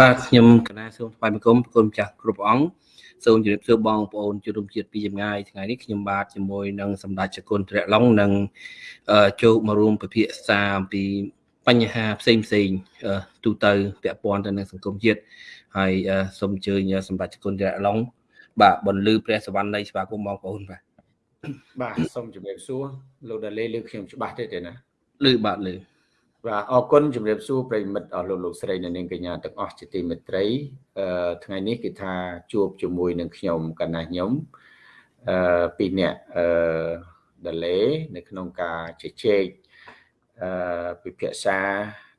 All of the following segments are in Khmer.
បាទខ្ញុំកណាសូមថ្លែងបង្គំគុណម្ចាស់គ្រប់អង្គសូមជម្រាបសួរបងប្អូនជនរួមជាតិពីចម្ងាយថ្ងៃនេះខ្ញុំបាទជាមួយនឹងសម្ដេចចគុណទ្រឡុងនិងចូលមករួមពិភាក្សាអំពីបញ្ហាផ្សេងផ្សេងទូទៅពាក់ព័ន្ធទៅនឹងសង្គមជាតិហើយសូមអញ្ជើញសម្ដេចចគុណទ្រឡុងបាទបន្លឺព្រះសវណ្ណនៃស្វាគមន៍បងប្អូនបាទបាទសូមជម្រាបសួរលោកដាលេលើខ្ញុំច្បាស់ទេទេណាលឺបាទលឺ បាទអរគុណជំរាបសួរប្រិមិត្តអស់លោកលោកស្រីនិងនាងកញ្ញាទាំងអស់ជាទីមេត្រីអឺថ្ងៃនេះគេថាជួបជាមួយនឹងខ្ញុំកណាខ្ញុំអឺពីរនាក់អឺដលេនៅក្នុងការជជែកអឺពិភាក្សា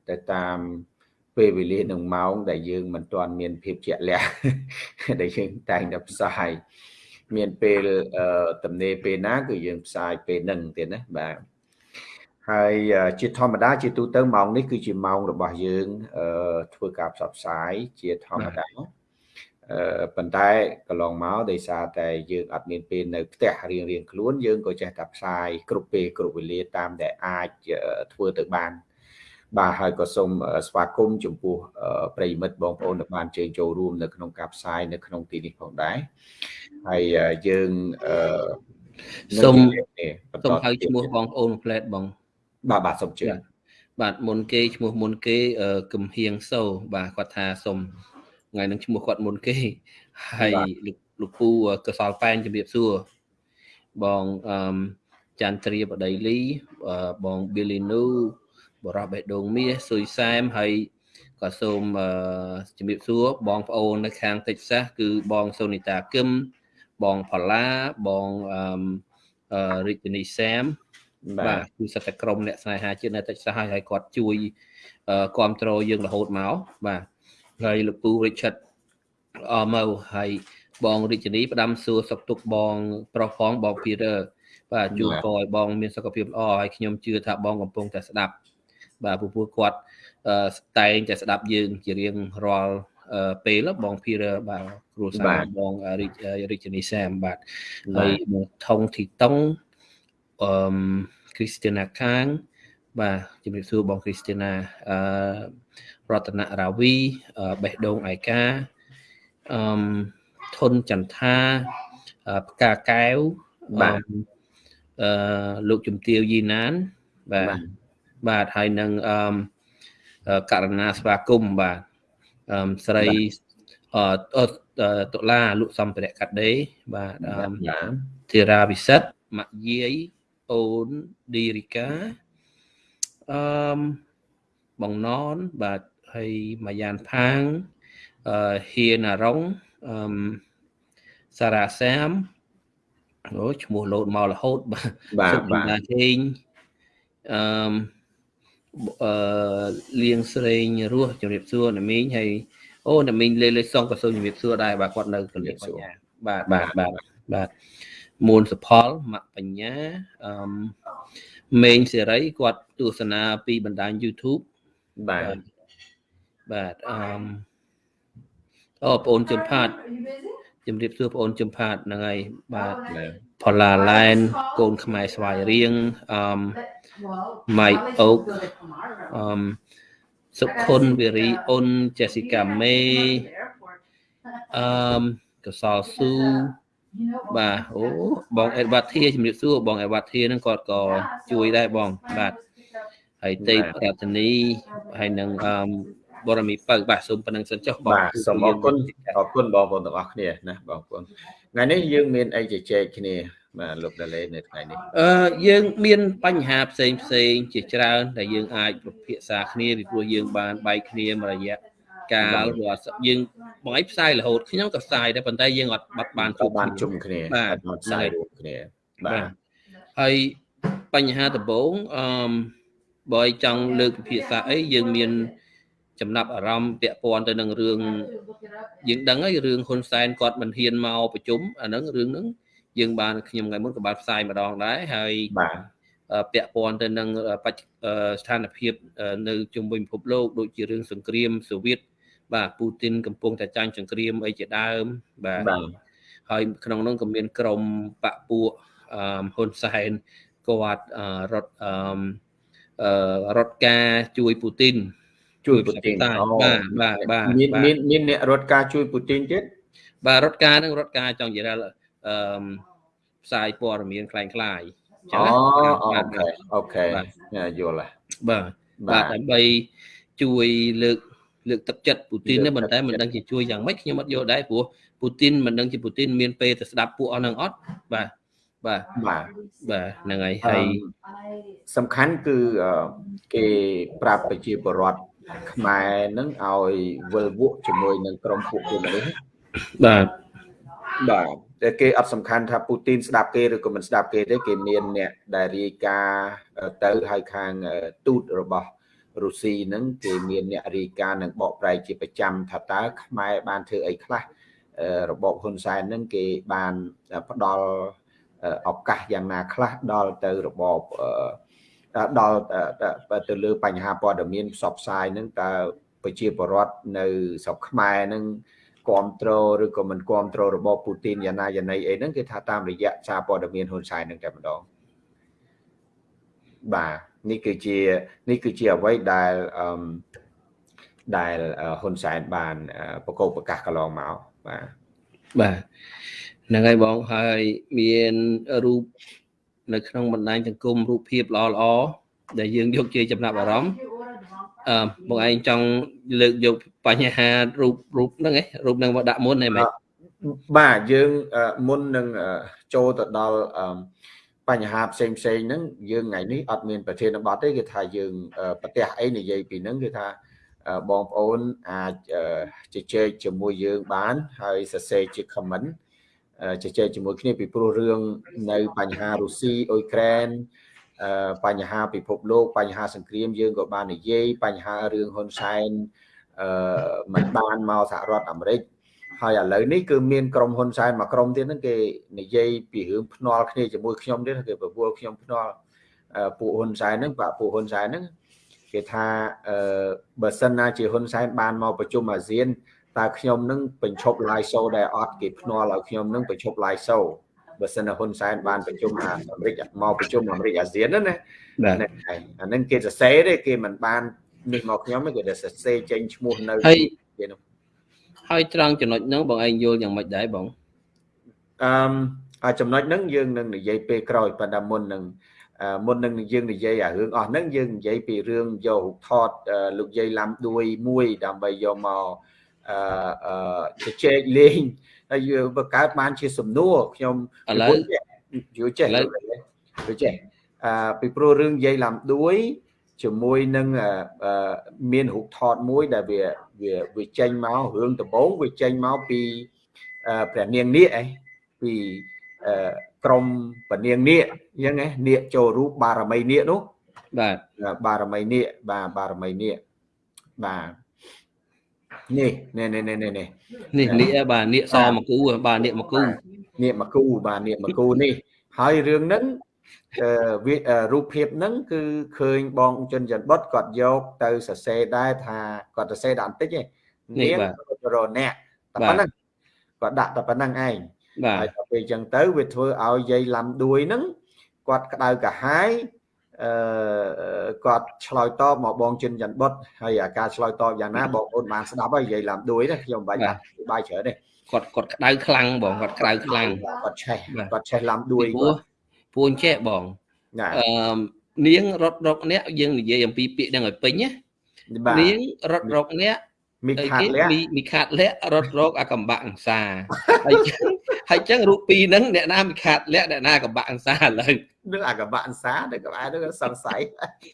ទៅតាមពេលវេលានិងម៉ោងដែលយើងមិនទាន់មានភាពជាក់លាក់ដែលយើងតែងតែផ្សាយមានពេលទំនេរពេលណាគឺយើងផ្សាយពេលហ្នឹងទៀតណាបាទ ហើយជាធម្មតាជាទូទៅម៉ោងនេះគឺជាម៉ោងរបស់យើងធ្វើការផ្សព្វផ្សាយជាធម្មតាអឺប៉ុន្តែកន្លងមកដោយសារតែយើងអត់មានពេលនៅផ្ទះរៀងរៀងខ្លួនយើងក៏ចេះតែផ្សាយគ្រប់ពេលគ្រប់វេលាតាមដែលអាចធ្វើទៅបាន បាទហើយក៏សូមស្វាគមន៍ចំពោះប្រិយមិត្តបងប្អូនដែលបានជើញចូលរួមនៅក្នុងការផ្សាយនៅក្នុងទីនេះផងដែរហើយយើងអឺសូមសូមហៅឈ្មោះបងប្អូនផ្លែតបង បាទបាទសូមជឿបាទមុនគេឈ្មោះមុនគេគំហៀងសូបាទគាត់ថាសូមថ្ងៃនឹងឈ្មោះគាត់មុនគេហើយលោកលោកពូកសលប៉ែនជំរាបសួរបងអឺចន្ទ្រាបដីលីបងប៊ីលីនូបរោះបេះដូងមាសស៊ុយសែមហើយក៏សូមជំរាបសួរបងប្អូននៅខាងតិចសាសគឺបងសូនីតាគឹមបងផល្លាបងអឺរិទ្ធនីសាម បាទគឺសិតតែក្រុមអ្នកស្នេហាជាតិនៅតិចសាសហើយគាត់ជួយគ្រប់គ្រងយើងរហូតមកបាទហើយលោកពូ Richard អមៅហើយបងរាជនីផ្ដាំសួរសុខទុក្ខបងប្រុសផងបង Peter បាទជួបក៏ឲ្យបងមានសុខភាពល្អហើយខ្ញុំជឿថាបងកំពុងតែស្ដាប់ បាទពូពូគាត់តែងតែស្ដាប់យើងជារៀងរាល់ពេលបង Peter បាទគ្រូសាបងរាជនីសាមបាទហើយថងធីតុង អឺគ្រីស្ទីណាខាង បាទជំរាបសួរបងគ្រីស្ទីណាអឺរតនរាវីបេះដូងឯកាអឺធុនចន្ទថាផ្កាកែវបាទអឺលោកជំទាវយីណាន បាទបាទហើយនឹងអឺករណាស្វាគមន៍បាទអឺស្រីអឺតុលាលោកសំភរៈកាត់ដេបាទអឺធីរាវិសិទ្ធម៉ាក់យាយ អូនឌីរីកាអឺបងណនបាទហើយម៉ាយ៉ានផាងអឺហ៊ាណារុងអឺសារ៉ាសាមអូឈ្មោះលោតមករហូតបាទបាទបាទហេងអឺអឺលៀងស្រេងរស់ជំរាបសួរណាមីងហើយអូណាមីងលេលេសុងក៏សូមជំរាបសួរដែរបាទគាត់នៅកលៀកបញ្ញាបាទបាទបាទបាទ មួនសផលមកបញ្ញាអឺមេងសេរីគាត់ទស្សនាពីបណ្ដាញ YouTube បាទបាទអឺអូបងអូនជំផាតជំរាបសួរបងអូនជំផាតហ្នឹងហើយបាទផល្លាឡែនកូនខ្មែរស្វាយរៀងអឺម៉ៃអូកអឺសុខុនវិរីអូនចេស៊ីកាមេអឺកសលស៊ូ បាទអូបងអេដវ៉ាធាជំរាបសួរបងអេដវ៉ាធាហ្នឹងគាត់ក៏ជួយដែរបងបាទហើយទេពរតនីហើយនឹងអឺបរមីបើបាទសូមប៉ុណ្្នឹងសិនចុះបងបាទសូមអរគុណអរគុណបងប្អូនទាំងអស់គ្នាណាបងប្អូនថ្ងៃនេះយើងមានអីជជែកគ្នាបាទលោកដាលេនៅថ្ងៃនេះអឺយើងមានបញ្ហាផ្សេងផ្សេងជាច្រើនដែលយើងអាចពិភាក្សាគ្នាពីព្រោះយើងបានបែកគ្នាមួយរយៈ កាលព្រោះយើងបងឯងផ្សាយរហូតខ្ញុំក៏ផ្សាយដែរប៉ុន្តែយើងអត់បាត់បានជួបបានជុំគ្នាបាទផ្សាយរួមគ្នាបាទហើយបញ្ហាដំបូងអឺបើឲ្យចង់លើកពិភាក្សាអីយើងមានចំណាប់អារម្មណ៍ពាក់ព័ន្ធទៅនឹងរឿងយើងដឹងហើយរឿងហ៊ុនសែនគាត់មិនហ៊ានមកប្រជុំអាហ្នឹងរឿងហ្នឹងយើងបានខ្ញុំថ្ងៃមុនក៏បានផ្សាយម្ដងដែរហើយបាទពាក់ព័ន្ធទៅនឹងបច្ចស្ថានភាពនៅជុំវិញពិភពលោកដូចជារឿងសង្គ្រាមសូវៀត បាទពូទីនកំពុងតែចាញ់សង្គ្រាមអីជាដើមបាទហើយក្នុងនោះក៏មានក្រមបពពួកហ៊ុនសែនគាត់រត់រត់ការជួយពូទីន ជួយពូទីនបាទបាទបាទមានមានមានអ្នករត់ការជួយពូទីនទៀតបាទរត់ការនឹងរត់ការចង់និយាយថាអឺផ្សាយព័ត៌មានคล้ายคล้ายចឹងអូអូខេអូខេយល់ហើយបាទបាទដើម្បីជួយលើក លើកទឹកចិត្តពូទីននេះប៉ុន្តែមិនដឹងជាជួយយ៉ាងម៉េចខ្ញុំអត់យល់ដែរព្រោះពូទីនមិនដឹងជាពូទីនមានពេលទៅស្ដាប់ពួកអស់នឹងអត់បាទបាទបាទបាទហ្នឹងហើយហើយសំខាន់គឺគេប្រាប់ប្រជាពលរដ្ឋខ្មែរនឹងឲ្យវិលវក់ជាមួយនឹងក្រុមពួកគេនេះបាទបាទតែគេអត់សំខាន់ថាពូទីនស្ដាប់គេឬក៏មិនស្ដាប់គេទេគេមានអ្នកដែលរាយការណ៍ទៅឲ្យខាងទូតរបស់ រុស្ស៊ីហ្នឹងគេមានអ្នករាយការណ៍និងបកប្រែកជាប្រចាំថាតើខ្មែរបានធ្វើអីខ្លះរបបហ៊ុនសែនហ្នឹងគេបានផ្ដល់ឱកាសយ៉ាងណាខ្លះដល់ទៅរបបដល់ទៅលើបញ្ហាព័ត៌មានផ្សព្វផ្សាយហ្នឹងតើប្រជាពលរដ្ឋនៅស្រុកខ្មែរហ្នឹងគ្រប់គ្រងឬក៏មិនគ្រប់គ្រងរបបពូទីនយ៉ាងណាយ៉ាងណីអីហ្នឹងគេថាតាមរយៈសារព័ត៌មានហ៊ុនសែនហ្នឹងតែម្ដងបាទ នេះគឺជានេះគឺជាអ្វីដែលអឺដែលហ៊ុនសែនបានប្រកបប្រកាសកន្លងមកបាទបាទហ្នឹងហើយបងហើយមានរូបនៅក្នុងបណ្ដាញសង្គមរូបភាពល្អល្អដែលយើងយកជាចំណាប់អារម្មណ៍អឺបងឯងចង់លើកយកបញ្ហារូបរូបហ្នឹងឯងរូបហ្នឹងមកដាក់មុនឯមែនបាទយើងមុននឹងចូលទៅដល់ បញ្ហាផ្សេងផ្សេងហ្នឹងយើងថ្ងៃនេះអត់មានប្រធានបទទេគឺថាយើងប្រទេសអីនិយាយពីហ្នឹងគឺថាបងប្អូនអាចជជែកជាមួយយើងបានហើយសរសេរជា comment ជជែកជាមួយគ្នាពីព្រោះរឿងនៅបញ្ហារុស្ស៊ីអ៊ុយក្រែនបញ្ហាពិភពលោកបញ្ហាសង្គ្រាមយើងក៏បាននិយាយបញ្ហារឿងហ៊ុនសែនអឺមិនបានមកសហរដ្ឋអាមេរិក ហើយឥឡូវនេះគឺមានក្រុមហ៊ុនសែនមួយក្រុមទៀតហ្នឹងគេនិយាយពីរឿងភ្នាល់គ្នាជាមួយខ្ញុំទៀតគេប្រពល់ខ្ញុំភ្នាល់ពួកហ៊ុនសែនហ្នឹងបាទពួកហ៊ុនសែនហ្នឹងគេថាអឺបើសិនណាជាហ៊ុនសែនបានមកប្រជុំអាស៊ានតើខ្ញុំនឹងបញ្ឈប់ live show ដែលអត់គេភ្នាល់ឲ្យខ្ញុំនឹងបញ្ឈប់ live show បើសិនហ៊ុនសែនបានប្រជុំអាមេរិកមកប្រជុំអាមេរិកអាស៊ានណាណាហ្នឹងហើយអាហ្នឹងគេសរសេរទេគេមិនបាននេះមកខ្ញុំទេគេសរសេរចេញឈ្មោះនៅគេនោះ ហើយត្រង់ចំណុចហ្នឹងបងឯងយល់យ៉ាងម៉េចដែរបងអឺចំណុចហ្នឹងយើងនឹងនិយាយពេលក្រោយប៉ុន្តែមុននឹងមុននឹងយើងនិយាយអារឿងអស់ហ្នឹងយើងនិយាយពីរឿងយករូបថតលោកយាយឡាំដួយមួយដើម្បីយកមកអឺជជែកលេងហើយបង្កើតបានជាសំណួរខ្ញុំឥឡូវយល់ចេះយល់ចេះអឺពីព្រោះរឿងយាយឡាំដួយជាមួយនឹងមានរូបថតមួយដែលវា វាវាចេញមករឿងដំបូងវាចេញមកពីព្រះនាងនាគឯងពីក្រមពនាងនាគអញ្ចឹងឯងនាគចូលរូបបារមីនាគនោះបាទបារមីនាគបាទបារមីនាគបាទនេះនេះនេះនេះនេះនេះនាគបាទនាគសមកគូបាទនាគមកគូនាគមកគូបាទនាគមកគូនេះហើយរឿងហ្នឹង វារូបភាពហ្នឹងគឺឃើញបងជនច័ន្ទបុតគាត់យកទៅសរសេរដែរថាគាត់សរសេរដាក់បន្តិចឯងនាងរណៈតែប៉ុណ្ណឹងគាត់ដាក់តែប៉ុណ្ណឹងឯងហើយដល់ពេលអញ្ចឹងទៅវាធ្វើឲ្យយាយឡាំដួយហ្នឹងគាត់ក្តៅកាហាយអឺគាត់ឆ្លើយតបមកបងជនច័ន្ទបុតហើយអាការឆ្លើយតបយ៉ាងណាបងប្អូនបានស្ដាប់ហើយនិយាយឡាំដួយណាខ្ញុំមិនបាច់បាយច្រើនទេគាត់គាត់ក្តៅខ្លាំងបងគាត់ក្តៅខ្លាំងគាត់ឆេះគាត់ឆេះឡាំដួយគាត់ ពួនចេះបងអឺនាងរត់រកអ្នកយើងនិយាយអំពីពាក្យហ្នឹងឲ្យពេញណានាងរត់រកអ្នកមីខាតលះមីខាតលះរត់រកអាកំបាក់អង្សាហើយចឹងហើយចឹងរូបពីរហ្នឹងអ្នកណាមីខាតលះអ្នកណាកំបាក់អង្សាឥឡូវនឹងអាកំបាក់អង្សានៅក្បែរនឹងសង្ស័យ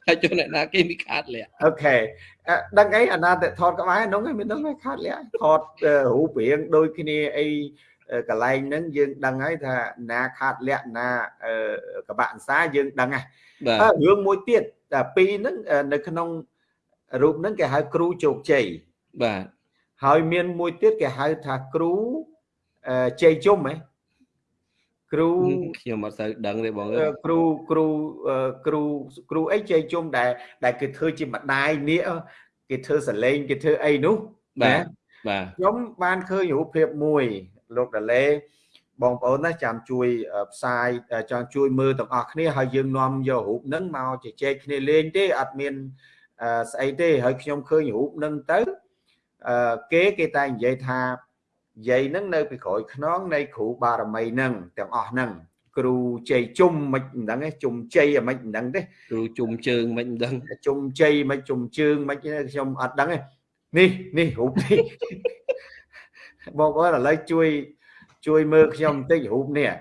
ហើយចុះអ្នកណាគេមីខាតលះអូខេដឹងអីអាណាតែថតក្បែរហ្នឹងឯងមានដឹងឯខាតលះថតរូបរាងដូចគ្នាអី កន្លែងហ្នឹងយើងដឹងហើយថាណាខាតលក្ខណាកបាក់អង្សាយើងដឹងហើយរឿងមួយទៀតតែពីរហ្នឹងនៅក្នុងរូបហ្នឹងគេហៅគ្រូជោគជ័យបាទហើយមានមួយទៀតគេហៅថាគ្រូជ័យជុំហ៎គ្រូខ្ញុំអត់សូវដឹងទេបងគ្រូគ្រូគ្រូគ្រូអីជ័យជុំដែលដែលគេធ្វើជាម្ដាយនេះគេធ្វើសលេងគេធ្វើអីនោះបាទបាទខ្ញុំបានឃើញរូបភាពមួយ លោកដាឡេបងប្អូនណាចាំជួយផ្សាយចង់ជួយមើលទាំងអស់គ្នាហើយយើងនាំយករូបហ្នឹងមកជជែកគ្នាលេងទេអត់មានស្អីទេហើយខ្ញុំឃើញរូបនឹងទៅអឺគេគេតែនិយាយថាយាយនឹងនៅពីក្រោយខ្នងនៃគ្រូបារមីនឹងទាំងអស់ហ្នឹងគ្រូជ័យជុំមិនដឹងទេជុំជ័យមិនដឹងទេគ្រូជុំជើងមិនដឹងជុំជ័យមិនជុំជើងមិនខ្ញុំអត់ដឹងទេនេះនេះរូបនេះ បងប្អូនឥឡូវជួយ ជួយមើលខ្ញុំបន្តិចរូបនេះ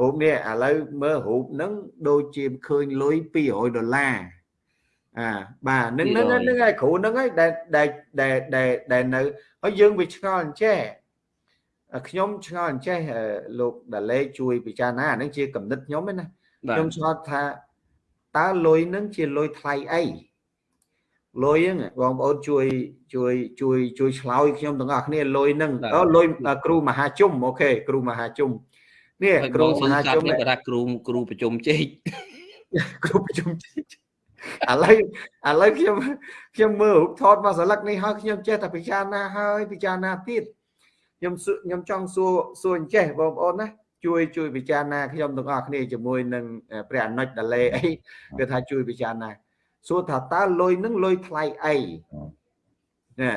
រូបនេះឥឡូវមើលរូបហ្នឹងដូចជាឃើញលុយ200ដុល្លារអាបាទនឹងនឹងនឹងឯគ្រូហ្នឹងឯងដែលដែលដែលដែលនៅហើយយើងវាឆ្ងល់អញ្ចេះខ្ញុំឆ្ងល់អញ្ចេះលោកដាលេជួយពិចារណាហ្នឹងជាកំណត់ខ្ញុំឯណាខ្ញុំឆ្ងល់ថាតើលុយហ្នឹងជាលុយថ្លៃអី លុយហ្នឹងបងប្អូនជួយជួយជួយជួយឆ្លើយខ្ញុំទាំងអស់គ្នាលុយហ្នឹងអូលុយគ្រូមហាជុំអូខេគ្រូមហាជុំនេះគ្រូមហាជុំគេថាគ្រូគ្រូប្រជុំជែកគ្រូប្រជុំជែកឥឡូវឥឡូវខ្ញុំខ្ញុំមើលរូបថតមកស្លឹកនេះហើយខ្ញុំចេះតែពិចារណាហើយពិចារណាទៀតខ្ញុំខ្ញុំចង់សួរសួរអញ្ចេះបងប្អូនណាជួយជួយពិចារណាខ្ញុំទាំងអស់គ្នាជាមួយនឹងព្រះអនុជដាលេអីគឺថាជួយពិចារណា សួរថាតើលុយនឹងលុយថ្លៃអីណា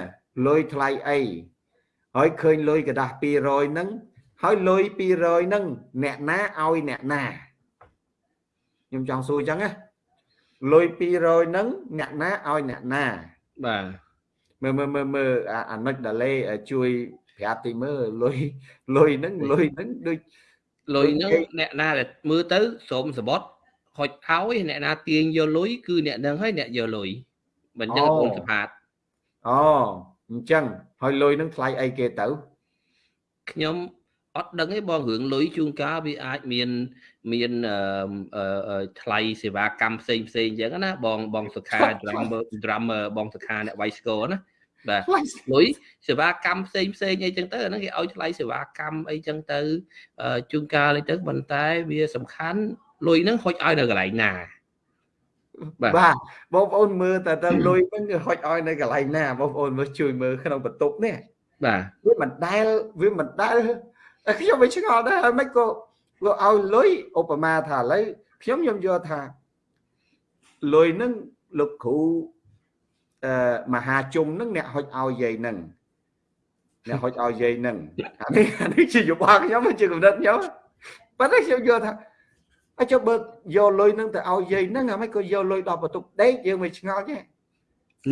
លុយថ្លៃអីហើយឃើញលុយកដាស់200នឹងហើយលុយ200នឹងអ្នកណាឲ្យអ្នកណាខ្ញុំចង់សួរអញ្ចឹងណាលុយ200នឹងអ្នកណាឲ្យអ្នកណាបាទមើលមើលមើលមើលអាមិចដាលេជួយប្រាប់ទីមើលលុយលុយនឹងលុយនឹងដូចលុយនឹងអ្នកណាដែលមើលទៅសូមសបត់ ហុចឲ្យអ្នកណាទាញយកលុយគឺអ្នកនឹងឲ្យអ្នកយកលុយមិនចឹងបងសផាតអូអញ្ចឹងហើយលុយនឹងថ្លៃអីគេទៅខ្ញុំអត់ដឹងទេបងរឿងលុយជួនកាលវាអាចមានមានថ្លៃសេវាកម្មផ្សេងផ្សេងអញ្ចឹងណាបងបងសុខា drum drum បងសុខាអ្នកវាយស្គរណាបាទលុយសេវាកម្មផ្សេងផ្សេងអីចឹងទៅអាហ្នឹងគេឲ្យថ្លៃសេវាកម្មអីចឹងទៅជួនកាលអីទៅប៉ុន្តែវាសំខាន់ លុយហ្នឹងហុចឲ្យនៅកន្លែងណាបាទបងប្អូនមើលតែតើលុយហ្នឹងគឺហុចឲ្យនៅកន្លែងណាបងប្អូនមើលជួយមើលក្នុងបន្ទប់នេះបាទវាមិនដែលវាមិនដែលខ្ញុំមិនឆ្ងល់ដែរហើយមិនក៏វាឲ្យលុយឧបមាថាឥឡូវខ្ញុំខ្ញុំយល់ថាលុយហ្នឹងលោកគ្រូអឺមហាជុំហ្នឹងអ្នកហុចឲ្យយាយហ្នឹងអ្នកហុចឲ្យយាយហ្នឹងអានេះអានេះជាយោបល់ខ្ញុំជាកំណត់ខ្ញុំប៉ុន្តែខ្ញុំយល់ថា ហើយចុះបើយកលុយនឹងទៅឲ្យយាយហ្នឹងអាមិនក៏យកលុយដល់បន្ទប់ដេកយើងមិនឆ្ងល់ទេ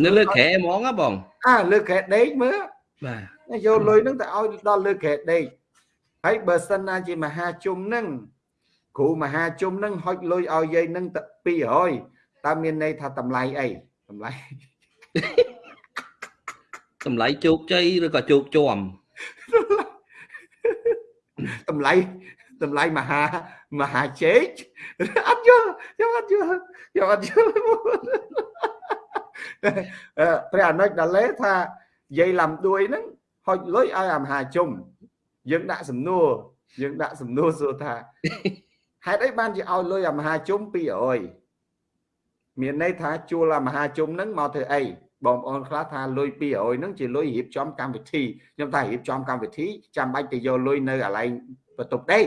នៅលើក្រែហ្មងហ៎បងអើលើក្រែដេកមើលបាទយកលុយនឹងទៅឲ្យដល់លើក្រែដេកហើយបើសិនណាជាមហាជុំហ្នឹងគ្រូមហាជុំហ្នឹងហុចលុយឲ្យយាយហ្នឹងទៅ200តើមានន័យថាតម្លៃអីតម្លៃតម្លៃជោគជ័យឬក៏ជោគជាំតម្លៃ តម្លៃមហាមហាជេកអត់យល់ខ្ញុំអត់យល់ខ្ញុំអត់យល់ព្រះអនុជដាលេថាយាយលំដួយហ្នឹងហុចលុយឲ្យអាមហាជុំយើងដាក់សំណួរយើងដាក់សំណួរសួរថាហេតុអីបានជាឲ្យលុយអាមហាជុំ200មានន័យថាជួលអាមហាជុំហ្នឹងមកធ្វើអីបងប្អូនខ្លះថាលុយ200ហ្នឹងជាលុយរៀបចំកម្មវិធីខ្ញុំថារៀបចំកម្មវិធីចាំបាច់ទៅយកលុយនៅកន្លែងបន្ទប់ដេក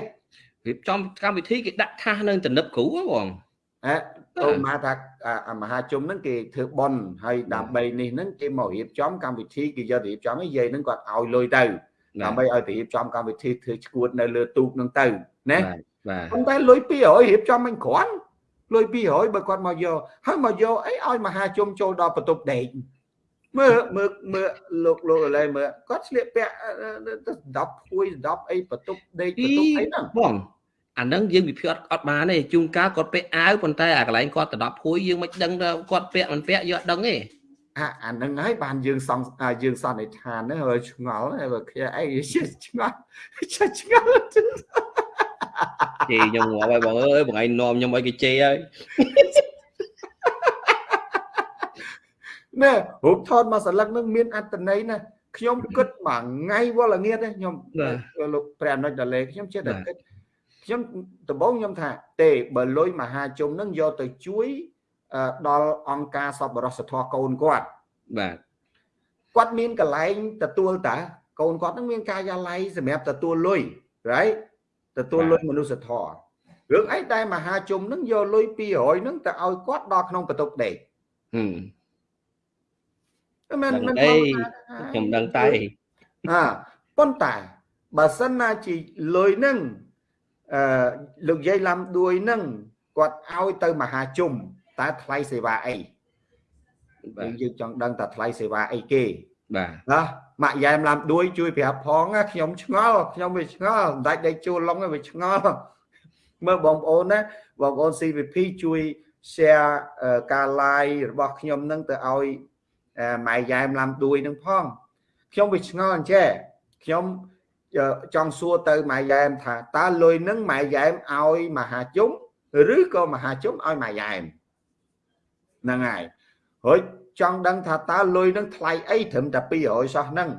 រៀបចំកម្មវិធីគេដាក់ថាសនៅទំនឹបគ្រូបងអើអូមកថាមហាជុំហ្នឹងគេធ្វើបន់ហើយដើម្បីនេះហ្នឹងគេមករៀបចំកម្មវិធីគេយកទៅរៀបចំឲ្យយាយហ្នឹងគាត់ឲ្យលុយទៅដើម្បីឲ្យទៅរៀបចំកម្មវិធីធ្វើឈួតនៅលើទូកហ្នឹងទៅណាបាទប៉ុន្តែលុយ200រៀបចំមិនគ្រាន់លុយ200បើគាត់មកយកហើយមកយកអីឲ្យមហាជុំចូលដល់បន្ទប់ដេកមើលមើលមើលលោកលោកឥឡូវមើលគាត់ស្លៀកពាក់10ភួយ10អីបន្ទប់ដេកបន្ទប់អីហ្នឹងបង អាហ្នឹងយើងវិភាគអត់អត់បានទេជួនកាលគាត់ពាក់អាវប៉ុន្តែអាកន្លែងគាត់ទៅ10ភួយយើងមិនដឹងគាត់ពាក់មិនពាក់យកអត់ដឹងទេអាអាហ្នឹងហើយបានយើងសង្យើងសន្និដ្ឋានហ្នឹងហើយឆ្ងល់ហើយបើគ្នាអីឆ្ងល់ឆ្ងល់ជេខ្ញុំងាប់ហើយបងអើយបងឯងនាំខ្ញុំឲ្យគេជេហើយណែរូបថតមកសន្លឹកនឹងមានអត្តន័យណាខ្ញុំគិតមួយថ្ងៃវល់ងាតខ្ញុំលោកព្រះអនុជដាលេខ្ញុំចេះតែគិត ខ្ញុំដំបូងខ្ញុំថាទេបើលុយមហាជុំនឹងយកទៅជួយដល់អង្គការសប្បុរសធម៌កូនគាត់បាទគាត់មានកន្លែងទទួលតាកូនគាត់នឹងមានការិយាល័យសម្រាប់ទទួលលុយ right ទទួលលុយមនុស្សធម៌រឿងអីដែលមហាជុំនឹងយកលុយ200នឹងទៅឲ្យគាត់ដល់ក្នុងបន្ទប់ដេកមិនមិនខ្ញុំដឹងតែអាប៉ុន្តែបើសិនណាជាលុយនឹង អឺលោកយាយឡាំដួយនឹងគាត់ឲ្យទៅមហាជុំតើថ្លៃសេវាអីយើងចង់ដឹងតើថ្លៃសេវាអីគេបាទណាម៉ាក់យ៉ែមឡាំដួយជួយប្រាប់ផងខ្ញុំឆ្ងល់ខ្ញុំវាឆ្ងល់មិនដាច់ដេកជួលឡុងវាឆ្ងល់មើលបងប្អូនណាបងប្អូន CVP ជួយ share ការ live របស់ខ្ញុំនឹងទៅឲ្យម៉ែយ៉ែមឡាំដួយនឹងផងខ្ញុំវាឆ្ងល់អញ្ចេះខ្ញុំ ចង់សួរទៅម៉ែយ៉ែមថាតើលុយនឹងម៉ែយ៉ែមឲ្យមហាជុំឬក៏មហាជុំឲ្យម៉ែយ៉ែមហ្នឹងហើយរួចចង់ដឹងថាតើលុយនឹងថ្លៃអីត្រឹមតែ200សោះហ្នឹង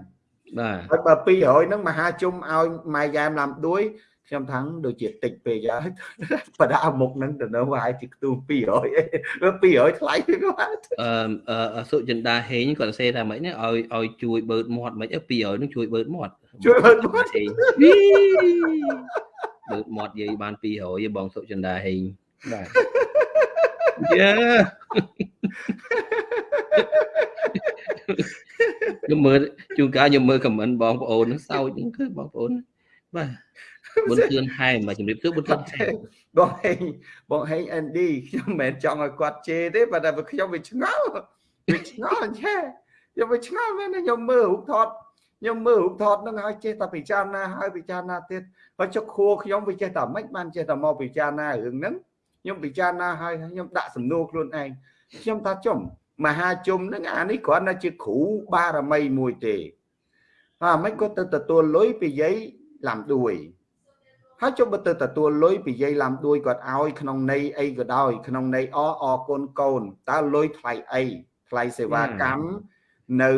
បាទហើយបើ200ហ្នឹងមហាជុំឲ្យម៉ែយ៉ែមឡាំដួយខ្ញុំថាដូចជាតិចពេកហើយបដាមុខហ្នឹងទៅនៅវាយជាខ្ទូ200 200ថ្លៃពេកបាទអឺសុចិន្តាហេងគាត់សេថាម៉េចណាឲ្យឲ្យជួយបឺតមាត់មិនអី200នឹងជួយបឺតមាត់ ជួយបឺតមាត់បឺតមាត់យាយបាន200បងសុចិន្តាហេងបាទយ៉ាខ្ញុំមើលជួនកាលខ្ញុំមើលខមមិនបងប្អូននឹងសើចហ្នឹងគឺបងប្អូនបាទបុនធឿនហែមមកជំរាបសួរបុនធឿនហែមបងហេងបងហេង ND ខ្ញុំមិនមែនចង់ឲ្យគាត់ជេរទេប៉ុន្តែខ្ញុំវាឆ្ងល់វាឆ្ងល់អញ្ចឹងខ្ញុំវាឆ្ងល់មែនខ្ញុំមើលរូបថត ខ្ញុំមើលរូបថតហ្នឹងហើយចេះតែពិចារណាហើយពិចារណាទៀតហើយចុកខួរខ្ញុំវាចេះតែមិនបានចេះតែមកពិចារណារឿងហ្នឹងខ្ញុំពិចារណាហើយខ្ញុំដាក់សំណួរខ្លួនឯងខ្ញុំថាចំមហាជុំហ្នឹងអានេះគ្រាន់តែជាគ្រូបារមីមួយទេអាមិនក៏ទៅទទួលលុយពីយាយឡាំដួយហើយចុះបើទៅទទួលលុយពីយាយឡាំដួយគាត់ឲ្យក្នុងន័យអីក៏ដោយក្នុងន័យអអរគុណកូនតើលុយថ្លៃអីថ្លៃសេវាកម្ម នៅ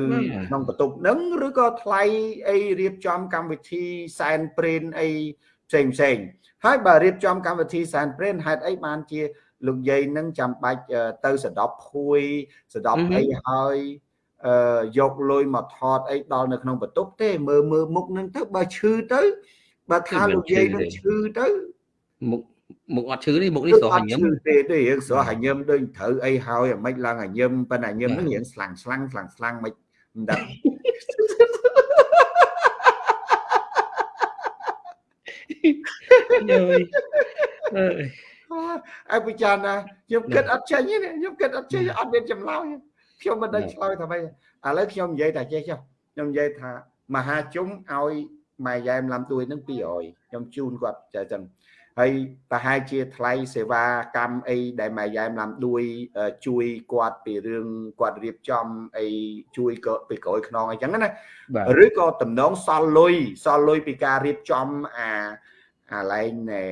ក្នុងបន្ទប់នឹងឬក៏ថ្លៃអីរៀបចំកម្មវិធីសែនព្រេនអីផ្សេងផ្សេងហើយបើរៀបចំកម្មវិធីសែនព្រេនហេតុអីបានជាលោកយាយនឹងចាំបាច់ទៅសដប់ភួយសដប់អីហើយអឺយកលុយមកថតអីដល់នៅក្នុងបន្ទប់ទេមើលមើលមុខនឹងទៅបើឈឺទៅបើថាលោកយាយនឹងឈឺទៅមុខ មុខអត់ឈឺទេមុខនេះស្រស់ញឹមទេទេរឿងស្រស់ញឹមដូចត្រូវអីហើយអាម៉េចឡើងញឹមប៉ុន្តែញឹមនឹងរៀងស្លាំងស្លាំងស្លាំងស្លាំងមិនមិនដឹងយយអើយពិចារណាខ្ញុំគិតអត់ចេញទេខ្ញុំគិតអត់ចេញអត់មានចម្លើយខ្ញុំមិនដឹងឆ្លើយថាម៉េចឥឡូវខ្ញុំនិយាយតែចេះចុះខ្ញុំនិយាយថាមហាជុំឲ្យម៉ែយ៉ែមឡាំទួយនឹង200ខ្ញុំជូនគាត់ចាចឹង ហើយប្រហែលជាថ្លៃសេវាកម្មអីដែលម៉ែយ៉ែមឡាំដួយជួយគាត់ពីរឿងគាត់រៀបចំអីជួយក៏ពីក្រោយខ្នងអីចឹងណាឬក៏តំណងសល់លុយសល់លុយពីការរៀបចំអាអាឡែងណែ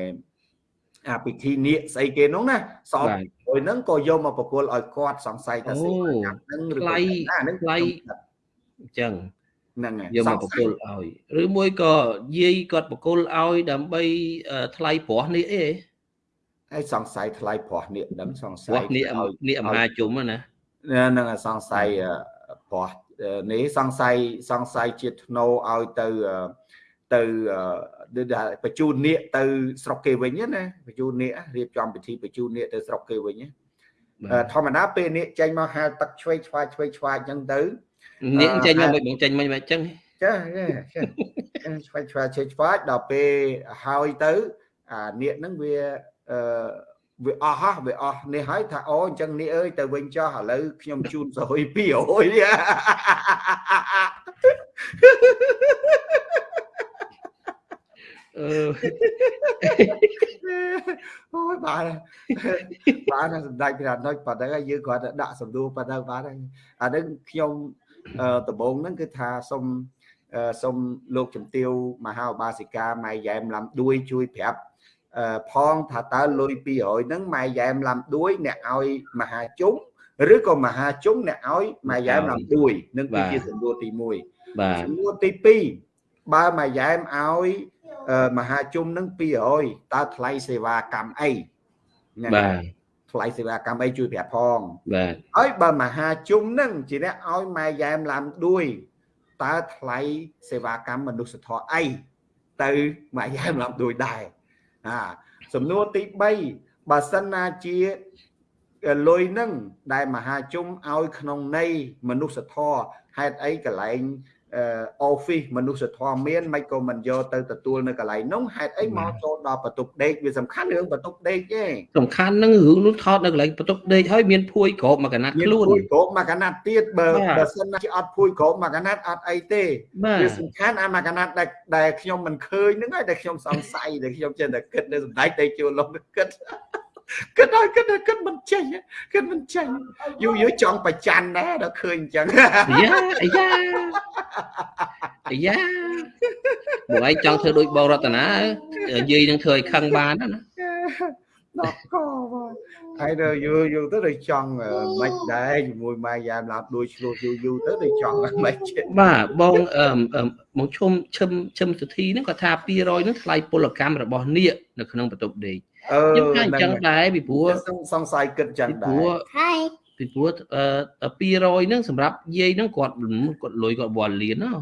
អាពិធីនៀកស្អីគេនោះណាសល់លុយហ្នឹងក៏យកមកប្រគល់ឲ្យគាត់សង្ស័យថាសេវាកម្មហ្នឹងឬក៏អាហ្នឹងថ្លៃអញ្ចឹង ហ្នឹងហើយយកមកបកគលឲ្យឬមួយក៏យាយគាត់បកគលឲ្យដើម្បីថ្លៃប្រោះនេះអីហើយសង្ស័យថ្លៃប្រោះនេះដឹងសង្ស័យនេះនេះអាមាជុំណាហ្នឹងសង្ស័យប្រោះនេះសង្ស័យសង្ស័យជាតិធ្នោឲ្យទៅទៅបញ្ជូននាគទៅស្រុកគេវិញណាបញ្ជូននាគរៀបចំពិធីបញ្ជូននាគទៅស្រុកគេវិញធម្មតាពេលនាគចេញមកហាលទឹកឆ្វេងឆ្វាយឆ្វេងឆ្វាយអញ្ចឹងទៅ នាងចេញមកមិនបងចេញមិនមិនអញ្ចឹងចាឆ្វាយឆ្វាយឆ្វាយដល់ពេលហើយទៅអានាគហ្នឹងវាអឺវាអស់ហ่ะវាអស់នេះហើយថាអូអញ្ចឹងនេះអើយទៅវិញចោះឥឡូវខ្ញុំជូនសុយ200អឺអូយបានបានសម្ដេចព្រះអនុជប៉ុណ្ណឹងយើងគ្រាន់តែដាក់សំដួរប៉ុណ្ណឹងបានហើយអានឹងខ្ញុំ ដំបងហ្នឹងគឺថាសូមសូមលោកជំទាវមហាឧបាសិកាម៉ែយ៉ែមឡាំដួយជួយប្រាប់ផងថាតើលុយ200ហ្នឹងម៉ែយ៉ែមឡាំដួយអ្នកឲ្យមហាជុំឬក៏មហាជុំអ្នកឲ្យម៉ែយ៉ែមឡាំដួយនឹងគឺជាសំណួរទី1បាទសំណួរទី2បើម៉ែយ៉ែមឲ្យមហាជុំនឹង200តើថ្លៃសេវាកម្មអីបាទ ថ្លៃសេវាកម្មអីជួយប្រាប់ផងបាទហើយបើមហាជុំនឹងជាអ្នកឲ្យម៉ែយ៉ែមឡាំដួយតើថ្លៃសេវាកម្មមនុស្សធម៌អីទៅម៉ែយ៉ែមឡាំដួយដែរអាសំណួរទី3បើសិនណាជាលុយហ្នឹងដែលមហាជនឲ្យក្នុងន័យមនុស្សធម៌ហេតុអីកន្លែង office មនុស្សធម៌មានមិនក៏មិនយកទៅទទួលនៅកន្លែងនោះហេតុអីមកចូលដល់បន្ទប់ដេកវាសំខាន់រឿងបន្ទប់ដេកទេសំខាន់នឹងរឿងនោះថតនៅកន្លែងបន្ទប់ដេកហើយមានភួយក្របមួយកណាត់ខ្លួនភួយក្របមួយកណាត់ទៀតបើបើសិនជាអត់ភួយក្របមួយកណាត់អត់អីទេវាសំខាន់អាមួយកណាត់ដែលដែលខ្ញុំមិនឃើញហ្នឹងហើយដែលខ្ញុំសង្ស័យដែលខ្ញុំចេះតែគិតនៅសម្ដេចតែជួលលំគិត គិតដល់គិតគិតមិនចេញគិតមិនចេញយូរយូរចង់ប្រច័នដែរដល់ឃើញអញ្ចឹងយ៉ាអាយ៉ាអាយ៉ាបងឯងចង់ធ្វើដូចបងរតនាយាយនឹងធ្វើឲ្យខឹងបានណាដល់កបងហើយទៅយូរយូរទៅដូចចង់មិនដែរជាមួយម៉ែយ៉ាមឡាប់ដួយឆ្លោះយូរយូរទៅដូចចង់មិនចេះបាទបងអឺបងឈុំឈឹមឈឹមសុធីហ្នឹងគាត់ថា200ហ្នឹងថ្លៃពលកម្មរបស់នាគនៅក្នុងបន្ទប់ដេក ខ្ញុំថាអញ្ចឹងដែរពីព្រោះសង្ស័យគិតចឹងដែរហើយពីព្រោះអឺ200ហ្នឹងសម្រាប់យាយហ្នឹងគាត់គាត់លុយគាត់បលលៀនណា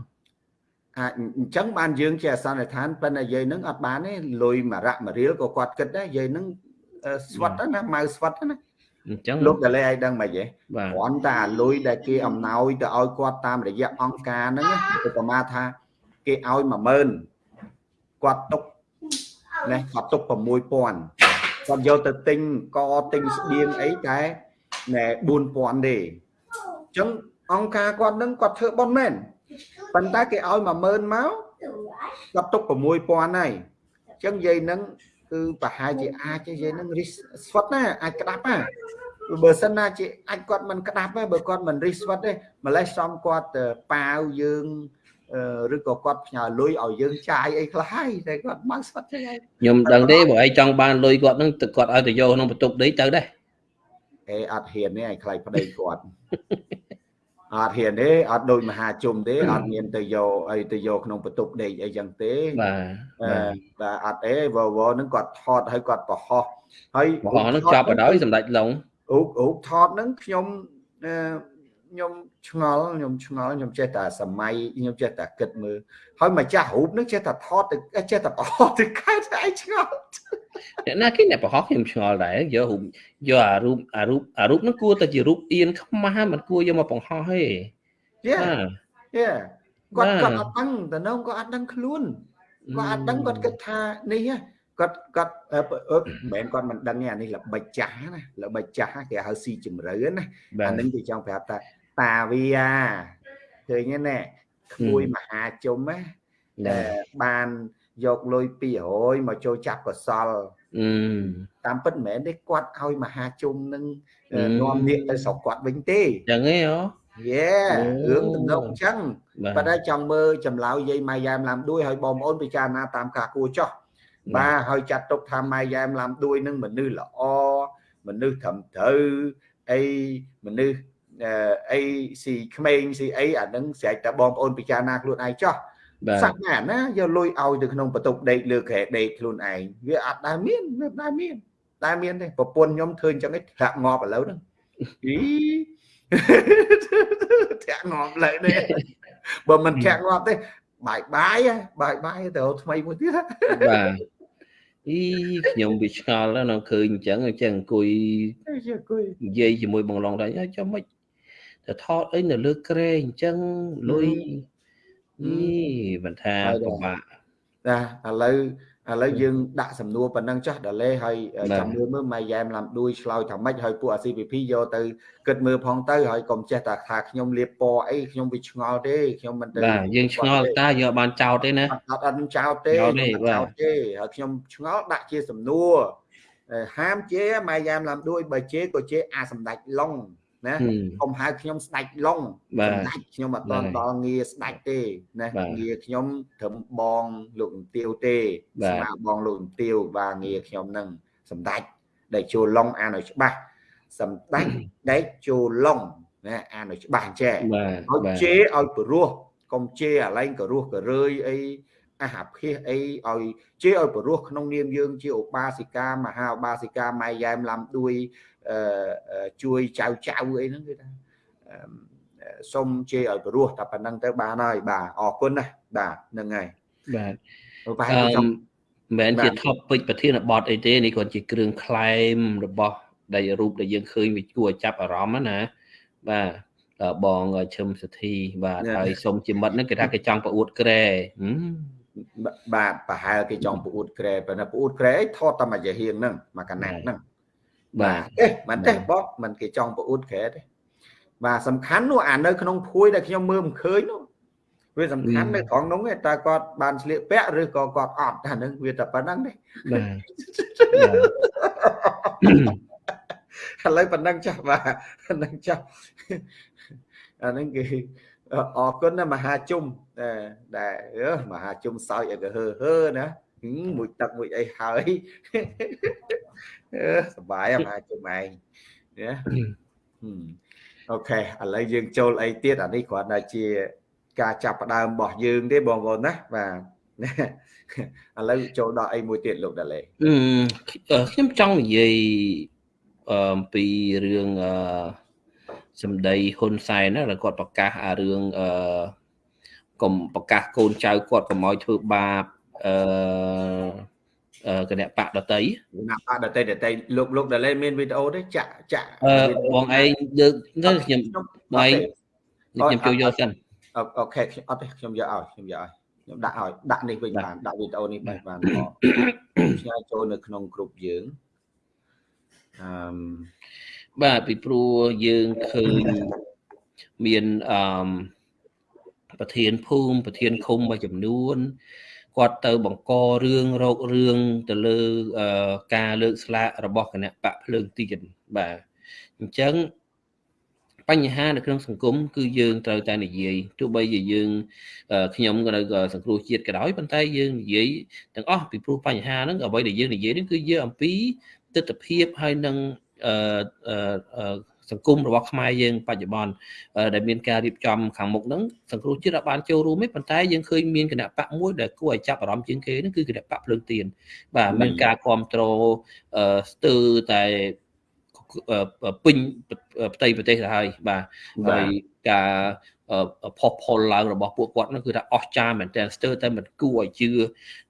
អាចអញ្ចឹងបានយើងជាអសន្និដ្ឋានប៉ុន្តែយាយហ្នឹងអត់បានទេលុយមួយរៈមួយរៀលក៏គាត់គិតដែរយាយហ្នឹងស្វិតណាម៉ៅស្វិតណាអញ្ចឹងលោកតលេឲ្យដឹងមិនហ៎គ្រាន់តែលុយដែលគេអំណោយទៅឲ្យគាត់តាមរយៈអង្គការហ្នឹងឧបមាថាគេឲ្យ10000គាត់ទុក ណាគាត់ទុក6000គាត់យកទៅទិញកទិញស្បៀងអីតែណែ4000ទេអញ្ចឹងអង្គការគាត់នឹងគាត់ធ្វើប៉ុនមែនប៉ុន្តែគេឲ្យ10000មកគាត់ទុក6000ហើយអញ្ចឹងយាយនឹងគឺប្រហែលជាអាចយាយនឹងរីស្វិតណាអាចក្តាប់ណាបើសិនណាជាអាចគាត់មិនក្តាប់ទេបើគាត់មិនរីស្វិតទេម្លេះសំគាត់ប៉ាវយើង ឬក៏គាត់ផ្ញើលុយឲ្យយើងចាយអីខ្លះហើយតែគាត់បើស្វិតទេខ្ញុំដឹងទេបើឯងចង់បានលុយគាត់នឹងគាត់ឲ្យទៅយកក្នុងបន្ទប់ដេកទៅដែរអេអត់ហ៊ានទេឯងខ្លាចប្តីគាត់អត់ហ៊ានទេអត់ដូចមហាជុំទេអត់មានទៅយកអីទៅយកក្នុងបន្ទប់ដេកអីចឹងទេបាទបាទអត់ទេវវហ្នឹងគាត់ថតឲ្យគាត់ប្រហោះហើយប្រហោះហ្នឹងចាប់បដ ாய் សម្ដេចឡុងអូអូថតហ្នឹងខ្ញុំ ខ្ញុំឆ្ងល់ខ្ញុំឆ្ងល់ខ្ញុំចេះតែសម័យខ្ញុំចេះតែគិតមើលហើយម្ចាស់រូបនឹងចេះតែថតទៅចេះតែប្រហោះទៅខែតែឯងឆ្ងល់អ្នកណាគេអ្នកប្រហោះខ្ញុំឆ្ងល់ដែរយករូបយកអារូបអារូបអារូបនឹងគួរតែជារូបអៀនខ្មាស់មិនគួរយកមកបង្ហោះទេយ៉ាយ៉ាគាត់គាត់អត់ដឹងតំណងគាត់អត់ដឹងខ្លួនគាត់អត់ដឹងគាត់គិតថានេះគាត់គាត់មិនមែនគាត់មិនដឹងទេអានេះល្បិចចាស់ណាល្បិចចាស់គេហៅស៊ីជំរឿណាអានឹងគេចង់ប្រាប់ថា តាវាឃើញទេណែក្មួយមហាជុំណាដែលបានយកលុយ200មកចូលចាប់កសលតាមពិតមិនមែនទេគាត់ឲ្យមហាជុំនឹងនាំនាគទៅស្រុកគាត់វិញទេចឹងហ៎យេរឿងទំនងអញ្ចឹងប៉ុន្តែចង់មើលចម្លើយយាយម៉ៃយ៉ែមឡាំដួយឲ្យបងប្អូនពិចារណាតាមការគួរចោះបាទហើយចាត់ទុកថាម៉ែយ៉ែមឡាំដួយនឹងមនុស្សល្អមនុស្សត្រឹមត្រូវអីមនុស្ស អីស៊ីក្មេងស៊ីអីអានឹងស្រេចតែបងប្អូនពិចារណាខ្លួនឯងចោះសាក់ណាណាយកលុយឲ្យទៅក្នុងបន្ទប់ដេកលើក្រែដេកខ្លួនឯងវាអត់ដែលមានវាដែលមានតែមានទេប្រពន្ធខ្ញុំធ្វើអញ្ចឹងឯងធ្លាក់ងាប់ឥឡូវហ្នឹងអីធ្លាក់ងាប់ឥឡូវនេះបើមិនធ្លាក់ងាប់ទេបាយបាយបាយបាយទៅថ្មីមួយទៀតបាទអីខ្ញុំវាឆ្ងល់ណាស់ឃើញអញ្ចឹងអញ្ចឹងអង្គុយអង្គុយនិយាយជាមួយបងឡងដែរចាំមិន ទៅថតអីនៅលើក្រែអញ្ចឹងលុយអីមិនថាពិបាកណាឥឡូវឥឡូវយើងដាក់សំណួរប៉ុណ្ណឹងចាស់ដល់លេហើយចាំមើលមើលម៉ៃយ៉ែមឡាំដួយឆ្លើយថាម៉េចហើយពួកអា CPP យកទៅគិតមើលផងទៅហើយកុំចេះតែថាខ្ញុំលៀបពណ៌អីខ្ញុំវាឆ្ងល់ទេខ្ញុំមិនទៅបាទយើងឆ្ងល់តាយកបានចោតទេណាអត់អត់ចោតទេចោតទេហើយខ្ញុំឆ្ងល់ដាក់ជាសំណួរហាមជេម៉ៃយ៉ែមឡាំដួយបើជេក៏ជេអាសម្ដេចឡុង ណាកុំហៅខ្ញុំស្ដាច់ឡុងសម្ដេចខ្ញុំអត់តដល់ងារស្ដាច់ទេណាងារខ្ញុំត្រឹមបងលោកអំទាវទេស្មាបងលោកអំទាវបាទងារខ្ញុំនឹងសម្ដេចដែលចូលឡុងអានឲ្យច្បាស់សម្ដេចដែលចូលឡុងណាអានឲ្យច្បាស់ចេះឲ្យជេឲ្យព្រោះកុំជេអាឡែងក៏រស់ក៏រើយអី អាហាភិសអីឲ្យជេឲ្យព្រោះក្នុងនាមយើង ជាឧបាសិកាមហាឧបាសិកាម៉ែយ៉ែមឡាំដួយជួយចៅចៅអីហ្នឹងគឺថាសុំជេរឲ្យព្រោះតែប៉ុណ្្នឹងទៅបានហើយបាទអរគុណណាបាទហ្នឹងហើយបាទប្រហែលជាមិនមែនជា topic ប្រធានបទអីទេនេះគ្រាន់ជាគ្រឿង claim របស់ដែលរូបដែលយើងឃើញវាគួរឲ្យចាប់អារម្មណ៍ណាបាទបងឈឹមសធីបាទហើយសុំជាមិត្តហ្នឹងគេថាគេចង់ប្រអួតក្រែ បាទប្រហែលគេចង់ប្រអួតក្រែប៉ុន្តែប្រអួតក្រែអីថតតែមួយយាហៀងហ្នឹងមួយកណាត់ហ្នឹងបាទទេមិនទេបកមិនគេចង់ប្រអួតក្រែទេបាទសំខាន់នោះអានៅក្នុងភួយដែលខ្ញុំមើលមិនឃើញនោះវាសំខាន់នៅត្រង់នោះតែគាត់បានឆ្លៀកពាក់ឬក៏គាត់អត់អាហ្នឹងវាតែប៉ុណ្្នឹងទេបាទឥឡូវប៉ុណ្្នឹងចាស់បាទប៉ុណ្្នឹងចាស់អាហ្នឹងគឺ អរគុណណាមហាជុំដែលមហាជុំសោយឲ្យទៅហឺហឺណាមួយទឹកមួយអីហើយសបាយមហាជុំឯងណាអូខេឥឡូវយើងចូលអីទៀតអានេះគ្រាន់តែជា ការចាប់ផ្ដើមរបស់យើងទេបងប្អូនណាបាទឥឡូវចូលដល់អីមួយទៀតលោកដាឡេខ្ញុំចង់និយាយអំពីរឿងអឺ សម្ដីហ៊ុនសែនណាគាត់ប្រកាសអារឿងអឺកុំប្រកាសកូនចៅគាត់កុំឲ្យធ្វើបាបអឺគណៈបកដតីគណៈបកដតីដតីលោកលោកដែលមានវីដេអូទេចាក់ចាក់បងឯងលើកទៅខ្ញុំបងឯងខ្ញុំជួយយកសិនអូខេអត់ទេខ្ញុំយកឲ្យខ្ញុំយកឲ្យខ្ញុំដាក់ឲ្យដាក់នេះវិញបានដាក់វីដេអូនេះបានបានឆ្ងាយចូលនៅក្នុងក្រុមយើងអឺ បាទពីព្រោះយើងឃើញមានអឺប្រធានភូមិប្រធានឃុំមួយចំនួនគាត់ទៅបង្ករឿងរោគរឿងទៅលើការលើកស្លាករបស់គណៈបកភ្លើងទៀនបាទអញ្ចឹងបញ្ហានៅក្នុងសង្គមគឺយើងត្រូវតែនិយាយទោះបីជាយើងខ្ញុំក៏នៅសង្គ្រោះជាតិក៏ដោយប៉ុន្តែយើងនិយាយទាំងអស់ពីព្រោះបញ្ហាហ្នឹងអ្វីដែលយើងនិយាយនេះគឺយើងអំពីទស្សនវិជ្ជាហើយនឹង សង្គមរបស់ខ្មែរយើងបច្ចុប្បន្នដែលមានការរៀបចំខាងមុខហ្នឹងសង្គ្រោះជាតិអាចបានចូលរួមទេប៉ុន្តែយើងឃើញមានគណៈបកមួយដែលគួរឲ្យចាប់អារម្មណ៍ជាងគេហ្នឹងគឺគណៈបកភ្លើងទៀនបាទមានការគ្រប់គ្រងស្ទើរតែពេញផ្ទៃប្រទេសទៅហើយបាទហើយការ ផុសផុលឡើងរបស់ពួកគាត់នោះគឺថាអស្ចារ្យមែនទែនស្ទើរតែមិនគួរឲ្យជឿ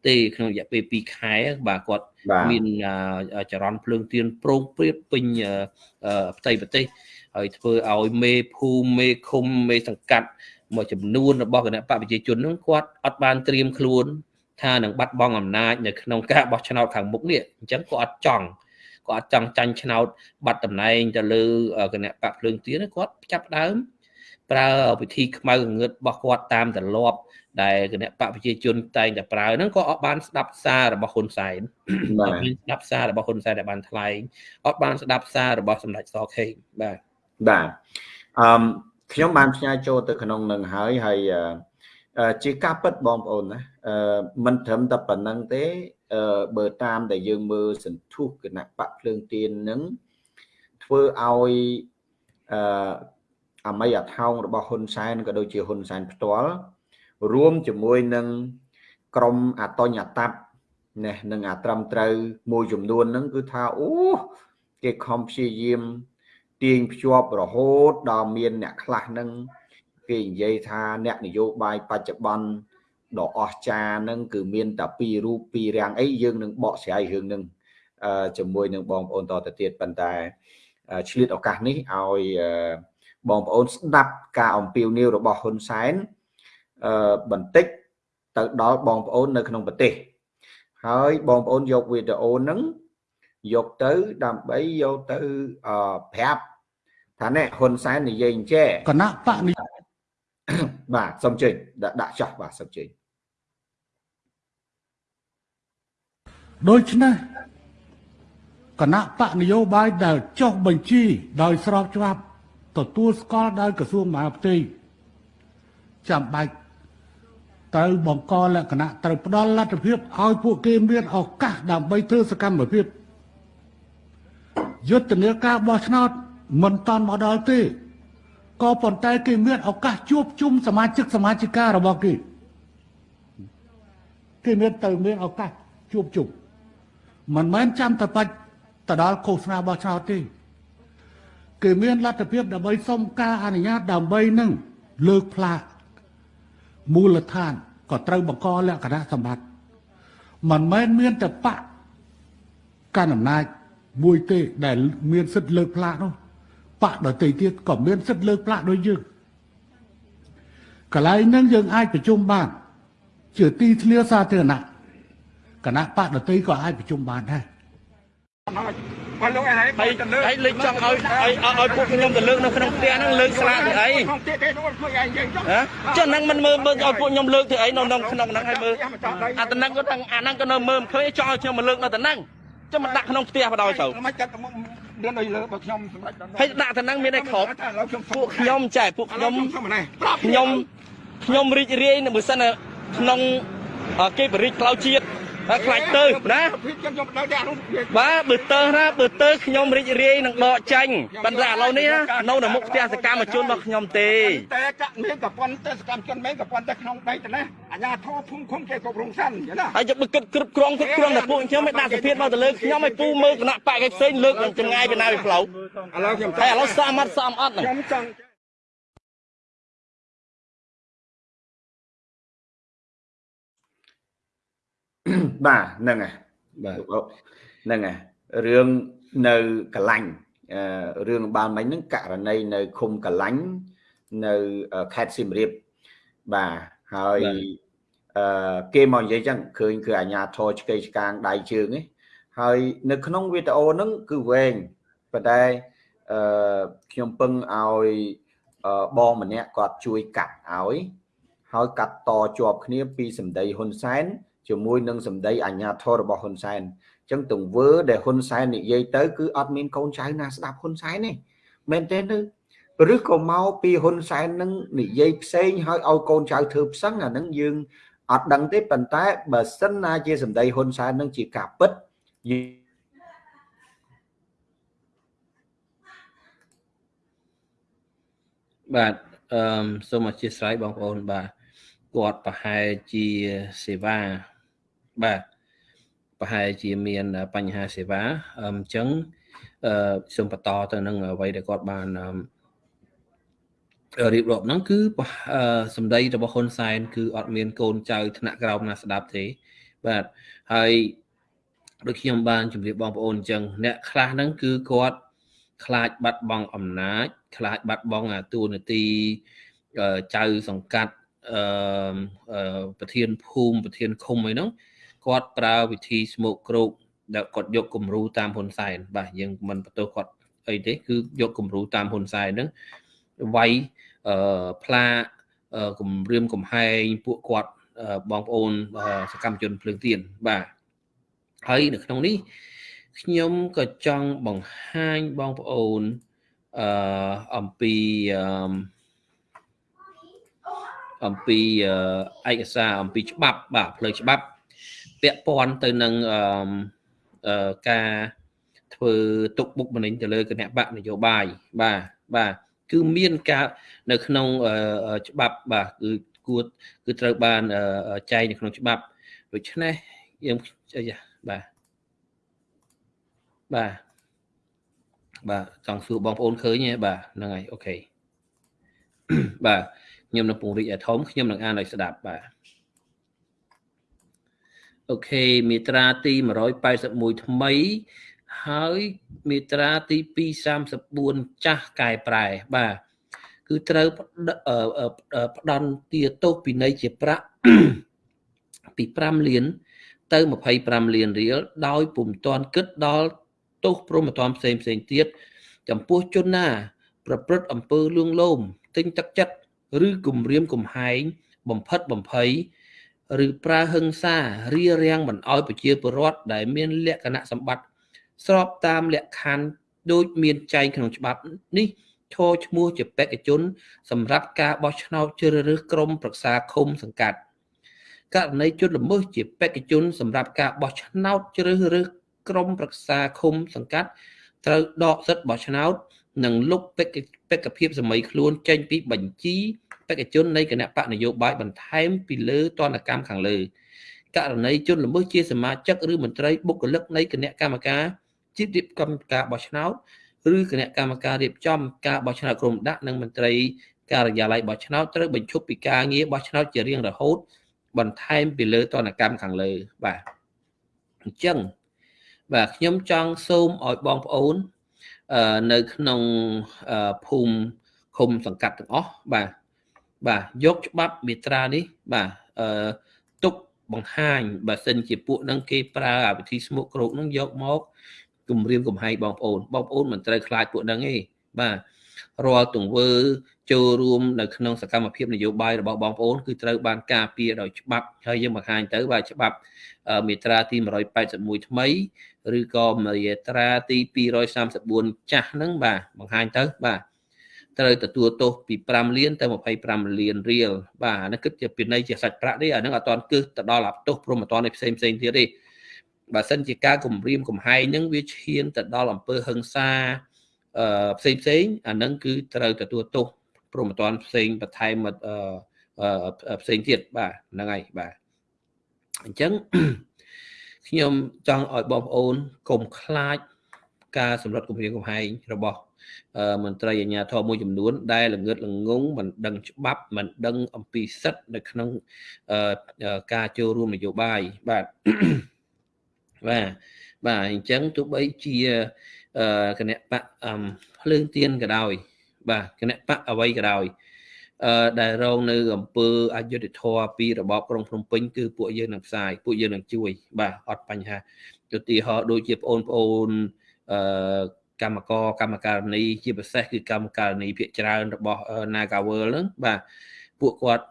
ទេក្នុងរយៈពេល2ខែបាទគាត់មានចរន្តភ្លើងទៀនប្រងព្រៀបពេញផ្ទៃប្រទេសហើយធ្វើឲ្យមេភូមិមេឃុំមេសង្កាត់មួយចំនួនរបស់គណៈបកប្រជាជននោះគាត់អត់បានត្រៀមខ្លួនថានឹងបាត់បង់អំណាចនៅក្នុងការបោះឆ្នោតខាងមុខនេះអញ្ចឹងគាត់អត់ចង់គាត់អត់ចង់ចាញ់ឆ្នោតបាត់តំណែងទៅលើគណៈបកភ្លើងទៀនគាត់ចាប់ដើម ប្រើវិធីខ្មៅងឹតរបស់គាត់តាមទម្លាប់ដែលគណៈបកប្រជាជនតែងតែប្រើហ្នឹងក៏អត់បានស្ដាប់សាររបស់ហ៊ុនសែនអត់មានស្ដាប់សាររបស់ហ៊ុនសែនដែលបានថ្លែងអត់បានស្ដាប់សាររបស់សម្ដេចសខេងបាទបាទអឺខ្ញុំបានផ្ញើចូលទៅក្នុងនឹងហើយហើយជាការពិតបងប្អូនណាអឺមិនត្រឹមតែប៉ុណ្្នឹងទេអឺបើតាមដែលយើងមើលសន្ធុះគណៈបកភ្លើងទៀននឹងធ្វើឲ្យអឺ អម័យអថោងរបស់ហ៊ុនសែនក៏ដូចជាហ៊ុនសែនផ្ទាល់រួមជាមួយនឹងក្រមអតញ្ញតបនេះនឹងអាត្រឹមត្រូវមួយចំនួនហ្នឹងគឺថាអូគេខំព្យាយាមទាញភ្ជាប់រហូតដល់មានអ្នកខ្លះហ្នឹងគេនិយាយថាអ្នកនយោបាយបច្ចុប្បន្នដ៏អស្ចារ្យហ្នឹងគឺមានតែពីររូបពីររាំងអីយើងនឹងបកស្រាយរឿងហ្នឹងជាមួយនឹងបងប្អូនតទៅទៀតប៉ុន្តែឆ្លៀតឱកាសនេះឲ្យ បងប្អូនស្ដាប់ការអំពាវនាវរបស់ហ៊ុនសែនអឺបន្តិចទៅដល់បងប្អូននៅក្នុងប្រទេសហើយបងប្អូនយកវីដេអូហ្នឹងយកទៅដើម្បីយកទៅអឺប្រាប់ថានេះហ៊ុនសែននិយាយអញ្ចេះគណៈបកនេះបាទសុំជើញដាក់ដាក់ចោះបាទសុំជើញដូច្នេះគណៈបកនយោបាយដែលចុះបញ្ជីដោយស្របច្បាប់ ទទួលស្គាល់ដោយក្រសួងមហាផ្ទៃចាំបាច់ត្រូវបង្កលក្ខណៈត្រូវផ្ដល់លទ្ធភាពឲ្យពួកគេមានឱកាសដើម្បីធ្វើសកម្មភាពយុទ្ធនាការបោះឆ្នោតមិនតាន់មកដល់ទេក៏ប៉ុន្តែគេមានឱកាសជួបជុំសមាជិកសមាជិការបស់គេគេមានទៅមានឱកាសជួបជុំមិនមែនចាំតែបាច់ទៅដល់ឃោសនាបោះឆ្នោតទេ គេមានលទ្ធភាពដើម្បីសុំការអនុញ្ញាតដើម្បីនឹងលើកផ្លាកមូលដ្ឋានក៏ត្រូវបង្កលក្ខណៈសម្បត្តិមិនមែនមានតែបកកាន់អំណាចមួយទេដែលមានសិទ្ធិលើកផ្លាកនោះបកដតីទៀតក៏មានសិទ្ធិលើកផ្លាកដូចយើងកន្លែងហ្នឹងយើងអាចប្រជុំបាន ជាទីធ្លាសាធារណៈគណៈបកដតីក៏អាចប្រជុំបានដែរ បើលោកឯងហើយហើយលេចចង់ឲ្យឲ្យឲ្យពួកខ្ញុំទៅលើកនៅក្នុងផ្ទះហ្នឹងលើកស្លាកធ្វើអីក្នុងផ្ទះទេខ្លួនឯងយើងចុះចឹងហ្នឹងមិនមើលមើលឲ្យពួកខ្ញុំលើកធ្វើអីនៅក្នុងក្នុងហ្នឹងហើយមើលអាតំណឹងក៏ទាំងអាហ្នឹងក៏នៅមើលមិនឃើញចង់ឲ្យខ្ញុំមកលើកនៅតំណឹងចឹងមិនដាក់ក្នុងផ្ទះបដ ாய் ទៅមិនកាត់មានឲ្យលើបើខ្ញុំសម្រាប់ហើយដាក់តំណឹងមានឲ្យគ្រប់ពួកខ្ញុំចែពួកខ្ញុំខ្ញុំខ្ញុំរីករាយនៅបើសិនក្នុងគេបរិយាផ្លូវជាតិ ហើយខ្លាចទៅណាខ្ញុំដល់តែនោះបាទបើទៅណាបើទៅខ្ញុំរីករាយនឹងដកចាញ់ប៉ុន្តែឥឡូវនេះនៅនៅមុខផ្ទះសកម្មជនរបស់ខ្ញុំទេតែកាក់មានប្រព័ន្ធទេសកម្មជនមានប្រព័ន្ធតែក្នុងដីទៅណាអាញាធរភូមិឃុំគេគ្រប់រងសិនណាហើយយកបើគិតគ្រប់គ្រងគ្រប់គ្រងតែពួកខ្ញុំមិនដាក់សភាពមកទៅលើខ្ញុំឲ្យពូមើលគណៈបកឯផ្សេងលើកនឹងចម្ងាយពីណាពីផ្លូវឥឡូវខ្ញុំតែឥឡូវសមអត់សមអត់ខ្ញុំចង់ បាទហ្នឹងហើយបាទហ្នឹងហើយរឿងនៅកលាញ់រឿងបានមិញហ្នឹងករណីនៅឃុំកលាញ់នៅខេត្តសៀមរាបបាទហើយអឺគេមកនិយាយចឹងឃើញគឺអាញាធរឆ្កេឆ្កាងដៃជើងហ្នឹងហើយនៅក្នុងវីដេអូហ្នឹងគឺវែងប៉ុន្តែអឺខ្ញុំពឹងឲ្យបងម្នាក់គាត់ជួយកាត់ឲ្យ ហើយកាត់តជាប់គ្នាពីសម្ដីហ៊ុនសែន ជាមួយនឹងសម្ដីអាញាធររបស់ហ៊ុនសែនអញ្ចឹងទង្វើដែលហ៊ុនសែននិយាយទៅគឺអត់មានកូនចៅណាស្ដាប់ហ៊ុនសែនទេមែនទេឬឬក៏មកពីហ៊ុនសែននឹងនិយាយផ្សេងហើយឲ្យកូនចៅធ្វើផ្សឹងអានឹងយើងអត់ដឹងទេប៉ុន្តែបើសិនណាជាសម្ដីហ៊ុនសែននឹងជាការពិតបាទអឺសូមអធិស្ឋានបងប្អូនបាទគាត់ប្រហែលជាសេវា បាទប្រហែលជាមានបញ្ហាសេវាអញ្ចឹងអឺសូមបន្តទៅនឹងអ្វីដែលគាត់បានរៀបរាប់ហ្នឹងគឺសម្ដីរបស់ហ៊ុនសែនគឺអត់មានកូនចៅថ្នាក់ក្រោមណាស្ដាប់ទេបាទហើយដូចខ្ញុំបានជម្រាបបងប្អូនអញ្ចឹងអ្នកខ្លះហ្នឹងគឺគាត់ខ្លាចបាត់បង់អំណាច ខ្លាចបាត់បង់អាតួនាទីចៅសង្កាត់អឺប្រធានភូមិប្រធានឃុំអីហ្នឹង គាត់ប្រើវិធីស្មោកគ្រោកដែលគាត់យកគំរូតាមហ៊ុនសែនបាទយើងមិនបន្ទោសគាត់អីទេគឺយកគំរូតាមហ៊ុនសែនហ្នឹងវាយអឺផ្លាគំរាមកំហែងពួកគាត់បងប្អូនសកម្មជនភ្លើងទៀនបាទហើយនៅក្នុងនេះខ្ញុំក៏ចង់បង្ហាញបងប្អូនអឺអំពីអឺអំពីឯកសារអំពីច្បាប់បាទផ្លូវច្បាប់ ពាក់ព័ន្ធទៅនឹងអឺការធ្វើទុកបុកម្នេញទៅលើគណៈបកនយោបាយបាទបាទគឺមានការនៅក្នុងច្បាប់បាទគឺគួរគឺត្រូវបានចែងនៅក្នុងច្បាប់ដូច្នេះយើងបាទបាទបាទចង់សួរបងប្អូនឃើញទេបាទហ្នឹងហើយអូខេបាទខ្ញុំនឹងពង្រីកឲ្យធំខ្ញុំនឹងអានឲ្យស្ដាប់បាទ អូខេមាត្រាទី181ថ្មី ហើយមាត្រាទី234ចាស់កែប្រែបាទគឺត្រូវផ្ដន់ទាទោសពិន័យជាប្រាក់ពី5លាន ទៅ25លានរៀលដោយពុំទាន់គិតដល់ទោសព្រមត្តផ្សេងផ្សេងទៀតចំពោះជនណា ប្រព្រឹត្តអំពើលួងលោមទិញទឹកចិត្តឬគំរាមកំហែងបំផិតបំភ័យ ឬប្រើហិង្សារារាំងមិនអោយប្រជាពលរដ្ឋដែលមានលក្ខណៈសម្បត្តិស្របតាមលក្ខខណ្ឌដូចមានចែងក្នុងច្បាប់នេះឈរឈ្មោះជាបេក្ខជន សម្រាប់ការបោះឆ្នោតជ្រើសរើសក្រុមប្រឹក្សាឃុំសង្កាត់ករណីជនល្មើសជាបេក្ខជនសម្រាប់ការបោះឆ្នោតជ្រើសរើសក្រុមប្រឹក្សាឃុំសង្កាត់ត្រូវដកសិទ្ធិបោះឆ្នោត និងលុបបេក្ខភាពសម័យខ្លួនចេញពីបញ្ជី បេក្ខជននៃគណៈបកនយោបាយបន្ថែមពីលើតនកម្មខាងលើករណីជនល្មើសជាសមាជិកឬមន្ត្រីបុគ្គលិកនៃគណៈកម្មការជាតិរៀបចំការបោះឆ្នោតឬគណៈកម្មការរៀបចំការបោះឆ្នោតក្រុមដាក់និងមន្ត្រីការិយាល័យបោះឆ្នោតត្រូវបញ្ឈប់ពីការងារបោះឆ្នោតជារៀងរហូត បន្ថែមពីលើតនកម្មខាងលើបាទអញ្ចឹងបាទខ្ញុំចង់សូមឲ្យបងប្អូននៅក្នុងភូមិឃុំសង្កាត់ទាំងអស់បាទ បាទយកច្បាប់មេត្រានេះបាទអឺទុកបង្ហាញបើសិនជាពួកនឹងគេប្រើអាវិធីស្មុកគ្រោកនឹងយកមកគម្រាមកំហែងបងប្អូនបងប្អូនមិនត្រូវខ្លាចពួកនឹងទេបាទរាល់ទង្វើ ចូលរួមនៅក្នុងសកម្មភាពនយោបាយរបស់បងប្អូនគឺត្រូវបានការពារដោយច្បាប់ហើយយើងបង្ហាញទៅបាទច្បាប់មាត្រាទី181ថ្មីឬក៏មាត្រាទី234ចាស់ហ្នឹងបាទបង្ហាញទៅបាទ ត្រូវទទួលទោសពី5លានទៅ25លានរៀលបាទអានេះគិតជាពិន័យជាសាច់ប្រាក់ទេអានឹងអត់ទាន់គិតទៅដល់អាទោសព្រមអត់ទាន់ផ្សេងផ្សេងទៀតទេបើសិនជាការគម្រាមកំហែងនឹងវាឈានទៅដល់អំពើហិង្សាអឺផ្សេងផ្សេងអានឹងគឺត្រូវទទួលទោសព្រមអត់ទាន់ផ្សេងបន្ថែមអឺផ្សេងទៀតបាទហ្នឹងហើយបាទអញ្ចឹងខ្ញុំចង់ឲ្យបងប្អូនកុំខ្លាចការសម្លុតគម្រាមកំហែងរបស់ មន្ត្រីអាជ្ញាធរមួយចំនួន ដែលល្ងឹតល្ងងមិនដឹងច្បាប់មិនដឹងអំពីសិទ្ធិនៅក្នុងការចូលរួមនយោបាយបាទបាទបាទអញ្ចឹងទោះបីជាគណៈបកភ្លើងទៀនក៏ដោយ បាទគណៈបកអ្វីក៏ដោយអឺដែលរងនៅអំពើអយុធធម៌ពីរបបក្រុងភ្នំពេញគឺពួកយើងនឹងផ្សាយពួកយើងនឹងជួយ បាទអត់បញ្ហាឧទាហរណ៍ដូចជាបងប្អូនអឺ កម្មករកម្មការនីជាពិសេសគឺកម្មការនីភាគច្រើនរបស់ Nagawal ហ្នឹងបាទពួកគាត់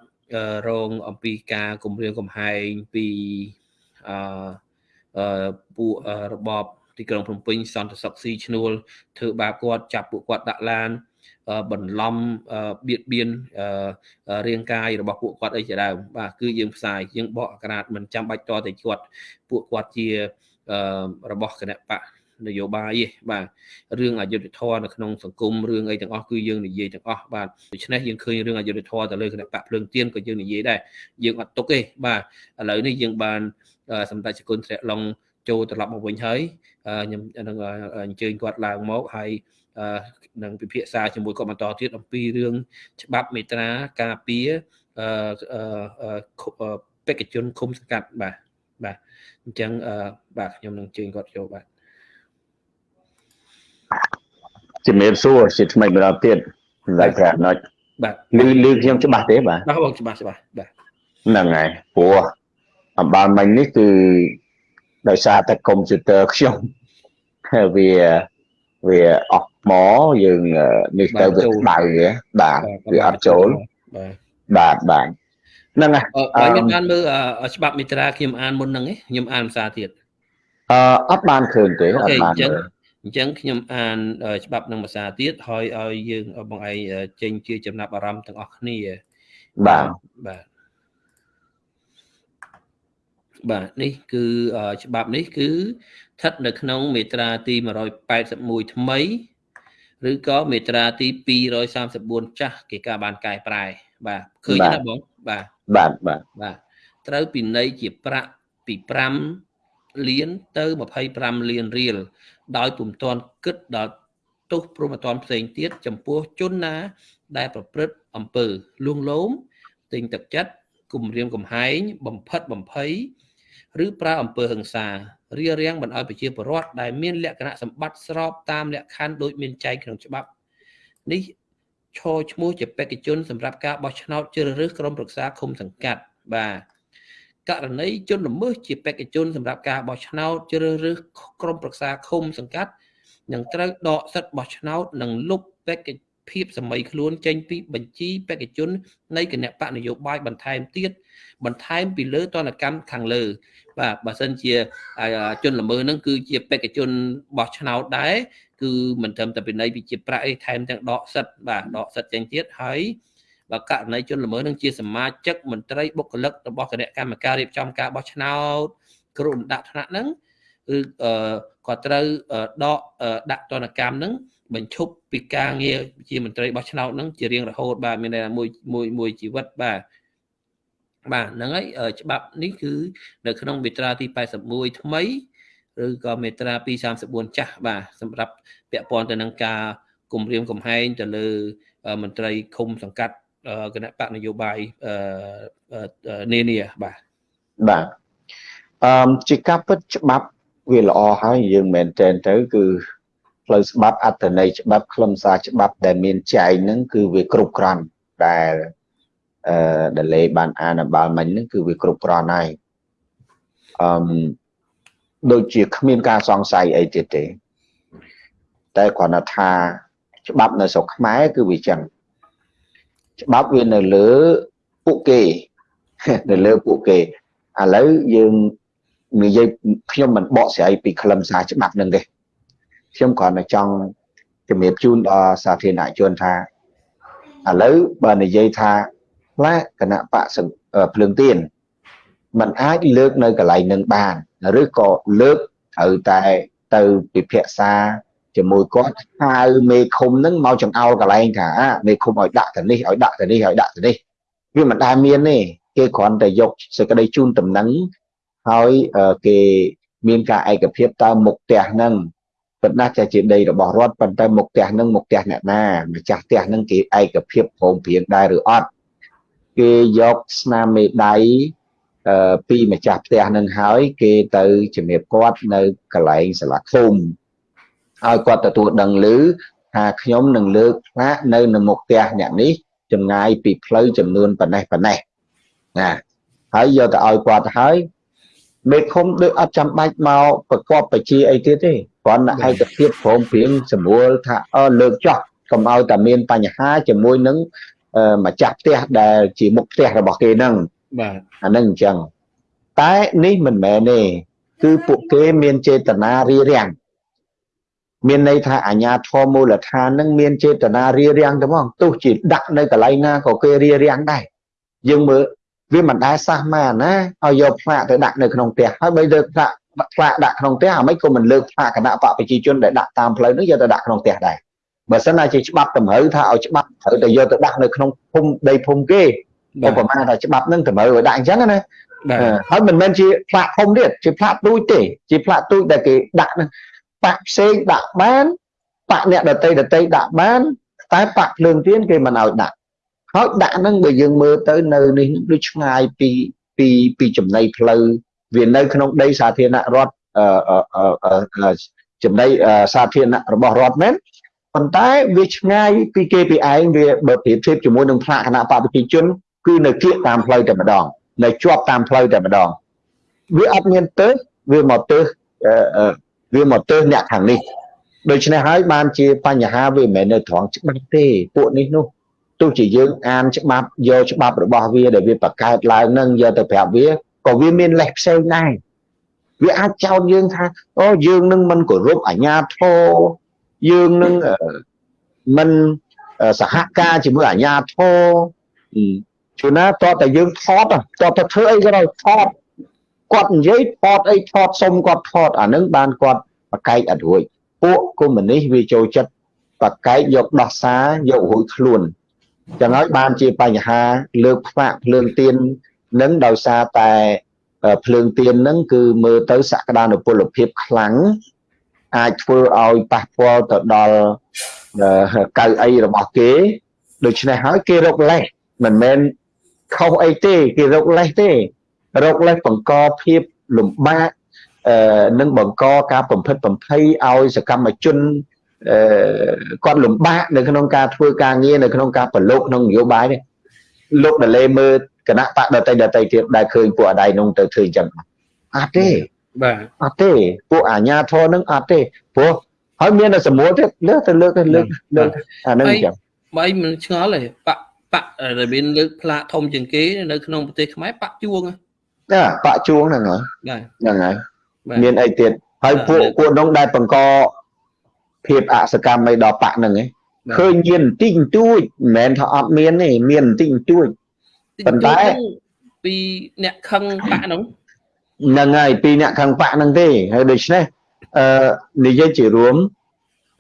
រងអំពីការគម្រាមកំហែងពីអឺពួករបបទីក្រុងភ្នំពេញសន្តិសុខស៊ីឈ្នួលធ្វើបាបគាត់ចាប់ពួកគាត់ដាក់ឡានបន្លំបៀតបៀនរាងកាយរបស់ពួកគាត់អីជាដើមបាទគឺយើងផ្សាយយើងបកអក្រាតមិនចាំបាច់តតែគាត់ពួកគាត់ជារបស់គណៈបក នយោបាយទេបាទរឿងអយុធធម៌នៅក្នុងសង្គមរឿងអីទាំងអស់គឺយើងនិយាយទាំងអស់បាទដូច្នេះយើងឃើញរឿងអយុធធម៌ទៅលើគណៈបកភ្លើងទៀនក៏យើងនិយាយដែរយើងអត់ទុកទេបាទឥឡូវនេះយើងបានសម្ដេចជគុណធ្លាក់ឡុងចូលត្រឡប់មកវិញហើយខ្ញុំនឹងអញ្ជើញគាត់ឡើងមកហើយនឹងពិភាក្សាជាមួយគាត់បន្តទៀតអំពីរឿងច្បាប់មេត្រាការពារបេក្ខជនឃុំសង្កាត់បាទបាទអញ្ចឹងបាទខ្ញុំនឹងអញ្ជើញគាត់ចូលបាទ ជំរាបសួរជាថ្មីម្ដងទៀតសម្រាប់ប្រាណុចបាទលឺលឺខ្ញុំច្បាស់ទេបាទបាទបងច្បាស់ច្បាស់បាទហ្នឹងហើយព្រោះអំបាលមិញនេះគឺដោយសារតែកុំព្យូទ័រខ្ញុំវាវាអស់ថ្មយើងនេះទៅវាដៅបាទវាអត់ចូលបាទបាទហ្នឹងហើយអឺខ្ញុំបានមើលច្បាប់មេត្រាខ្ញុំអានមុនហ្នឹងខ្ញុំអានភាសាទៀតអឺអត់បានឃើញទេអត់បានមើល អញ្ចឹងខ្ញុំអានច្បាប់នឹងភាសាទៀតហើយឲ្យយើងបងឯងចេញជាចំណាប់អារម្មណ៍ទាំងអស់គ្នាបាទបាទបាទនេះ គឺច្បាប់នេះគឺស្ថិតនៅក្នុងមេត្រាទី181ថ្មីឬក៏មេត្រាទី234ចាស់គេការបានកែប្រែ បាទឃើញណាបងបាទបាទបាទបាទត្រូវពិន័យជាប្រាក់ពី5 លានទៅ25លានរៀលដោយពុំទាន់គិតដល់ទោសព្រមអតនផ្សេងទៀតចំពោះជនណា ដែលប្រព្រឹត្តអំពើលួងលោមទិញទឹកចិត្តគំរាមកំហែងបំផិតបំភ័យឬប្រើអំពើហិង្សារារាំងមិនឲ្យប្រជាពលរដ្ឋដែលមានលក្ខណៈសម្បត្តិស្របតាមលក្ខខណ្ឌដូចមានចែងក្នុងច្បាប់នេះឈរឈ្មោះជាបេក្ខជនសម្រាប់ការបោះឆ្នោតជ្រើសរើសក្រុមប្រឹក្សាឃុំសង្កាត់បាទ ករណីជនល្មើសជាបេក្ខជនសម្រាប់ការបោះឆ្នោតជ្រើសរើសក្រុមប្រឹក្សាឃុំសង្កាត់នឹងត្រូវដកសិទ្ធិបោះឆ្នោតនិងលុបបេក្ខភាពសម័យខ្លួនចេញពីបញ្ជីបេក្ខជននៃគណៈបកនយោបាយបន្ថែមទៀតបន្ថែមពីលើតនកម្មខាងលើ បាទបើសិនជាជនល្មើសហ្នឹងគឺជាបេក្ខជនបោះឆ្នោតដែរគឺមិនត្រឹមតែពិន័យវិជាប្រាក់ឯថែមទាំងដកសិទ្ធបាទដកសិទ្ធចេញទៀតហើយ បើករណីជនល្មើសនឹងជាសមាជិកមន្ត្រីបុគ្គលិករបស់គណៈកម្មការរៀបចំការបោះឆ្នោតគ្រូលំដាក់ថ្នាក់ហ្នឹងគឺគាត់ត្រូវដកដាក់ទណ្ឌកម្មហ្នឹងបញ្ឈប់ពីការងារជាមន្ត្រីបោះឆ្នោតហ្នឹងជារៀងរហូតបាទមានតែមួយមួយមួយជីវិតបាទបាទហ្នឹងហើយច្បាប់នេះគឺនៅក្នុងមាត្រាទី81ថ្មីឬក៏មាត្រា234ចាស់បាទសម្រាប់ពាក់ព័ន្ធទៅនឹងការគម្រាមកំហែងទៅលើមន្ត្រីឃុំសង្កាត់ គណៈបកនយោបាយនានាបាទបាទអឺជាការពិតច្បាប់វាល្អហើយយើងមិនមែនទៅគឺផ្លូវច្បាប់អត្តន័យច្បាប់ខ្លឹមសារច្បាប់ដែលមានចែងហ្នឹងគឺវាគ្រប់គ្រាន់ដែលអឺដលេបានអានបាលមិញហ្នឹងគឺវាគ្រប់គ្រាន់ហើយអឺដូចជាគ្មានការសង្ស័យអីទៀតទេតែគ្រាន់តែថាច្បាប់នៅស្រុកខ្មែរគឺវាចឹង ច្បាប់វានៅលើពួកគេនៅលើពួកគេឥឡូវយើងនិយាយខ្ញុំមិនបកស្រាយពីខ្លឹមសារច្បាប់នឹងទេខ្ញុំគ្រាន់តែចង់ជំរាបជូនដល់សាធារណជនថាឥឡូវបើនិយាយថាផ្លាកគណៈបកភ្លើងទៀនมันអាចលើកនៅកន្លែងនឹងបាន ឬក៏លើកត្រូវតែទៅពិភាក្សា ជាមួយគាត់ហៅមេឃុំនឹងមកចង្អោលកន្លែងថាមេឃុំឲ្យដាក់ទៅនេះឲ្យដាក់ទៅនេះឲ្យដាក់ទៅនេះវាមិនដែលមានទេគេគ្រាន់តែយកសេចក្តីជូនដំណឹងហើយគេមានការឯកភាពតើមុខផ្ទះហ្នឹងប៉ុន្តែចេះជាដីរបស់រដ្ឋប៉ុន្តែមុខផ្ទះហ្នឹងមុខផ្ទះអ្នកណាម្ចាស់ផ្ទះហ្នឹងគេឯកភាពព្រមព្រៀងដែរឬអត់គេយកស្នាមមេដៃអឺពីម្ចាស់ផ្ទះនឹងហើយ គេទៅជំរាបគាត់នៅកន្លែងសាលាឃុំ ហើយគាត់ទទួលដឹងឮថាខ្ញុំនឹងលើកផ្លាកនៅនៅមុខផ្ទះអ្នកនេះចម្ងាយពីផ្លូវចំនួនប៉ុណ្ណេះប៉ុណ្ណេះណាហើយយកទៅឲ្យគាត់ហើយមេឃុំដូចអត់ចាំបាច់មកប្រកបបជាអីទៀតទេគ្រាន់តែឯកភាពព្រមព្រៀងសម្រួលថាអឺលើកចោះកុំឲ្យតែមានបញ្ហាជាមួយនឹងម្ចាស់ផ្ទះដែលជាមុខផ្ទះរបស់គេហ្នឹងបាទអានឹងអញ្ចឹងតែនេះមិនមែនទេគឺពួកគេមានចេតនារៀបរៀង មានន័យថាអាញាធមមូលដ្ឋាននឹងមានចេតនារៀបរៀងទៅហ្មងទោះជាដាក់នៅកន្លែងណាក៏គេរៀបរៀងដែរយើងមើលវាមិនដែលសះម៉ាណាឲ្យយកផ្លាកទៅដាក់នៅក្នុងផ្ទះហើយបើលើកផ្លាកផ្លាកដាក់ក្នុងផ្ទះអាមិនក៏មិនលើកផ្លាកគណៈបកប្រជាជនដែលដាក់តាមផ្លូវនោះយកទៅដាក់ក្នុងផ្ទះដែរបើសិនណាជាច្បាប់តម្រូវថាឲ្យច្បាប់ត្រូវតែយកទៅដាក់នៅក្នុងភូមិដីភូមិគេឧបមាថាច្បាប់នឹងតម្រូវឲ្យដាក់អញ្ចឹងណាហើយមិនមែនជាផ្លាកធំទៀតជាផ្លាកទូចទេជាផ្លាកទូចដែលគេដាក់នឹង បាក់ផ្សេងដាក់បានបាក់អ្នកដតីដតីដាក់បាន តែបាក់ភ្លើងទៀនគេមិនឲ្យដាក់ហើយដាក់ហ្នឹងបើយើងមើលទៅនៅនេះដូចឆ្ងាយពីពីពីចំណីផ្លូវវានៅក្នុងដីសាធារណរដ្ឋចំណីសាធារណៈរបស់រដ្ឋមែនប៉ុន្តែវាឆ្ងាយពីគេពីឯងវាបើប្រៀបធៀបជាមួយនឹងផ្លាកគណៈបព្វជិជនគឺនៅគៀកតាមផ្លូវតែម្ដងនៅជាប់តាមផ្លូវតែម្ដងវាអត់មានទៅវាមកទៅ វាមកទៅអ្នកខាងនេះដូច្នេះហើយបានជាបញ្ហាវាមិនមែននៅត្រង់ច្បាប់ទេពួកនេះនោះទោះជាយើងអានច្បាប់យកច្បាប់របស់វាដែលវាបង្កើតឡើងនឹងយកទៅប្រាប់វាក៏វាមានលេសផ្សេងដែរវាអាចចោទយើងថាអូយើងនឹងមិនគោរពអាជ្ញាធរយើងនឹងមិនសហការជាមួយអាជ្ញាធរជួនណាតតែយើងថតតតែធ្វើអីក៏ដោយថត គាត់និយាយថតអីថតសុំគាត់ថតអានឹងបានគាត់បកែកអត់រួចពួកកុម្មុយនីសវាចូលចិត្តបកែកយកដោះសារយករួចខ្លួនចឹងហើយបានជាបញ្ហាលើកផ្វាក់ភ្លើងទៀននឹងដោយសារតែភ្លើងទៀននឹងគឺមើលទៅសក្តានុពលភាពខ្លាំងអាចធ្វើឲ្យប៉ះពាល់ទៅដល់កៅអីរបស់គេដូច្នេះហើយគេរកលេសមិនមែនខុសអីទេគេរកលេសទេ រកលេសបង្កភាពលំបាកអឺនឹងបង្កការបំផិតបំភ័យឲ្យសកម្មជនអឺគាត់លំបាកនៅក្នុងការធ្វើការងារនៅក្នុងការប្រឡូកក្នុងនយោបាយនេះលោកដលេមើលគណៈបកដតីដតីទៀតដែលឃើញពួកអដៃនោះទៅធ្វើអញ្ចឹងអត់ទេបាទអត់ទេពួកអាញាធរនឹងអត់ទេព្រោះហើយមានតែសមូលទៀតលើកទៅលើកទៅលើកលើកអានឹងអញ្ចឹងបើមិនឆ្ងល់ទេបកបកដែលមានលើកផ្លាកធំជាងគេនៅក្នុងប្រទេសខ្មែរបកជួង ណាបកជួងហ្នឹងហើយហ្នឹងហើយមានអីទៀតហើយពួកពួកនោះដែលបង្កភាពអសកម្មអីដល់បកហ្នឹងឯងឃើញមានបន្តិចបន្តួចមិនមែនថាអត់មានទេមានបន្តិចបន្តួចប៉ុន្តែពីអ្នកខឹងបកហ្នឹងហ្នឹងហើយពីអ្នកខឹងបកហ្នឹងទេហើយដូច្នេះអឺនិយាយជារួម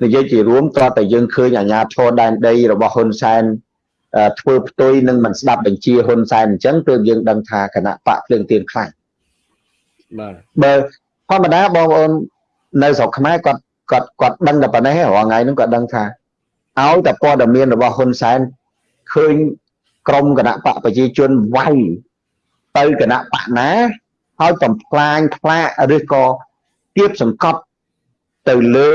និយាយជារួមតើតែយើងឃើញអាញាធរដែនដីរបស់ហ៊ុនសែន ធ្វើផ្ទុយនឹងមិនស្ដាប់បញ្ជាហ៊ុនសែនអញ្ចឹងទើបយើងដឹងថាគណៈបកភ្លើងទៀនខ្លាំងបាទបើធម្មតាបងប្អូននៅស្រុកខ្មែរគាត់គាត់គាត់ដឹងតែប៉ុណ្ណេះរាល់ថ្ងៃហ្នឹងគាត់ដឹងថាឲ្យតែព័ត៌មានរបស់ហ៊ុនសែនឃើញក្រមគណៈបកប្រជាជនវាយទៅគណៈបកណាហើយបំផ្លាញផ្លាកឬក៏គៀបសង្កត់ទៅលើ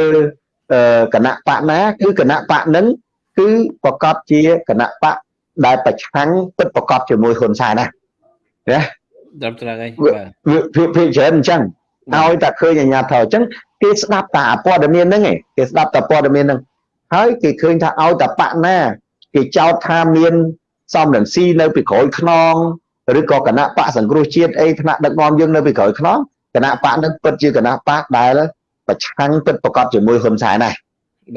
គណៈបកណាគឺគណៈបកនឹង គឺប្រកាសជាគណៈបកដែលប្រឆាំងពិតប្រកបជាមួយហ៊ុនសែនណាណាដល់ត្រង់ហើយវាវាច្រើនអញ្ចឹងឲ្យតែឃើញអាញាធរអញ្ចឹងគេស្ដាប់តែព័ត៌មានហ្នឹងឯងគេស្ដាប់តែព័ត៌មានហ្នឹងហើយគេឃើញថាឲ្យតែបកណាគេចោទថាមានសំរងស៊ីនៅពីក្រោយខ្នងឬក៏គណៈបកសង្គ្រោះជាតិអីថ្នាក់ដឹកនាំយើងនៅពីក្រោយខ្នងគណៈបកនឹងពិតជាគណៈបកដែលប្រឆាំងពិតប្រកបជាមួយហ៊ុនសែនដែរ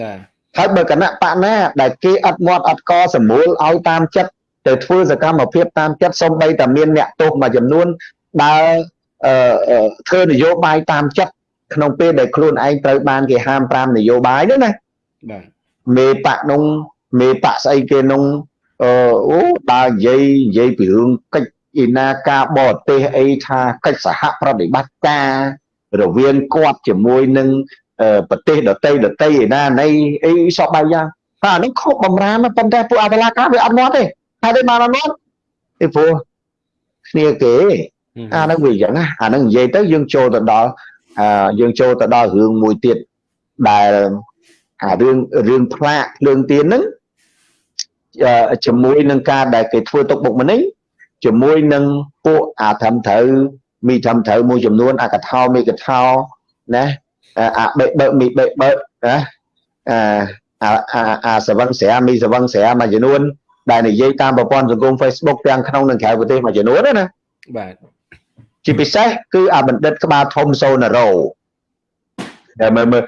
បាទ ហើយបើគណៈបកណាដែលគេអត់មាត់អត់កសម្រួលឲ្យតាមចិត្តទៅធ្វើសកម្មភាពតាមចិត្តសំបីតែមានអ្នកទោសមួយចំនួនដើរធ្វើនយោបាយតាមចិត្តក្នុងពេលដែលខ្លួនឯងត្រូវបានគេហាម5នយោបាយនោះណាបាទមេបកនោះមេបកស្អីគេនោះអឺអូដើរនិយាយនិយាយពីរឿងកិច្ចឯណាការបរទេសអីថាកិច្ចសហប្រតិបត្តិការរវាងគាត់ជាមួយនឹង ប្រទេសដតីដតីឯណានៃអីសពបាយយ៉ាងតែអានេះខុសបំរាមប៉ុន្តែពួកអបលាការវាអត់មាត់ទេហើយទេបានអត់មាត់ពីព្រោះគ្នាគេអានឹងវាយ៉ាងណាអានឹងនិយាយទៅយើងចូលទៅដល់អឺយើងចូលទៅដល់រឿងមួយទៀតដែលអារឿងរឿងផ្លាកភ្លើងទៀនហ្នឹងជាមួយនឹងការដែលគេធ្វើទុកបុកម្នេញជាមួយនឹងពួកអាធម្មត្រូវមីធម្មត្រូវមួយចំនួនអាកថោមីកថោណា អាបេបើមីបេបើណាអាអាអាសវឹងស្រាមីសវឹងស្រាមួយចំនួនដែលនិយាយតាមប្រព័ន្ធសង្គម Facebook ទាំងក្នុងនិងក្រៅប្រទេសមួយចំនួនណាបាទជាពិសេសគឺអាបណ្ឌិតក្បាលធំសូណារ៉ូដែលមើលមើល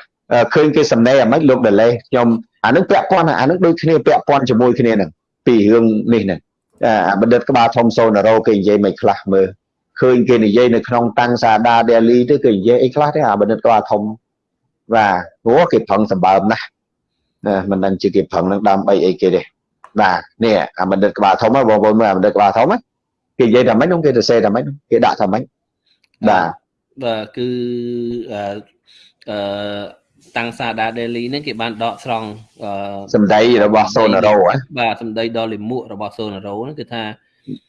ឃើញគេសំណេរអាម៉េចលោកដលេខ្ញុំអានឹងពាក់ព័ន្ធអានឹងដូចគ្នាពាក់ព័ន្ធជាមួយគ្នានឹងពីរឿងនេះហ្នឹងអាបណ្ឌិតក្បាលធំសូណារ៉ូគេនិយាយមិនខ្លះមើល ឃើញគេនិយាយនៅក្នុងតាំងសាដាដេលីទៅគេនិយាយអីខ្លះទេអាបណ្ឌិតក្បាលធំបាទព្រោះគេប្រឹងសម្បើមណាស់ណាមិនដឹងជាគេប្រឹងនឹងដើម្បីអីគេទេបាទនេះអាបណ្ឌិតក្បាលធំបងប្អូនមើលអាបណ្ឌិតក្បាលធំគេនិយាយថាម៉េចនោះគេទៅសេថាម៉េចគេដាក់ថាម៉េចបាទបាទគឺអឺតាំងសាដាដេលីហ្នឹងគេបានដកស្រង់សម្ដីរបស់សូណារ៉ូបាទសម្ដីដ៏លិមួករបស់សូណារ៉ូហ្នឹងគឺថា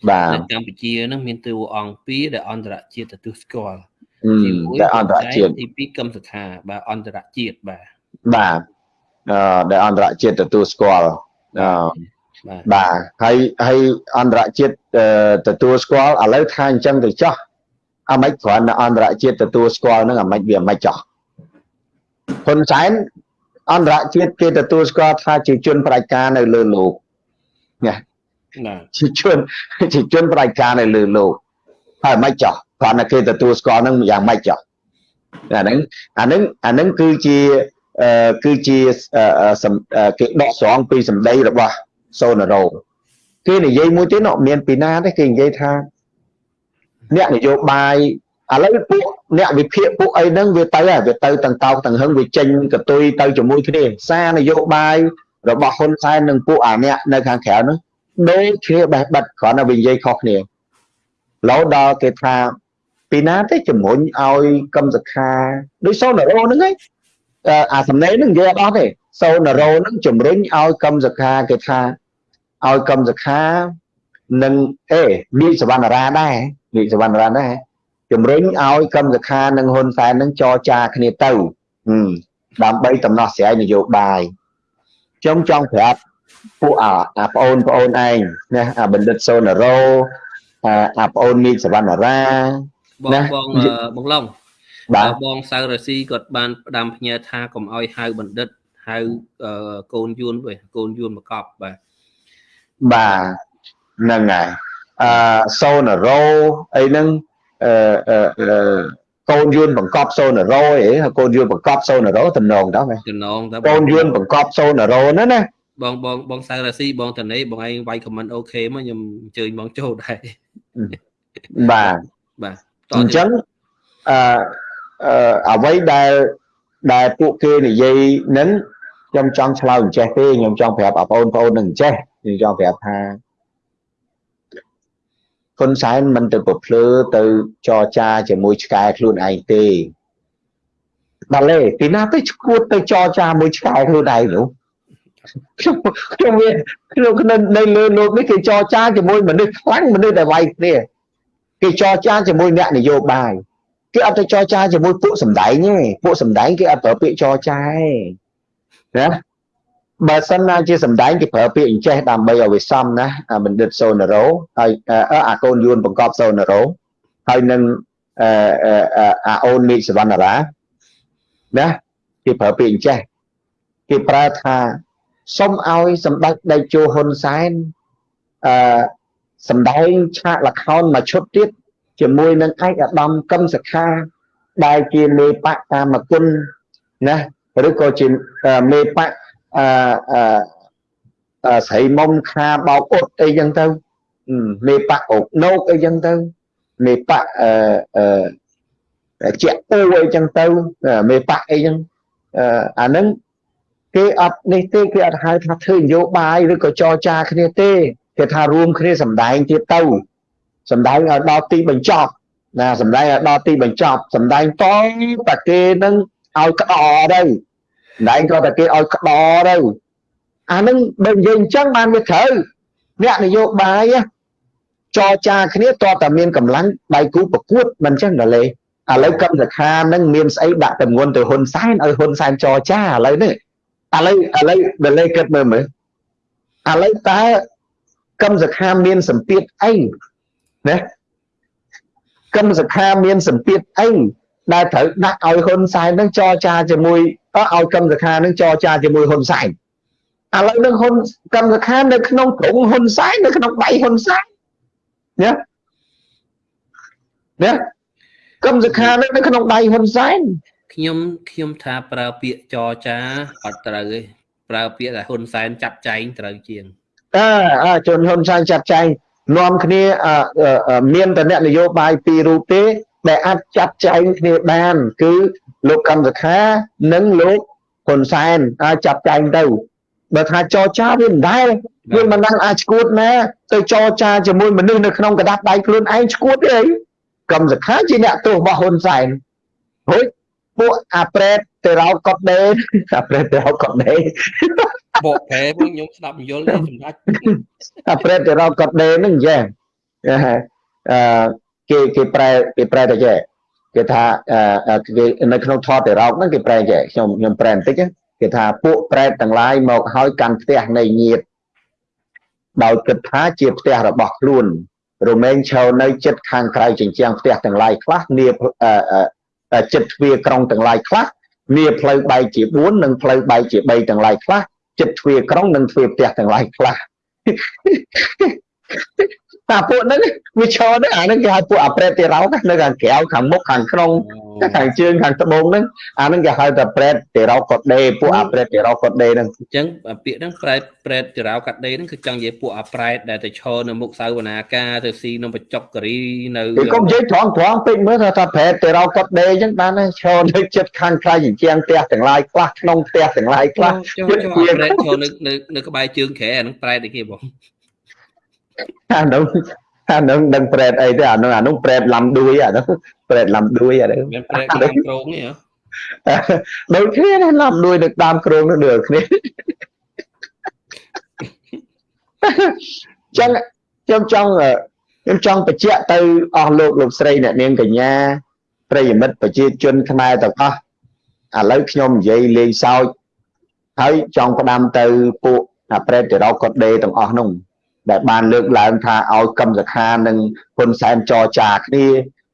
បាទនៅកម្ពុជាហ្នឹងមានតួអង្គពីរដែលអន្តរជាតិទទួលស្គាល់ជាមួយដែលអន្តរជាតិទី2កម្មសខាបាទអន្តរជាតិបាទបាទអឺដែលអន្តរជាតិទទួលស្គាល់អឺបាទហើយហើយអន្តរជាតិទទួលស្គាល់ឥឡូវថាអញ្ចឹងទៅចោះអាម៉េចគ្រាន់តែអន្តរជាតិទទួលស្គាល់ហ្នឹងអាម៉េចវាអាម៉េចចោះហ៊ុនសែនអន្តរជាតិគេទទួលស្គាល់ថាជាជនប្រជាការនៅលើលោកណា ជាជនជាជនប្រជាការនៅលើលោកហើយមិនចោះគ្រាន់តែគេទទួលស្គាល់នឹងយ៉ាងម៉េចចោះអាហ្នឹងអាហ្នឹងអាហ្នឹងគឺជាគឺជាគេដកស្រង់ពីសម្ដីរបស់សូណារ៉ូគេនិយាយមួយទៀតមានពីណាទេគេនិយាយថាអ្នកនយោបាយឥឡូវពួកអ្នកវិភាគពួកអីហ្នឹងវាទៅហើយវាទៅទាំងតោកទាំងហឹងវាចេញកតុយទៅជាមួយគ្នាសារនយោបាយរបស់ហ៊ុនសែននិងពួកអាអ្នកនៅខាងក្រៅហ្នឹង ដូចគ្នាបេះបិទគ្រាន់តែវានិយាយខុសគ្នាលោដល់គេថាពីណាទេជំរុញឲ្យកម្មសខាដូចសូណារ៉ូហ្នឹងឯងអាសំណេរហ្នឹងនិយាយអត់អស់ទេសូណារ៉ូហ្នឹងជំរុញឲ្យកម្មសខាគេថាឲ្យកម្មសខានិងអេមីសវណ្ណរាដែរមីសវណ្ណរាដែរជំរុញឲ្យកម្មសខានិងហ៊ុនសែននឹងចរចាគ្នាទៅដើម្បីដំណោះស្រាយនយោបាយខ្ញុំចង់ប្រាប់ ពួកអាអាប្អូនប្អូនឯងណាអាបណ្ឌិតសូណារ៉ូអាអាប្អូនមីសវណ្ណរាបងបងបងឡុងបាទបងសៅរស៊ីគាត់បានផ្ដាំផ្ញើថាកុំឲ្យហៅបណ្ឌិតហៅកូនយួនវិញកូនយួនមកកប់បាទបាទហ្នឹងហើយអឺសូណារ៉ូអីហ្នឹងអឺកូនយួនបង្កប់សូណារ៉ូអីកូនយួនបង្កប់សូណារ៉ូតំណងតើតំណងតើកូនយួនបង្កប់សូណារ៉ូណាណា បងបងបងសៅរាស៊ីបងតនេបងឯងវាយខមមិនអូខេមកខ្ញុំអញ្ជើញបងចូលដែរបាទបាទអញ្ចឹងអឺអ្វីដែលដែលពួកគេនិយាយនឹងខ្ញុំចង់ឆ្លើយអញ្ចេះទេខ្ញុំចង់ប្រាប់បងប្អូននឹងអញ្ចេះខ្ញុំចង់ប្រាប់ថាហ៊ុនសែនមិនទៅប្រភ្លឺទៅចរចាជាមួយឆ្កែខ្លួនឯងទេដល់ទេពីណាទៅឈួតទៅចរចាមួយឆ្កែខ្លួនឯងនោះ ខ្ញុំខ្ញុំវាខ្ញុំនៅលើលោកនេះគេចរចាជាមួយមនុស្សខ្លាំងមនុស្សដែលវាយគ្នាគេចរចាជាមួយអ្នកនយោបាយគេអត់ទៅចរចាជាមួយពួកសំដែងទេពួកសំដែងគេអត់ប្រើពាក្យចរចាទេណាបើសិនណាជាសំដែងគេប្រើពាក្យអញ្ចេះដើម្បីឲ្យវាសមណាបណ្ឌិតសូណារ៉ូហើយអាកូនយួនបង្កប់សូណារ៉ូហើយនឹងអឺអាអូនមីសវណ្ណារាណាគេប្រើពាក្យអញ្ចេះគេប្រើថា សុំឲ្យសម្ដេចដេជោហ៊ុនសែនអឺសម្ដែងឆាកលខោនមួយឈុតទៀតជាមួយនឹងឯកឧត្តមកឹមសខាដែលជាមេបកកាមគុណណាឬក៏ជាមេបកអឺអឺស្រីមុំខាបោកអ៊ុតអីចឹងទៅមេបកអូកណូកអីចឹងទៅមេបកអឺអឺជាក់ពូអីចឹងទៅមេបកអីចឹងអាហ្នឹង គេអត់នេះទេគេអត់ហៅថាធ្វើនយោបាយឬក៏ចរចាគ្នាទេគេថារួមគ្នាសម្ដែងទៀតទៅសម្ដែងឲ្យដល់ទីបញ្ចប់ណាសម្ដែងឲ្យដល់ទីបញ្ចប់សម្ដែងតតែគេនឹងឲ្យក្តរទៅសម្ដែងក៏តែគេឲ្យក្តរទៅអានឹងបើនិយាយអញ្ចឹងបានវាត្រូវអ្នកនយោបាយចរចាគ្នាតតែមានកម្លាំងដៃគូប្រកួតមិនអញ្ចឹងដល់លេឥឡូវកម្មសខានឹងមានស្អីដាក់តម្ងន់ទៅហ៊ុនសែនឲ្យហ៊ុនសែនចរចាឥឡូវនេះ ឥឡូវឥឡូវដល់លេគិតមើលមើលឥឡូវតើកម្មសខាមានសម្ពាធអីណាកម្មសខាមានសម្ពាធអីដែលត្រូវដាក់ឲ្យហ៊ុនសែននឹងចរចាជាមួយឲ្យកម្មសខានឹងចរចាជាមួយហ៊ុនសែនឥឡូវនឹងហ៊ុនកម្មសខានៅក្នុងក្រុមហ៊ុនសែននៅក្នុងដៃហ៊ុនសែនណាណាកម្មសខានៅក្នុងដៃហ៊ុនសែន ខ្ញុំខ្ញុំថាប្រើពាក្យចរចាអត់ត្រូវទេប្រើពាក្យថាហ៊ុនសែនចាត់ចែងត្រូវជាងអើអើជនហ៊ុនសែនចាត់ចែងនាំគ្នាមានតអ្នកនយោបាយពីររូបទេដែលអាចចាត់ចែងគ្នាបានគឺលោកកម្មសខានិងលោកហ៊ុនសែនអាចចាត់ចែងទៅបើថាចរចាវាមិនដែលវាមិនដឹងអាចឈួតណាទៅចរចាជាមួយមនុស្សនៅក្នុងกระดาษដៃខ្លួនឯងឈួតទេកម្មសខាជាអ្នកទោសរបស់ហ៊ុនសែនហូច ពួកអាប្រេតទៅរោកកត់ដេអាប្រេតទៅរោកកត់ដេបកប្រែពួកខ្ញុំស្ដាប់យល់ទេសម្ដេចអាប្រេតទៅរកកត់ដេហ្នឹងចាអឺគេគេប្រែគេប្រែទៅចេះគេថាគេនៅក្នុងថតទៅរកហ្នឹងគេប្រែចេះខ្ញុំខ្ញុំប្រែបន្តិចគេថាពួកប្រែតទាំងឡាយមកហើយកាន់ផ្ទះនៃញាតដោយគិតថាជាផ្ទះរបស់ខ្លួនរមែងឈរនៅចិត្តខាងក្រៅជញ្ជាំងផ្ទះទាំងឡាយខ្លះនា ចិត្តទ្វារក្រុងទាំងឡាយខ្លះនាផ្លូវបែកជា4និងផ្លូវបែកជា3ទាំងឡាយខ្លះចិត្តទ្វារក្រុងនិងទ្វារផ្ទះទាំងឡាយខ្លះតាពួកហ្នឹងវាឈរហ្នឹងអាហ្នឹងគេហៅពួកអប្រេតទីរោនៅខាងក្រៅខាងមុខខាងក្នុង ខាងជើងខាងត្បូងហ្នឹងអាហ្នឹងគេហៅថាប្រេតទីរោកុដដេពួកអប្រេតទីរោកុដដេហ្នឹងអញ្ចឹងពាក្យហ្នឹងប្រេតប្រេតទីរោកាត់ដេហ្នឹងគឺចង់និយាយពួកអប្រេតដែលទៅឈរនៅមុខសៅវនាការទៅស៊ីនំបច្ចុកការីនៅគេកុំនិយាយត្រង់ត្រង់ពេកមើលថាប្រេតទីរោកុដដេអញ្ចឹងបានឈរនៅចិត្តខាងក្រៅជាងផ្ទះទាំងឡាយខ្លះក្នុងផ្ទះទាំងឡាយខ្លះជួយប្រេតឈរនៅនៅក្បែរជើងក្រែអាហ្នឹងប្រេតអីគេបងអានោះ អានោះដឹងប្រេតអីទេអានោះអានោះប្រេតឡំដួយអានោះប្រេតឡំដួយអានោះមានប្រេតតាមក្រងនេះហ៎ដូចគ្នាណាឡំដួយនៅតាមក្រងនោះដូចគ្នាចឹងខ្ញុំចង់ខ្ញុំចង់បញ្ជាក់ទៅអស់លោកលោកស្រីអ្នកនាងកញ្ញាប្រិយមិត្តប្រជាជនខ្មែរទាំងអស់ឥឡូវខ្ញុំនិយាយលេងសើចហើយចង់ផ្ដាំទៅពួកអាប្រេតតិរោកុដដេទាំងអស់នោះ ដែលបានលើកឡើងថាឲ្យកម្មសខានិងហ៊ុនសែនចរចាគ្នា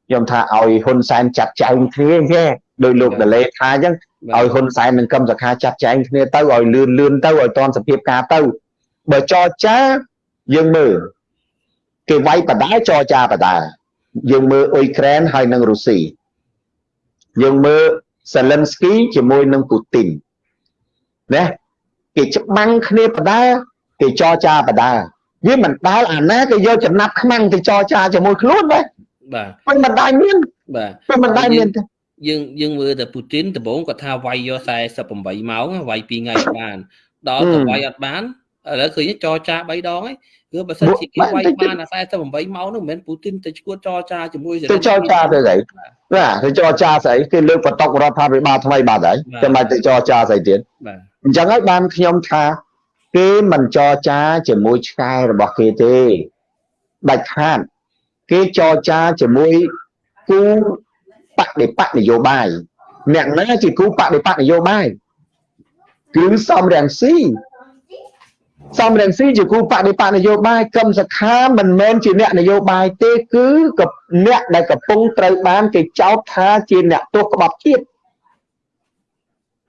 ខ្ញុំថាឲ្យហ៊ុនសែនចាត់ចែងគ្នាទេដោយលោកដលេថាអញ្ចឹងឲ្យហ៊ុនសែននិងកម្មសខាចាត់ចែងគ្នាទៅឲ្យលឿនលឿនទៅឲ្យតនសភាពការទៅបើចរចាយើងមើលគេវាយបដាចរចាបដាយើងមើលអ៊ុយក្រែនហើយនិងរុស្ស៊ីយើងមើលសេលិនស្គីជាមួយនឹងពូទីនណាគេច្បាំងគ្នាបដាគេចរចាបដា វាមិនដែលអាណាគេយកចំណាប់ខ្មាំងទៅចរចាជាមួយខ្លួនទេបាទមិនមិនដែលមានបាទមិនដែលមានទេយើងយើងមើលតែពូទីនដំបូងគាត់ថាវាយយក48ម៉ោងវាយ2ថ្ងៃបានដល់ទៅវាយអត់បានឥឡូវឃើញចរចា3ដងហើយគឺបើសិនជាគេវាយបានអា48ម៉ោងនោះមិនមែនពូទីនទៅឈួតចរចាជាមួយទៅចរចាទៅស្អីបាទទៅចរចាស្អីគេលើកបតករដ្ឋាភិបាលថ្មីបាត់ហើយចាំបាច់ទៅចរចាស្អីទៀតបាទអញ្ចឹងហើយបានខ្ញុំថា គេមិនចរចាជាមួយឆ្កែរបស់គេទេដាច់ខាតគេចរចាជាមួយគូបបដិបកនយោបាយអ្នកណាជាគូបដិបកនយោបាយគឺសំរងស៊ីសំរងស៊ីជាគូបដិបកនយោបាយកឹមសខាមិនមែនជាអ្នកនយោបាយទេគឺអ្នកដែលកំពុងត្រូវបានគេចោទថាជាអ្នកទោសក្បត់ជាតិ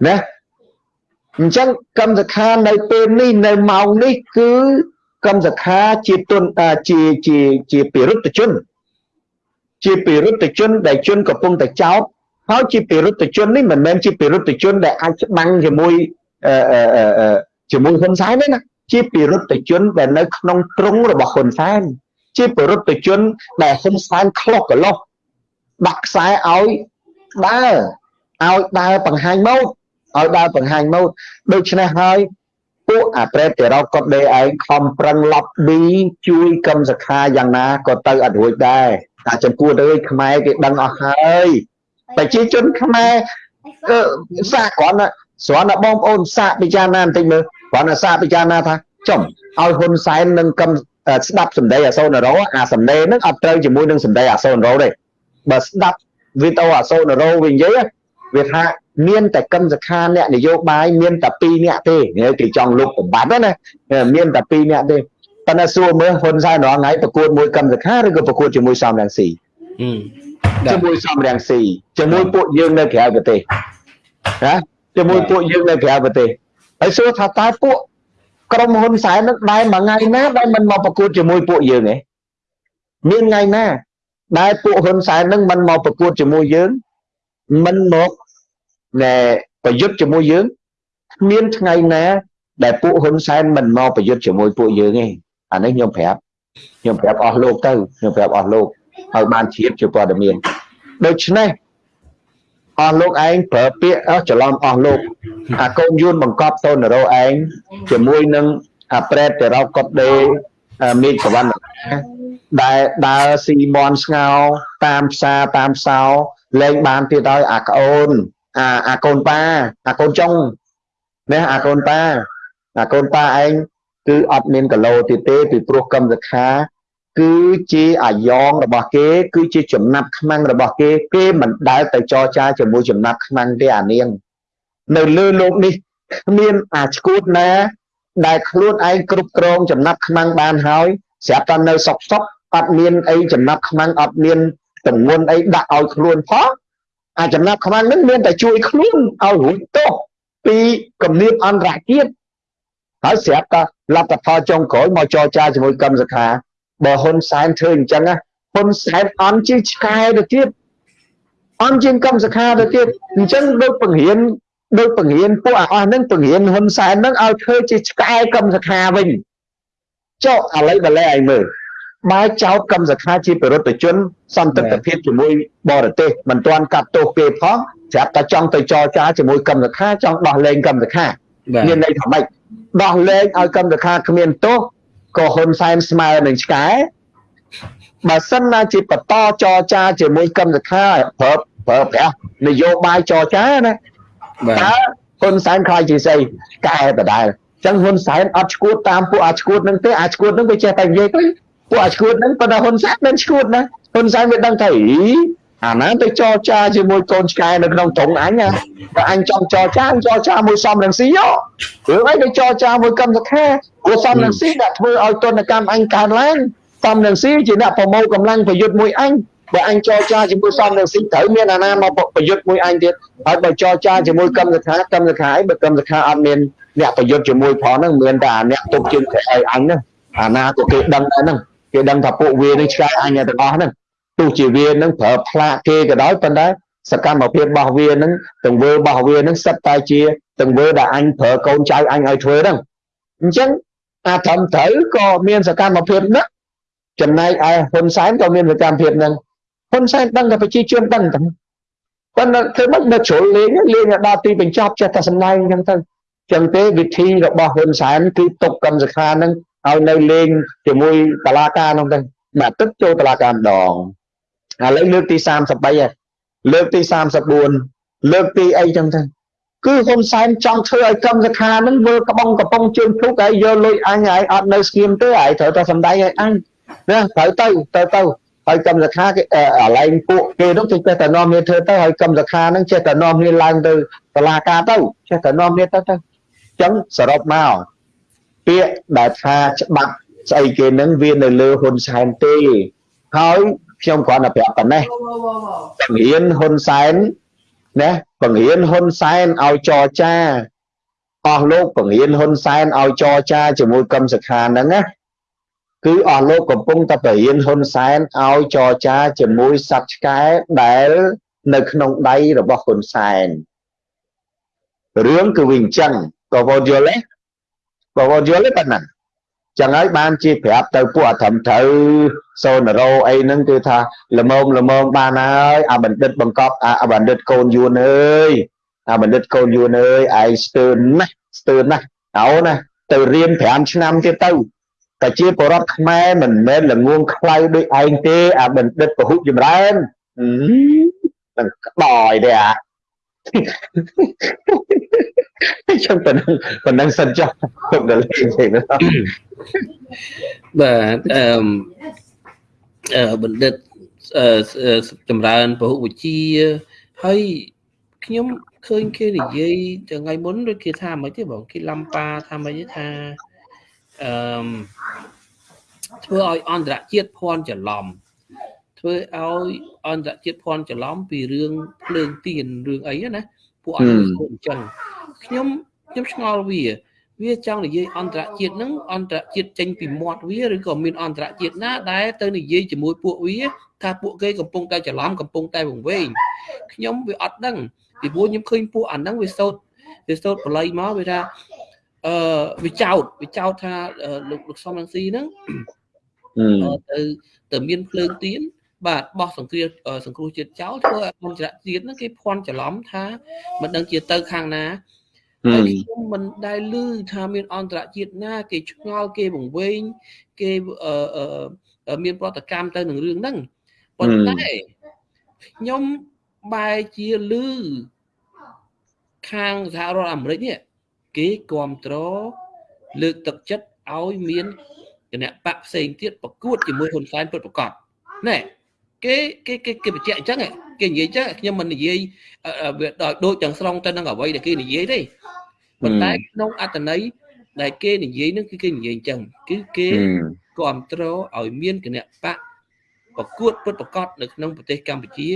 ណា អញ្ចឹងកម្មសខានៅពេលនេះនៅម៉ោងនេះគឺកម្មសខាជាទុនជាជាជាពិរុទ្ធជន ជាពិរុទ្ធជនដែលជនកំពុងតែចោទហើយជាពិរុទ្ធជននេះមិនមែនជាពិរុទ្ធជនដែលអាចច្បាំងជាមួយជាមួយហ៊ុនសែនទេណាជាពិរុទ្ធជនដែលនៅក្នុងទ្រុងរបស់ហ៊ុនសែនជាពិរុទ្ធជនដែលហ៊ុនសែនខ្លុះកលោះដាក់ខ្សែឲ្យដើរឲ្យដើរបង្ហាញម៉ូដ ឲ្យដើរបង្ហាញម៉ូដដូច្នេះហើយពួកអាប្រេតតិរោកុដដេឯងខំប្រឹងឡប់ឌីជួយគឹមសខាយ៉ាងណាក៏ទៅអត់រួចដែរតែចំពោះទៅខ្មែរគេដឹងអស់ហើយប្រជាជនខ្មែរសាកគ្រាន់ស្រាន់តែបងប្អូនសាកពិចារណាបន្តិចមើលគ្រាន់តែសាកពិចារណាថាចំឲ្យហ៊ុនសែននឹងកឹមស្ដាប់សម្ដីអាសូនរោអាសម្ដីហ្នឹងអត់ត្រូវជាមួយនឹងសម្ដីអាសូនរោទេបើស្ដាប់វីដេអូអាសូនរោវិញនិយាយវាថា មានតែកឹមសខាអ្នកនយោបាយមានតែ2នាក់ទេគេចង់លុបបំបត្តិណាមានតែ2នាក់ទេប៉ុន្តែសួរមើលហ៊ុនសែនរងថ្ងៃប្រកួតមួយកឹមសខាឬក៏ប្រកួតជាមួយសំរងស៊ីជាមួយសំរងស៊ីជាមួយពួកយើងនៅក្រៅប្រទេសណាជាមួយពួកយើងនៅក្រៅប្រទេសហើយសួរថាតើពួកក្រុមហ៊ុនសែននឹងដែរមួយថ្ងៃណាដែលមិនមកប្រកួតជាមួយពួកយើងទេមានថ្ងៃណាដែលពួកហ៊ុនសែននឹងមិនមកប្រកួតជាមួយយើងមិនមក ណែប្រយុទ្ធជាមួយយើងមានថ្ងៃណា ដែលពួកហ៊ុនសែនមិនមកប្រយុទ្ធជាមួយពួកយើងទេអានេះខ្ញុំប្រាប់ខ្ញុំប្រាប់អស់លោកទៅខ្ញុំប្រាប់អស់លោកឲ្យបានជ្រាបជាព័ត៌មានដូច្នេះអស់លោកឯងប្រើពាក្យច្រឡំអស់លោកអាកូនយួនបង្កប់តូនរោឯងជាមួយនឹងអាប្រេតតរោកុតដេមេឃសវណ្ណដែលដើរស៊ីមន់ស្ងោ តាមផ្សារតាមផ្សោលែងបានទៀតហើយអាក្អូន អាអាកូនប៉ាអាកូនចុងណាអាកូនប៉ាអាកូនប៉ាឯងគឺអត់មានកឡូទៀតទេពីព្រោះកម្មសខាគឺជាអាយ៉ងរបស់គេ គឺជាចំណាប់ខ្មាំងរបស់គេ គេមិនដែលទៅចរចាជាមួយចំណាប់ខ្មាំងទេអានាង នៅលើលោកនេះគ្មានអាឈួតណា ដែលខ្លួនឯងគ្រប់គ្រងចំណាប់ខ្មាំងបានហើយស្រាប់តែនៅសុកសុកអត់មានអីចំណាប់ខ្មាំងអត់មានតម្ងន់អីដាក់ឲ្យខ្លួនផង អាចំណាប់ខ្មាំងនឹងមានតែជួយខ្លួនឲ្យរួចទោសពីគំនាបអន្តរជាតិហើយស្រាប់តែលទ្ធផលចុងក្រោយមកចរចាជាមួយកម្មសខាបើហ៊ុនសែនធ្វើអញ្ចឹងហ៊ុនសែនអន់ជាឆ្កែទៅទៀតអន់ជាកម្មសខាទៅទៀតអញ្ចឹងដូចបង្រៀនដូចបង្រៀនពួកអស់ហ្នឹងបង្រៀនហ៊ុនសែនហ្នឹងឲ្យធ្វើជាឆ្កែកម្មសខាវិញចុះឥឡូវបលែឲ្យមើល បើចោតកម្មសខាជាបរិទ្ធជនសន្តិភាពជាមួយបរទេសមិនទាន់កាត់ទោសគេផងស្រាប់តែចង់ទៅចរចាជាមួយកម្មសខាចង់ដោះលែងកម្មសខាមានន័យថាម៉េចដោះលែងឲ្យកម្មសខាគ្មានទោសក៏ហ៊ុនសែនស្មើនឹងឆ្កែបើសិនណាជាបន្តចរចាជាមួយកម្មសខាប្រើប្រើប្រាស់នយោបាយចរចាណាតើហ៊ុនសែនខ្លាចជាស្អីកែដដែលអញ្ចឹងហ៊ុនសែនអត់ឈួតតាមពួកអាឈួតនឹងទេអាឈួតនឹងវាចេះតែនិយាយទៅ ពួកអាឈួតហ្នឹងប៉ុន្តែហ៊ុនសែនមិនឈួតណាហ៊ុនសែនវាដឹងថាអីអាណាទៅចរចាជាមួយកូនឆ្កែនៅក្នុងត្រង់អញណាបើអញចង់ចរចាចរចាមួយសំរងស៊ីយោរឿងអីទៅចរចាមួយកម្មសខាព្រោះសំរងស៊ីដាក់ធ្វើឲ្យទនកម្មអញកើនឡើងសំរងស៊ីជាអ្នកប្រមូលកម្លាំងប្រយុទ្ធមួយអញបើអញចរចាជាមួយសំរងស៊ីត្រូវមានអាណាមកប្រយុទ្ធមួយអញទៀតហើយបើចរចាជាមួយកម្មសខាកម្មសខាអីបើកម្មសខាអត់មានអ្នកប្រយុទ្ធជាមួយផងហ្នឹងមានតែអ្នកទុកជើងឲ្យអញហ្នឹងអាណាក៏គេដឹងដែរហ្នឹង គេដឹងថាពួកវានឹងឆ្កែអញទាំងអស់ហ្នឹងទោះជាវានឹងប្រើផ្លាកគេក៏ដោយប៉ុន្តែសកម្មភាពរបស់វានឹងទង្វើរបស់វានឹងសិតតែជាទង្វើដែលអញប្រើកូនចៅអញឲ្យធ្វើហ្នឹងអញ្ចឹងអាត្រឹមត្រូវក៏មានសកម្មភាពហ្នឹងចំណែកឯហ៊ុនសែនក៏មានសកម្មភាពហ្នឹងហ៊ុនសែនដឹងតែប្រជាជនដឹងតែប៉ុន្តែធ្វើមិននៅជ្រុលលេងលេងដល់ទីបញ្ចប់ចេះតែសម្ដែងអញ្ចឹងទៅចឹងទេវិធីរបស់ហ៊ុនសែនគឺទុកកម្មសខានឹង ឲ្យនៅលេងជាមួយតឡាការនោះទៅបាទទឹកចូលតឡាការម្ដងឥឡូវលើកទី33ហើយលើកទី34លើកទីអីចឹងទៅគឺហ៊ុនសែនចង់ធ្វើឲ្យកម្មសខានឹងធ្វើក្បងកំប៉ុងជើងភ្លុកហើយយកលុយអញហើយអត់នៅស្ងៀមទេហើយត្រូវតែសំដែងឲ្យអញណាត្រូវទៅទៅទៅហើយកម្មសខាគេអាឡែងពួកគេនោះគេចេះតែនាំគ្នាធ្វើទៅហើយកម្មសខាហ្នឹងចេះតែនាំគ្នាឡើងទៅតុលាការទៅចេះតែនាំគ្នាទៅទៅអញ្ចឹងសរុបមក ពាក្យដែលថាច្បាប់ស្អីគេហ្នឹងវានៅលើហ៊ុនសែនទេហើយខ្ញុំគ្រាន់តែប្រាប់ប៉ុណ្ណេះបង្រៀនហ៊ុនសែនណាបង្រៀនហ៊ុនសែនឲ្យចរចាអស់លោកបង្រៀនហ៊ុនសែនឲ្យចរចាជាមួយកឹមសុខាហ្នឹងណាគឺអស់លោកកំពុងតែបរៀនហ៊ុនសែនឲ្យចរចាជាមួយសត្វឆ្កែដែលនៅក្នុងដៃរបស់ហ៊ុនសែនរឿងគឺវាអញ្ចឹងក៏វល់យល់ទេ ក៏វល់យល់ទេប៉ុណ្ណាចឹងហើយបានជាប្រាប់ទៅពួកអធិមត្រូវសូនរោអីហ្នឹងគឺថាល្មមល្មមបានហើយអាបណ្ឌិតបង្កប់អាបណ្ឌិតកូនយួនអើយអាបណ្ឌិតកូនយួនអើយឯងស្ទើរណាស់ស្ទើរណាស់អោណាទៅរៀន5ឆ្នាំទៀតទៅតែជាបរដ្ឋខ្មែរមិនមែនល្ងងខ្លៅដូចឯងទេអាបណ្ឌិតពហុចម្រើននឹងក្តយទេអា ខ្ញុំប៉ុណ្ណឹងប៉ុណ្ណឹងសិនចុះខ្ញុំដល់លេងទេបាទអឺបណ្ឌិតចម្រើនពហុវិជាហើយខ្ញុំឃើញគេនិយាយថ្ងៃមុនដូចគេថាមិនទេបងគេឡំប៉ាថាមិនទេថាអឺធ្វើឲ្យអន្តរជាតិភ័ន្តច្រឡំ ធ្វើឲ្យអន្តរជាតិភ័ន្តច្រឡំពីរឿងភ្លើងទៀនរឿងអីណាពួកអត់អញ្ចឹងខ្ញុំខ្ញុំឆ្ងល់វា វាចង់និយាយអន្តរជាតិហ្នឹងអន្តរជាតិចេញពីមាត់វាឬក៏មានអន្តរជាតិណាដែលទៅនិយាយជាមួយពួកវាថាពួកគេកំពុងតែច្រឡំកំពុងតែវង្វេងខ្ញុំវាអត់ដឹងពីព្រោះខ្ញុំឃើញពួកអាហ្នឹងវាសោតវាសោតបល័យមកវាថាអឺវាចោតវាចោតថាលោកលោកសំរងស៊ីហ្នឹងទៅទៅមានភ្លើងទៀន បាទបោះសង្គ្រាមសង្គ្រោះជាតិចោលធ្វើឲ្យអន្តរជាតិហ្នឹងគេភ័ន្តច្រឡំថាមិនដឹងជាទៅខាងណាហើយខ្ញុំមិនដែលឮថាមានអន្តរជាតិណា គេឆ្ងល់គេបង្វែងគេមានប្រតិកម្មទៅនឹងរឿងហ្នឹងប៉ុន្តែខ្ញុំបែរជាឮខាងសហរដ្ឋអាមេរិកនេះគេគ្រប់គ្រងលើកទឹកចិត្តឲ្យមានគណៈបកផ្សេងទៀតប្រកួតជាមួយហ៊ុនសែនពិតប្រាកដណែ គេគេគេគេបញ្ជាក់អញ្ចឹងគេនិយាយអញ្ចឹងខ្ញុំមិននិយាយវាដោយដូចទាំងស្រុងទៅនឹងអ្វីដែលគេនិយាយទេប៉ុន្តែក្នុងអត្តន័យដែលគេនិយាយនឹងគឺគេនិយាយអញ្ចឹងគឺគេគ្រប់គ្រងឲ្យមានគណៈបកប្រកួតពិតប្រាកដនៅក្នុងប្រទេសកម្ពុជា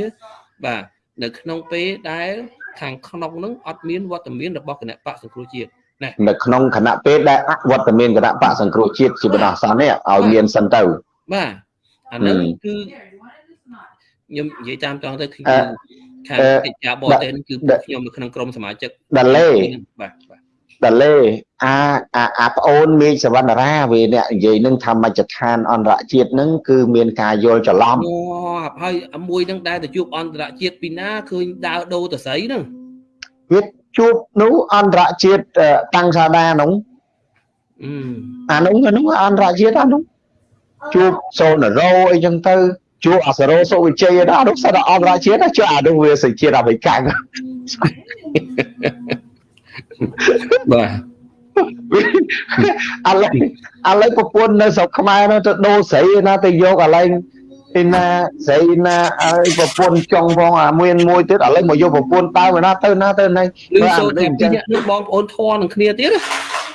បាទនៅក្នុងពេលដែលខាងក្នុងនឹងអត់មានវត្តមានរបស់គណៈបកសង្គ្រោះជាតិណានៅក្នុងគណៈពេលដែលអវត្តមានគណៈបកសង្គ្រោះជាតិជាបណ្ដោះអាសន្ននេះឲ្យមានសិនទៅបាទអានឹងគឺ ខ្ញុំនិយាយតាមត្រង់ទៅគឺខាងកិច្ចការបរទេសគឺពួកខ្ញុំនៅក្នុងក្រុមសមាជិកដាលេបាទបាទដាលេអាអាអាប្អូនមេឃសវណ្ណរាវាអ្នកនិយាយនឹងថាមជ្ឈដ្ឋានអន្តរជាតិនឹងគឺមានការយល់ច្រឡំអូហើយមួយនឹងដែលទៅជួបអន្តរជាតិពីណាឃើញដើរដូរតស័យហ្នឹងវាជួបនោះអន្តរជាតិតាំងសាដានោះអានោះអានោះអន្តរជាតិអានោះជួបសូនរោអីចឹងទៅ ជួបអសរោសុវិជ័យណានោះសិនអន្តរជាតិជួបអានោះវាសេចជាតិអមេរិកបាទឥឡូវឥឡូវប្រពន្ធនៅស្រុកខ្មែរនោះទៅដូរស្រីណាទៅយកឥឡូវឯណាស្រីណាឲ្យប្រពន្ធចង់ផងអាមានមួយទៀតឥឡូវមកយកប្រពន្ធតើណាទៅណាទៅណាឮសូត្រតែពីអ្នកនឹងបងប្អូនធွာនឹងគ្នាទៀត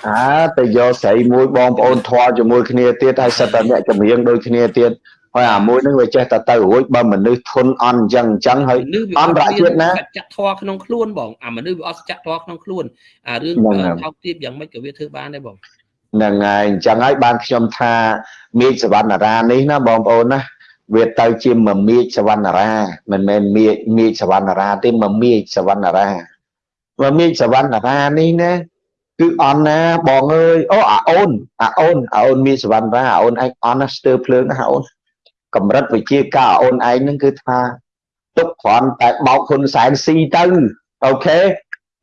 អាទៅយកស្រីមួយបងប្អូនធွာជាមួយគ្នាទៀតហើយសិតតែអ្នកចម្រៀងដូចគ្នាទៀត ហើយអាមួយនឹងវាចេះតែទៅរួចបើមនុស្សធន់អន់អញ្ចឹងអញ្ចឹងហើយអន្តរជាតិណាសច្ចធម៌ក្នុងខ្លួនបងអាមនុស្សវាអត់សច្ចធម៌ក្នុងខ្លួនអារឿងថោកទាបយ៉ាងម៉េចក៏វាធ្វើបានដែរបងហ្នឹងហើយអញ្ចឹងហើយបានខ្ញុំថាមេឃសវណ្ណរានេះណាបងប្អូនណាវាទៅជាមមាចសវណ្ណរាមិនមែនមាចមាចសវណ្ណរាទេមមាចសវណ្ណរាមមាចសវណ្ណរានេះណាគឺអន់ណាបងអើយអូអាអូនអាអូនអាអូនមាចសវណ្ណរាអាអូនឯងអន់ណាស្ទើរភ្លើងណាអូន កម្រិតវិជាការអូនឯងហ្នឹងគឺថាទុកគ្រាន់តែបោកហ៊ុនសែនស៊ីទៅអូខេ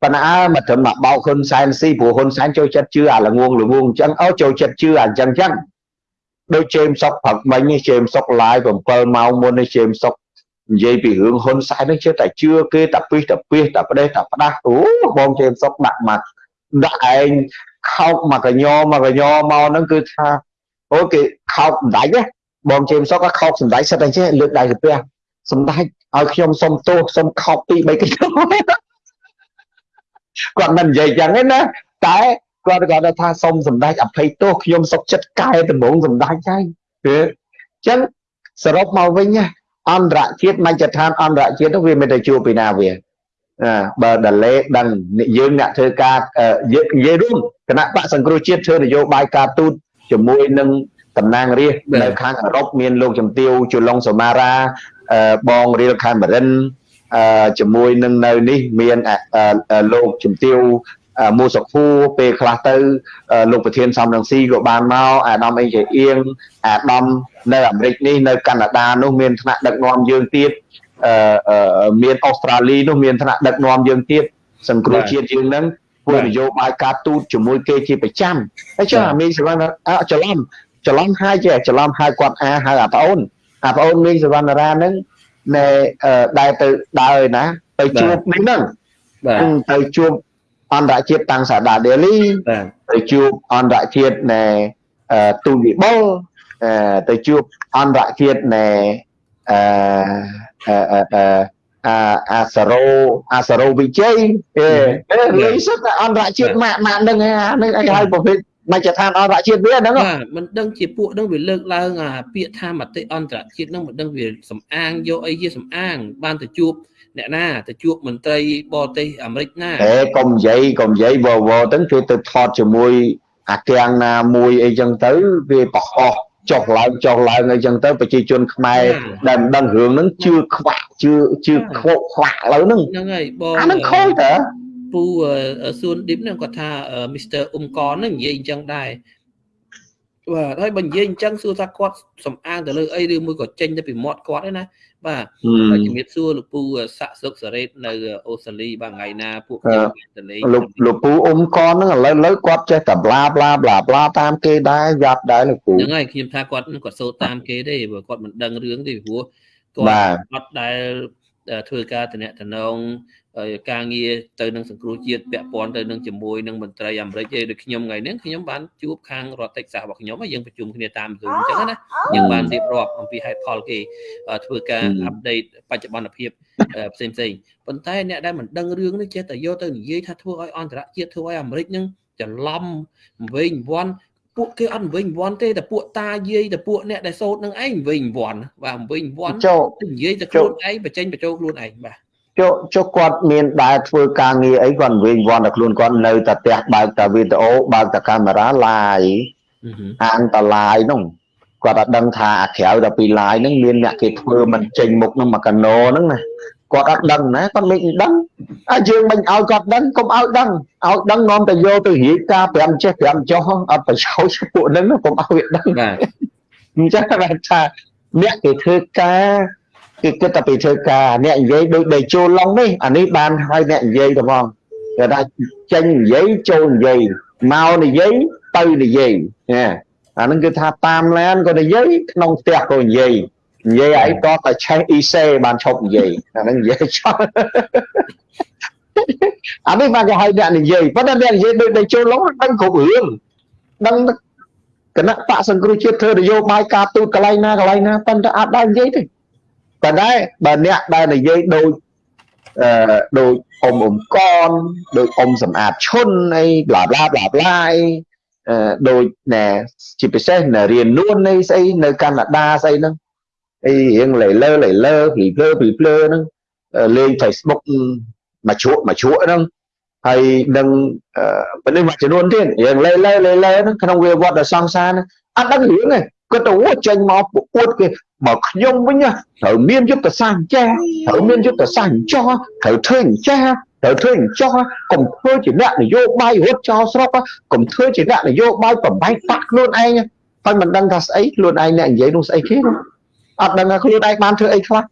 ប៉ុន្តែមកត្រឹមមកបោកហ៊ុនសែនស៊ីព្រោះហ៊ុនសែនចូលចិត្តជឿអាល្ងងល្ងងអញ្ចឹងអូចូលចិត្តជឿអាអញ្ចឹងអញ្ចឹងដូចជេមសុកផឹកមិញនេះជេមសុក live 7ម៉ោងមុននេះជេមសុកនិយាយពីរឿងហ៊ុនសែននេះជឿតែជឿគេតែពីតែពីតែផ្ដេសតែផ្ដាស់អូបងជេមសុកដាក់មកដាក់ឯងខោកមកកញ្ញមកកញ្ញមកហ្នឹងគឺថាអូគេខោកមិនដាច់ទេ បបងជេមសុកក៏ខកសម្ដេចសិតតែចេះលើកដៃទៅផ្ទះសម្ដេចឲ្យខ្ញុំសុំទោសសុំខកពី3កិច្ចគាត់មិននិយាយចឹងទេណាតែគាត់គាត់ថាសុំសម្ដេចអភ័យទោសខ្ញុំសុកចិត្តកែដំបងសម្ដេចហើយអញ្ចឹងសរុបមកវិញអន្តរជាតិមជ្ឈដ្ឋានអន្តរជាតិនោះវាមិនទៅជួបពីណាវាបើដលេដឹងយើងអ្នកធ្វើការនិយាយរួមគណៈបកសង្គ្រោះជាតិធ្វើនយោបាយការទូតជាមួយនឹង តំណាងរាស្ត្រនៅខាងអឺរ៉ុបមានលោកជំទាវជុលងសូម៉ារ៉ាបងរៀលខេមរិនជាមួយនឹងនៅនេះមានលោកជំទាវមូសុខូពេលខ្លះទៅលោកប្រធានសំរងស៊ីក៏បានមកអាដាមអេជាអៀងអាដាមនៅអាមេរិកនេះនៅកាណាដានោះមានថ្នាក់ដឹកនាំយើងទៀតអឺមានអូស្ត្រាលីនោះមានថ្នាក់ដឹកនាំយើងទៀតសង្គ្រោះជាតិយើងនឹងធ្វើនយោបាយការទូតជាមួយគេជាប្រចាំហើយចុះអាមីងសវណ្ណច្រឡំ ច្រឡំហើយចេះច្រឡំហើយគាត់អាហើយអាប្អូនអាប្អូនមីងសវណ្ណរាហ្នឹងណែដែលទៅដើរណា ទៅជួបនេះហ្នឹងទៅជួបអន្តរជាតិតាំងសាដាដេលីទៅជួបអន្តរជាតិណែទូវិបុលទៅជួបអន្តរជាតិណែអឺអាអាសារ៉ូអាសារ៉ូវិជ័យអេលេសតែអន្តរជាតិម៉ាក់ម៉ាក់នឹងហ្នឹងឯងហៅប្រភេទ មជ្ឈដ្ឋានអន្តរជាតិវាហ្នឹងបាទមិនដឹងជាពួកហ្នឹងវាលើកឡើងអាពាក្យថាមតិអន្តរជាតិហ្នឹងមិនដឹងវាសំអាងយកអីជាសំអាង បានទៅជួបអ្នកណាទៅជួបមន្ត្រីបរទេសអាមេរិកណាអេកុំនិយាយកុំនិយាយវវទៅគេទៅថតជាមួយអាកាំងណាមួយអីចឹងទៅវាបកោះចុះឡើងចុះឡើងអីចឹងទៅប្រជាជនខ្មែរដែលមិនដឹងរឿងហ្នឹងជឿខ្វាក់ជឿជឿខ្វក់ខ្វាក់ឥឡូវហ្នឹងហ្នឹងហើយបងអាហ្នឹងខូចតើ ពូសួនឌីបហ្នឹងគាត់ថា Mr. អ៊ុំកនហ្នឹងនិយាយអញ្ចឹងដែរបាទហើយបើនិយាយអញ្ចឹងសួរថាគាត់សំអាងទៅលើអីឬមួយក៏ចេញទៅពីមាត់គាត់ទេណាបាទហើយជំរាបសួរលោកពូសាក់សុកសារ៉េតនៅអូស្ត្រាលីបាទថ្ងៃណាពួកខ្ញុំទៅលេងលោកលោកពូអ៊ុំកនហ្នឹងឥឡូវឥឡូវគាត់ចេះតែប្លាប្លាប្លាប្លាតាមគេដែរយ៉ាប់ដែរលោកពូហ្នឹងហើយខ្ញុំថាគាត់គាត់សូត្រតាមគេទេព្រោះគាត់មិនដឹងរឿងទេព្រោះគាត់គាត់ដែលធ្វើការតំណតំណង ការងារទៅនឹងសង្គ្រោះជាតិពាក់ព័ន្ធទៅនឹងជាមួយនឹងមន្ត្រីអាមេរិកឯដូចខ្ញុំថ្ងៃនេះខ្ញុំបានជួបខាងរដ្ឋតិចសាសរបស់ខ្ញុំយើងប្រជុំគ្នាតាម Zoom អញ្ចឹងណាយើងបានរៀបរាប់អំពីហេតុផលគេធ្វើការអាប់ដេតបច្ចុប្បន្នភាពផ្សេងផ្សេងប៉ុន្តែអ្នកដែលមិនដឹងរឿងនេះចេះតែយកទៅនិយាយថាធ្វើឲ្យអន្តរជាតិធ្វើឲ្យអាមេរិកនឹងច្រឡំវិញវាន់ពួកគេអត់វិញវាន់ទេតែពួកតាយាយតែពួកអ្នកដែលសោតនឹងឯងវិញវាន់បាទវិញវាន់និយាយតែខ្លួនឯងបញ្ចេញបញ្ចូលខ្លួនឯងបាទ ចុះចុះគាត់មានដែរធ្វើការងារអីគាត់វិញវ័នតែខ្លួនគាត់នៅតែផ្ទះបើកតែវីដេអូបើកតែកាមេរ៉ា live អានតែ live នោះគាត់អត់ដឹងថាអាក្រៅតែពី live ហ្នឹងមានអ្នកគេធ្វើមិនចេញមុខនឹងមកកាណូហ្នឹងណាគាត់អត់ដឹងណាគាត់មិនដឹងអាយើងមិនឲ្យគាត់ដឹងកុំឲ្យដឹងឲ្យដឹងនាំតែយកទៅរៀបការ5ចេះ5ចុះអត់ប្រយោជន៍ពួកហ្នឹងកុំឲ្យវាដឹងបាទអញ្ចឹងថាអ្នកគេធ្វើការ គឺគិតតែពីធ្វើការអ្នកនិយាយដូចដេចូលឡុងនេះអានេះបានឲ្យអ្នកនិយាយទៅហ្មងគេថាចេញនិយាយចូលនិយាយមកនិយាយទៅនិយាយណាអានឹងគឺថាតាមឡានក៏និយាយក្នុងផ្ទះក៏និយាយនិយាយអីក៏តែឆេះអ៊ីសេបានឈប់និយាយអានឹងនិយាយចោលអានេះបានគេឲ្យអ្នកនិយាយប៉ុន្តែអ្នកនិយាយដូចដេចូលឡុងដឹងគ្រប់រឿងដឹងគណៈបកសង្គ្រោះជាតិធ្វើនយោបាយការទូតកន្លែងណាកន្លែងណាប៉ុន្តែអត់ដែរនិយាយទេ ប៉ុន្តែបើអ្នកដែលនិយាយដូចអឺដូចអ៊ំអ៊ំកនដូចអ៊ំសំអាតឈុនអីប្លាប្លាប្លាប្លាអីអឺដូចណែជាពិសេសនៅរៀននួននៃស្អីនៅកាណាដាស្អីហ្នឹងអីរៀងលេលើលេលើពីភ្លើពីភ្លើហ្នឹងលេង Facebook មកជ្រក់មកជ្រក់ហ្នឹងហើយនឹងពេលនេះមួយចំនួនទៀតរៀងលេលើលេលើហ្នឹងក្នុងវាវត្តដ៏សង្សារហ្នឹងអត់ដឹងរឿងទេ គាត់ទៅចេញមកពួតគេបើខ្ញុំវិញត្រូវមានយុទ្ធសាស្ត្រចាស់ត្រូវមានយុទ្ធសាស្ត្រចោះត្រូវធ្វើចាស់ត្រូវធ្វើចោះកុំធ្វើជាអ្នកនយោបាយរត់ចោលស្រុកកុំធ្វើជាអ្នកនយោបាយបំបែកបាក់ខ្លួនឯងហើយមិនដឹងថាស្អីខ្លួនឯងអ្នកនិយាយនោះស្អីគេអត់ដឹងថាខ្លួនឯងបានធ្វើអីខ្លះ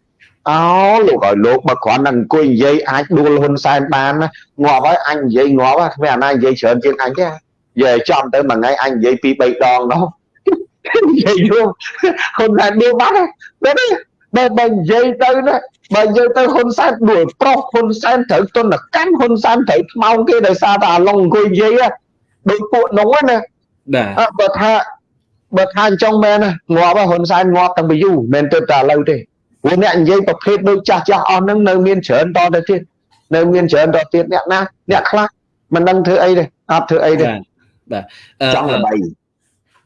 អោលោកឲ្យលោកបើគ្រាន់តែអង្គុយនិយាយអាចដួលហ៊ុនសែនបានងាប់ហើយអញនិយាយងាប់គ្មានអាណានិយាយច្រើនជាងអញទេនិយាយចំទៅមួយថ្ងៃអញនិយាយពី3ដងនោះ និយាយយំហ៊ុនសែនដួលបាត់ទេបើបើនិយាយទៅណាបើនិយាយទៅហ៊ុនសែនដួលប្រុសហ៊ុនសែនត្រូវទុនកម្មហ៊ុនសែនត្រូវថ្មោងគេដោយសារតែអាឡុងអង្គុយនិយាយដូចពួកនោះណាបាទបើថាបើថាអញ្ចឹងមែនងាប់ហ៊ុនសែនងាប់តាំងពីយូរមិនទៅតែឥឡូវទេព្រោះអ្នកនិយាយប្រភេទដូចចាស់ចាស់អស់ហ្នឹងនៅមានច្រើនតទៅទៀតនៅមានច្រើនតទៀតអ្នកណាអ្នកខ្លះមិនដឹងធ្វើអីទេអត់ធ្វើអីទេបាទចង់ល្បី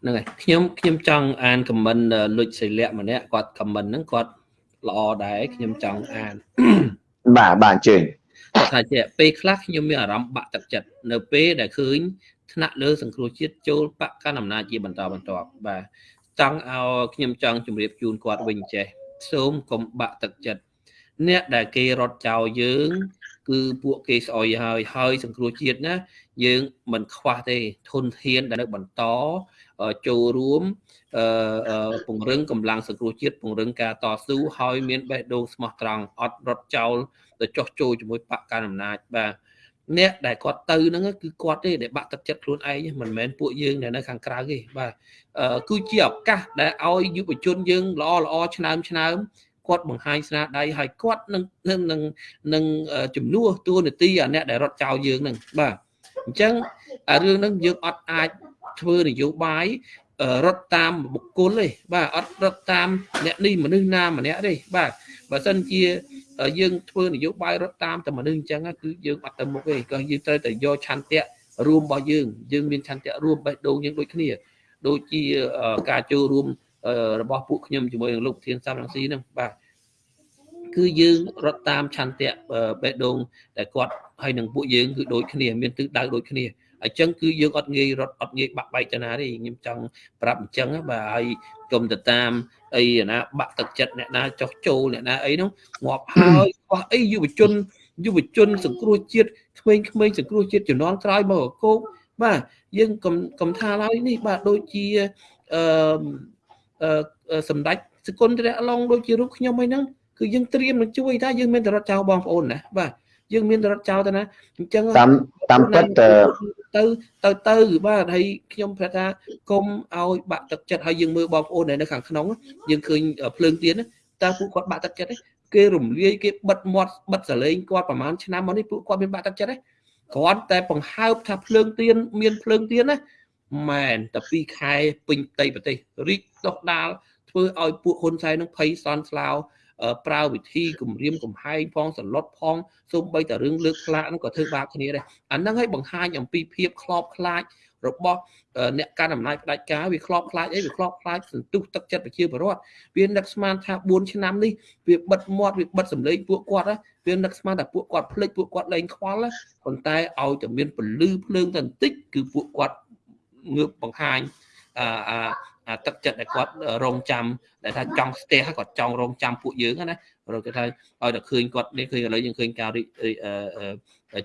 ហ្នឹងហើយខ្ញុំខ្ញុំចង់អានខមមិនលុចសិលៈម្នាក់គាត់ខមមិនហ្នឹងគាត់ល្អដែរខ្ញុំចង់អានបាទបាទអញ្ជើញគាត់ថាជាពេលខ្លះខ្ញុំមានអារម្មណ៍បាក់ទឹកចិត្តនៅពេលដែលឃើញថ្នាក់លើសង្គ្រោះជាតិចូលបកកណ្ដាលអំណាចជាបន្តបន្ទាប់បាទចង់ឲ្យខ្ញុំចង់ជម្រាបជូនគាត់វិញចេះសូមកុំបាក់ទឹកចិត្តអ្នកដែលគេរត់ចោលយើង គឺពួកគេស្អុយហើយហើយសង្គ្រោះជាតិណា យើងមិនខ្វះទេធនធានដែលនៅបន្ត ចូលរួមពង្រឹងកម្លាំងសង្គ្រោះជាតិពង្រឹងការតស៊ូហើយមានបេះដូងស្មោះត្រង់អត់រត់ចោលទៅចោះចូលជាមួយបកកណ្ដាលអំណាចបាទអ្នកដែលគាត់ទៅហ្នឹងគឺគាត់ទេដែលបាក់ទឹកចិត្តខ្លួនឯងមិនមែនពួកយើងដែលនៅខាងក្រៅទេបាទគឺជាឱកាសដែលឲ្យយុវជនយើងល្អល្អឆ្នើមឆ្នើមគាត់បង្ហាញស្នាដៃហើយគាត់នឹងនឹងនឹងជំនួសតួនាទីអាអ្នកដែលរត់ចោលយើងហ្នឹងបាទអញ្ចឹងរឿងហ្នឹងយើងអត់អាច ធ្វើនយោបាយរត់តាមបុគ្គលទេបាទអត់រត់តាមអ្នកនេះមនុស្សណាម្នាក់ទេបាទបើសិនជាយើងធ្វើនយោបាយរត់តាមតែមនុស្សអញ្ចឹងគឺយើងអត់ទៅមុខទេក៏យើងត្រូវតែយកឆន្ទៈរួមរបស់យើងយើងមានឆន្ទៈរួមបេះដូងយើងដូចគ្នាដូចជាការចូលរួមរបស់ពួកខ្ញុំជាមួយនឹងលោកធានសំរងស៊ីហ្នឹងបាទគឺយើងរត់តាមឆន្ទៈបេះដូងតែគាត់ហើយនឹងពួកយើងគឺដូចគ្នាមានទិសដៅដូចគ្នា អញ្ចឹងគឺយើងអត់ងាយរត់អត់ងាយបាក់បែកទៅណាទេខ្ញុំចង់ប្រាប់អញ្ចឹងបាទហើយកុំទៅតាមអីណាបាក់ទឹកចិត្តអ្នកណាចោះចូលអ្នកណាអីនោះងាប់ហើយខ្វះអីយុវជនយុវជនសង្គ្រោះជាតិក្មេងៗសង្គ្រោះជាតិជំនាន់ក្រោយមកកោកបាទយើងកុំកុំថាឡើយនេះបាទដូចជាអឺសម្ដេចសគុណត្រៈឡុងដូចជារូបខ្ញុំអីហ្នឹងគឺយើងត្រៀមនឹងជួយថាយើងមានតរតចៅបងប្អូនណាបាទយើងមានរត់ចោលទៅណាអញ្ចឹងតាមតាមពិត ទៅទៅទៅបាទហើយខ្ញុំប្រាប់ថាគុំឲ្យបាក់ទឹកចិត្តហើយយើងមើលបងប្អូននៅខាងក្នុងយើងឃើញភ្លើងទៀនតើពួកគាត់បាក់ទឹកចិត្តទេគេរំលាយគេបិទមាត់បិទសលេងគាត់ប្រហែលឆ្នាំមកនេះពួកគាត់មានបាក់ទឹកចិត្តទេគ្រាន់តែបង្ហើបថាភ្លើងទៀនមានភ្លើងទៀនណាមែនតែ2ខែពេញផ្ទៃប្រទេសរីកដុះដាលធ្វើឲ្យពួកហ៊ុនសែននឹងភ័យសន់ស្លាវ ប្រើវិធីគម្រាមកំហែងផងសន្លត់ផងសូម្បីតែរឿងលើកខ្លាចហ្នឹងក៏ធ្វើបាបគ្នាដែរអាហ្នឹងឲ្យបង្ហាញអំពីភាពខ្លោបខ្លាចរបស់អ្នកកាន់អំណាចផ្ដាច់ការវាខ្លោបខ្លាចអីវាខ្លោបខ្លាចសន្ទុះទឹកចិត្តប្រជាពលរដ្ឋវានឹកស្មានថា4ឆ្នាំនេះវាបិទមាត់វាបិទសម្លេងពួកគាត់វានឹកស្មានថាពួកគាត់ភ្លេចពួកគាត់លែងខ្វល់ប៉ុន្តែឲ្យតែមានពលឺភ្លើងតែបន្តិចគឺពួកគាត់ងើបបង្ហាញអា ទឹកចិត្តដែលគាត់រងចាំដែលថាចង់ស្ទះគាត់ចង់រងចាំពួកយើងណារកថាឲ្យតែឃើញគាត់នេះឃើញឥឡូវយើងឃើញការ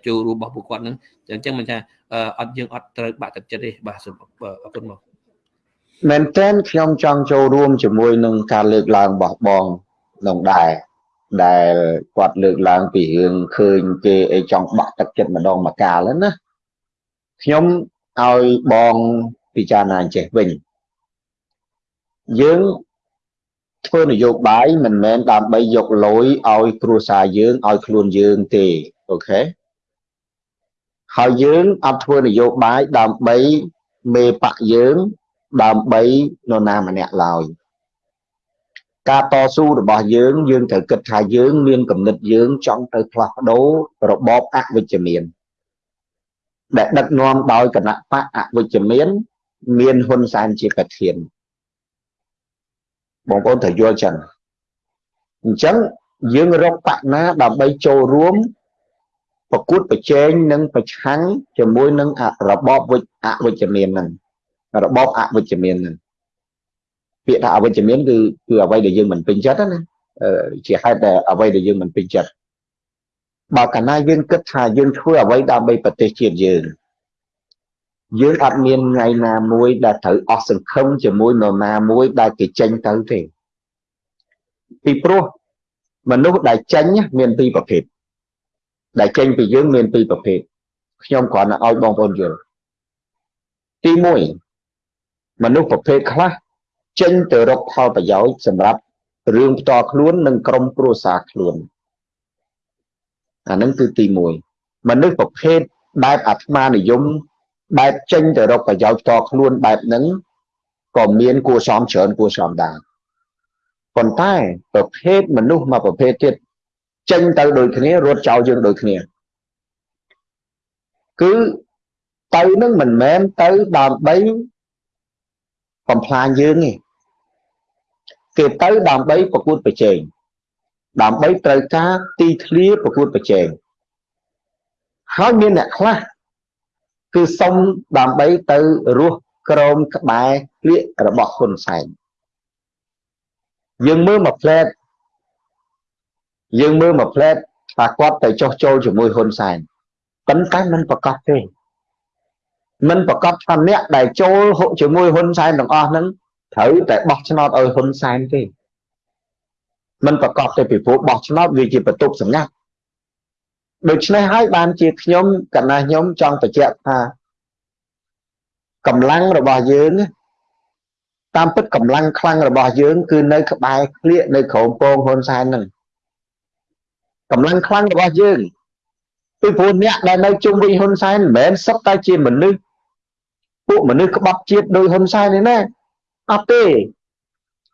ចូលរួមរបស់ពួកគាត់ហ្នឹងអញ្ចឹងមិនថាអត់យើងអត់ត្រូវបាក់ទឹកចិត្តទេបាទសូមអរគុណមកមែនតើខ្ញុំចង់ចូលរួមជាមួយនឹងការលើកឡើងរបស់បងនឹងដែរដែលគាត់លើកឡើងពីរឿងឃើញគេអីចង់បាក់ទឹកចិត្តម្ដងម្កាលណាខ្ញុំឲ្យបងពិចារណាចេះវិញ យើងធ្វើនយោបាយមិនមែនដើម្បីយកលុយឲ្យគ្រួសារយើងឲ្យខ្លួនយើងទេអូខេហើយយើងអត់ធ្វើនយោបាយដើម្បីមេបកយើងដើម្បីនរណាម្នាក់ឡើយការតស៊ូរបស់យើងយើងត្រូវគិតថាយើងមានគំនិតយើងចង់ទៅផ្លាស់ប្ដូររបបអវិជ្ជមានដែលដឹកនាំដោយគណៈបកអវិជ្ជមាន មានហ៊ុនសែនជាប្រធាន បងប្អូនត្រូវយល់ចឹងអញ្ចឹងយើងរកបកណាដើម្បីចូលរួមប្រកួតប្រជែងនិងប្រឆាំងជាមួយនឹងរបបវិអវិជ្ជមានហ្នឹងរបបអវិជ្ជមានហ្នឹងពាក្យថាអវិជ្ជមានគឺគឺអ្វីដែលយើងមិនពេញចិត្តណាជាហេតុដែលអ្វីដែលយើងមិនពេញចិត្តបើកាលណាយើងគិតថាយើងធ្វើអ្វីដើម្បីប្រទេសជាតិយើង យើងអត់មានថ្ងៃណាមួយដែលត្រូវអស់សង្ឃឹមជាមួយនរណាមួយដែលគេចេញទៅទេពីព្រោះមនុស្សដែលចេញមានពីរប្រភេទដែលចេញពីយើងមានពីរប្រភេទខ្ញុំគ្រាន់តែឲ្យបងប្អូនយល់ទី1មនុស្សប្រភេទខ្លះចេញទៅរកផលប្រយោជន៍សម្រាប់រឿងផ្ទាល់ខ្លួននិងក្រុមគ្រួសារខ្លួនអានឹងគឺទី1មនុស្សប្រភេទបែបអាត្មានិយម បែបចេញទៅរកប្រយោជន៍ផ្ទាល់ខ្លួនបែបហ្នឹងក៏មានគួរសមច្រើនគួរសមដែរប៉ុន្តែប្រភេទមនុស្សមកប្រភេទទៀតចេញទៅដូចគ្នារត់ចោលយើងដូចគ្នាគឺទៅនឹងមិនមែនទៅដើម្បីបំផ្លាញយើងទេគេទៅដើម្បីប្រកួតប្រជែងដើម្បីត្រូវការទីធ្លាប្រកួតប្រជែងហើយមានអ្នកខ្លះ គឺសុំដើម្បីទៅរស់ក្រោមក្បែរក្លៀករបស់ហ៊ុនសែនយើងមើលមកផ្លែតយើងមើលមកផ្លែតថាគាត់ទៅចោះចូលជាមួយហ៊ុនសែនប៉ុន្តែมันប្រកាសទេมันប្រកាសថាអ្នកដែលចូលជាមួយហ៊ុនសែនទាំងអស់ហ្នឹងត្រូវតែបោះឆ្នោតឲ្យហ៊ុនសែនទេมันប្រកបទៅពីព្រោះបោះឆ្នោតវាជាបន្ទប់សម្ងាត់ ដូច្នេះហើយបានជាខ្ញុំកណាខ្ញុំចង់បញ្ជាក់ថាកម្លាំងរបស់យើងតាមពិតកម្លាំងខ្លាំងរបស់យើង គឺនៅក្បែរក្លៀកនៅក្រោមពងហ៊ុនសែនហ្នឹងកម្លាំងខ្លាំងរបស់យើងពីព្រោះអ្នកដែលនៅជុំវិញហ៊ុនសែនមិនមែនសុទ្ធតែជាមនុស្សពួកមនុស្សក្បត់ជាតិដោយហ៊ុនសែនទេណាអត់ទេ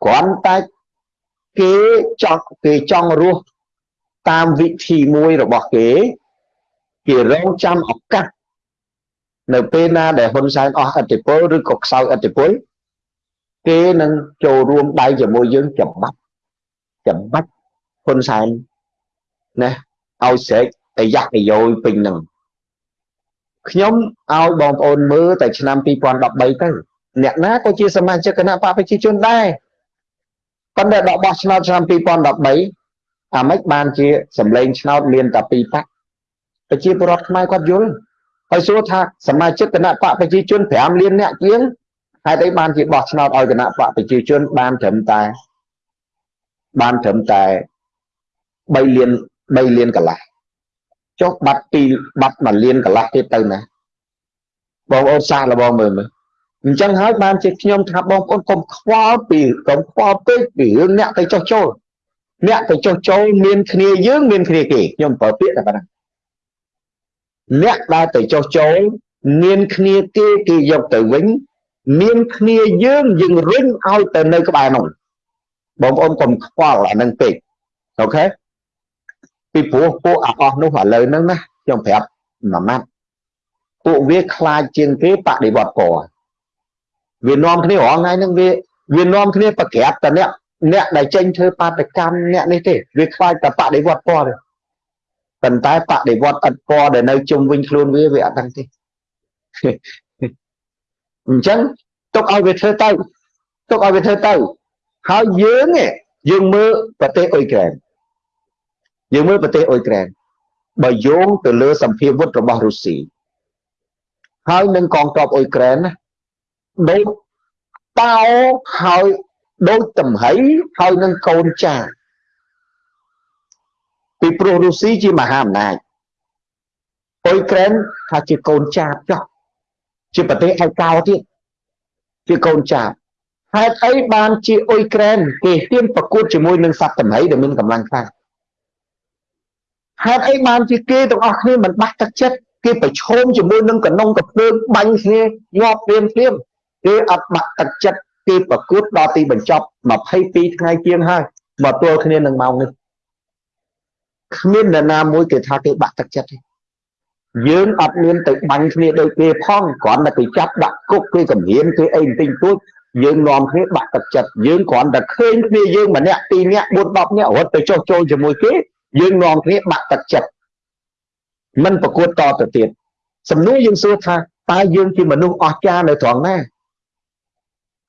គ្រាន់តែគេចង់គេចង់រស់ តាមវិធីមួយរបស់គេគេរងចាំឱកាសនៅពេលណាដែលហ៊ុនសែនអស់អធិពលឬក៏ខ្សោយអធិពលគេនឹងចូលរួមដៃជាមួយយើងចំបាច់ចំបាច់ហ៊ុនសែនណាឲ្យស្រែកតែយ៉ាក់នយោយពេញនឹងខ្ញុំឲ្យបងប្អូនមើលតែឆ្នាំ2013ទៅអ្នកណាក៏ជាសមាជិកគណៈបកប្រជាជនដែរប៉ុន្តែដល់បោះឆ្នោតឆ្នាំ2013 អាម៉េចបានជាសម្លេងឆ្នោតមានតែពីរប៉ាក់ប្រជាពលរដ្ឋខ្មែរគាត់យល់ហើយសួរថាសមាជិកគណៈបកប្រជាជន5លានអ្នកជាងហេតុអីបានជាបោះឆ្នោតឲ្យគណៈបកប្រជាជនបានត្រឹមតែបានត្រឹមតែ3លាន3លានកន្លះចុះបាត់ពីបាត់1លានកន្លះទៀតទៅណាបងប្អូនសាកល្បងមើលមើលអញ្ចឹងហើយបានជាខ្ញុំថាបងប្អូនកុំខ្វល់ពីកុំខ្វល់ពេកពីរឿងអ្នកទៅចុះចូល អ្នកទៅចុះចូលមានគ្នាយើងមានគ្នាគេខ្ញុំប្រើពាក្យតែប៉ុណ្ណឹងអ្នកដែលទៅចុះចូលមានគ្នាគេគេយកទៅវិញមានគ្នាយើងយើងរុញឲ្យទៅនៅក្បែរនោះបងប្អូនកុំខ្វល់អានឹងពេកអូខេពីព្រោះពួកអអស់នោះឥឡូវហ្នឹងណាខ្ញុំប្រាប់មួយម៉ាត់ពួកវាខ្លាចជាងគេបដិវត្តពណ៌វានាំគ្នារងថ្ងៃហ្នឹងវាវានាំគ្នាប្រក្រាបតអ្នក អ្នកដែលចេញធ្វើបាតកម្មអ្នកនេះទេវាខ្លាចតែបដិវត្តពណ៌ទេប៉ុន្តែបដិវត្តឥតពណ៌ដែលនៅជុំវិញខ្លួនវាវាអត់ដឹងទេអញ្ចឹងទុកឲ្យវាធ្វើទៅទុកឲ្យវាធ្វើទៅហើយយើងយើងមើលប្រទេសអ៊ុយក្រែនយើងមើលប្រទេសអ៊ុយក្រែនបើយោងទៅលើសម្ភារវុធរបស់រុស្ស៊ីហើយនឹងកងទ័ពអ៊ុយក្រែនណាដូចតោហើយ ដូចតំហៃហើយនឹងកូនចាពីព្រោះរុស្ស៊ីជាមហាអំណាចអ៊ុយក្រែនថាជាកូនចាបចុះជាប្រទេសឯកោទៀតជាកូនចាបហេតុអីបានជាអ៊ុយក្រែនគេហ៊ានប្រកួតជាមួយនឹងសត្វតំហៃដែលមានកម្លាំងខ្លាំងហេតុអីបានជាគេទាំងអស់គ្នាមិនបាក់ទឹកចិត្តគេប្រឈមជាមួយនឹងកណ្ដុងកភ្លើងបាញ់គ្នាងាប់ព្រាមព្រាមគេអត់បាក់ទឹកចិត្ត គេប្រកួតដល់ទីបញ្ចប់22ថ្ងៃជាងហើយមកទល់គ្នានឹងម៉ោងនេះគ្មាននរណាមួយគេថាគេបាក់ទឹកចិត្តទេយើងអត់មានទៅបាញ់គ្នាដូចគេផងគ្រាន់តែគេចាប់ដាក់គុកគេកម្រាមគេអីបន្តិចតួចយើងនាំគ្នាបាក់ទឹកចិត្តយើងគ្រាន់តែឃើញគ្នាយើងម្នាក់ពីរនាក់4 10នាក់រត់ទៅចុះចូលជាមួយគេយើងនាំគ្នាបាក់ទឹកចិត្តមិនប្រកួតតទៅទៀតសំណួរយើងសួរថាតើយើងជាមនុស្សអស្ចារ្យនៅត្រង់ណា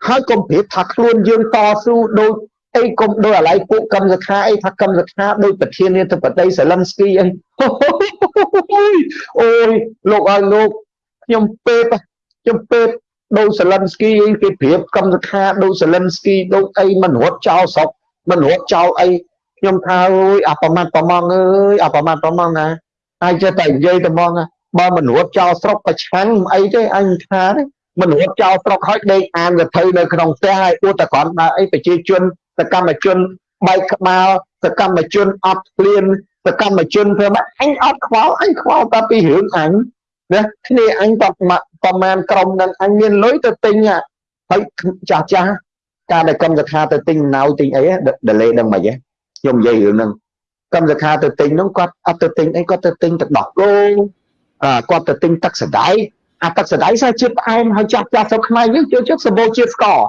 ហើយកុំប្រៀបថាខ្លួនយើងតស៊ូដូចអីកុំដូចអាឡ័យពួកកម្មសខាអីថាកម្មសខាដូចប្រធានាធិបតីសាឡិនស្គីអីអូយលោកឲ្យលោកខ្ញុំពេបខ្ញុំពេបដូចសាឡិនស្គីអីគេប្រៀបកម្មសខាដូចសាឡិនស្គីដូចអីមិនរត់ចោលស្រុកមិនរត់ចោលអីខ្ញុំថាអើយអាប្រមាណប្រមងអើយអាប្រមាណប្រមងណាហើយចេះតែនិយាយតែមកបើមិនរត់ចោលស្រុកប្រឆាំងអីទេអញថាទេ មិនរត់ចោលស្រុកហើយដេកអានវិធីនៅក្នុងផ្ទះហើយអួតតែគ្រាន់តែអីប្រជាជនសកម្មជនបែកក្បាលសកម្មជនអត់ព្រៀនសកម្មជនធ្វើមកអញអត់ខ្វល់អញខ្វល់តែពីរឿងអញណាគ្នាអញតប្រមាណក្រុមនឹងអញមានលុយទៅទិញហើយចាស់ចាស់ការដែលកម្មសខាទៅទិញណៅទិញអីដលេដឹងមិនហ៎ខ្ញុំនិយាយរឿងហ្នឹងកម្មសខាទៅទិញហ្នឹងគាត់អត់ទៅទិញអីគាត់ទៅទិញទឹកដោះគោអាគាត់ទៅទិញទឹកសណ្ដែក អាទឹកសណ្ដែកសារជាតិផ្អែមហើយចាស់ចាស់ស្រុកខ្មែរយើងជឿជឿសម្បូរជាតិស្ករ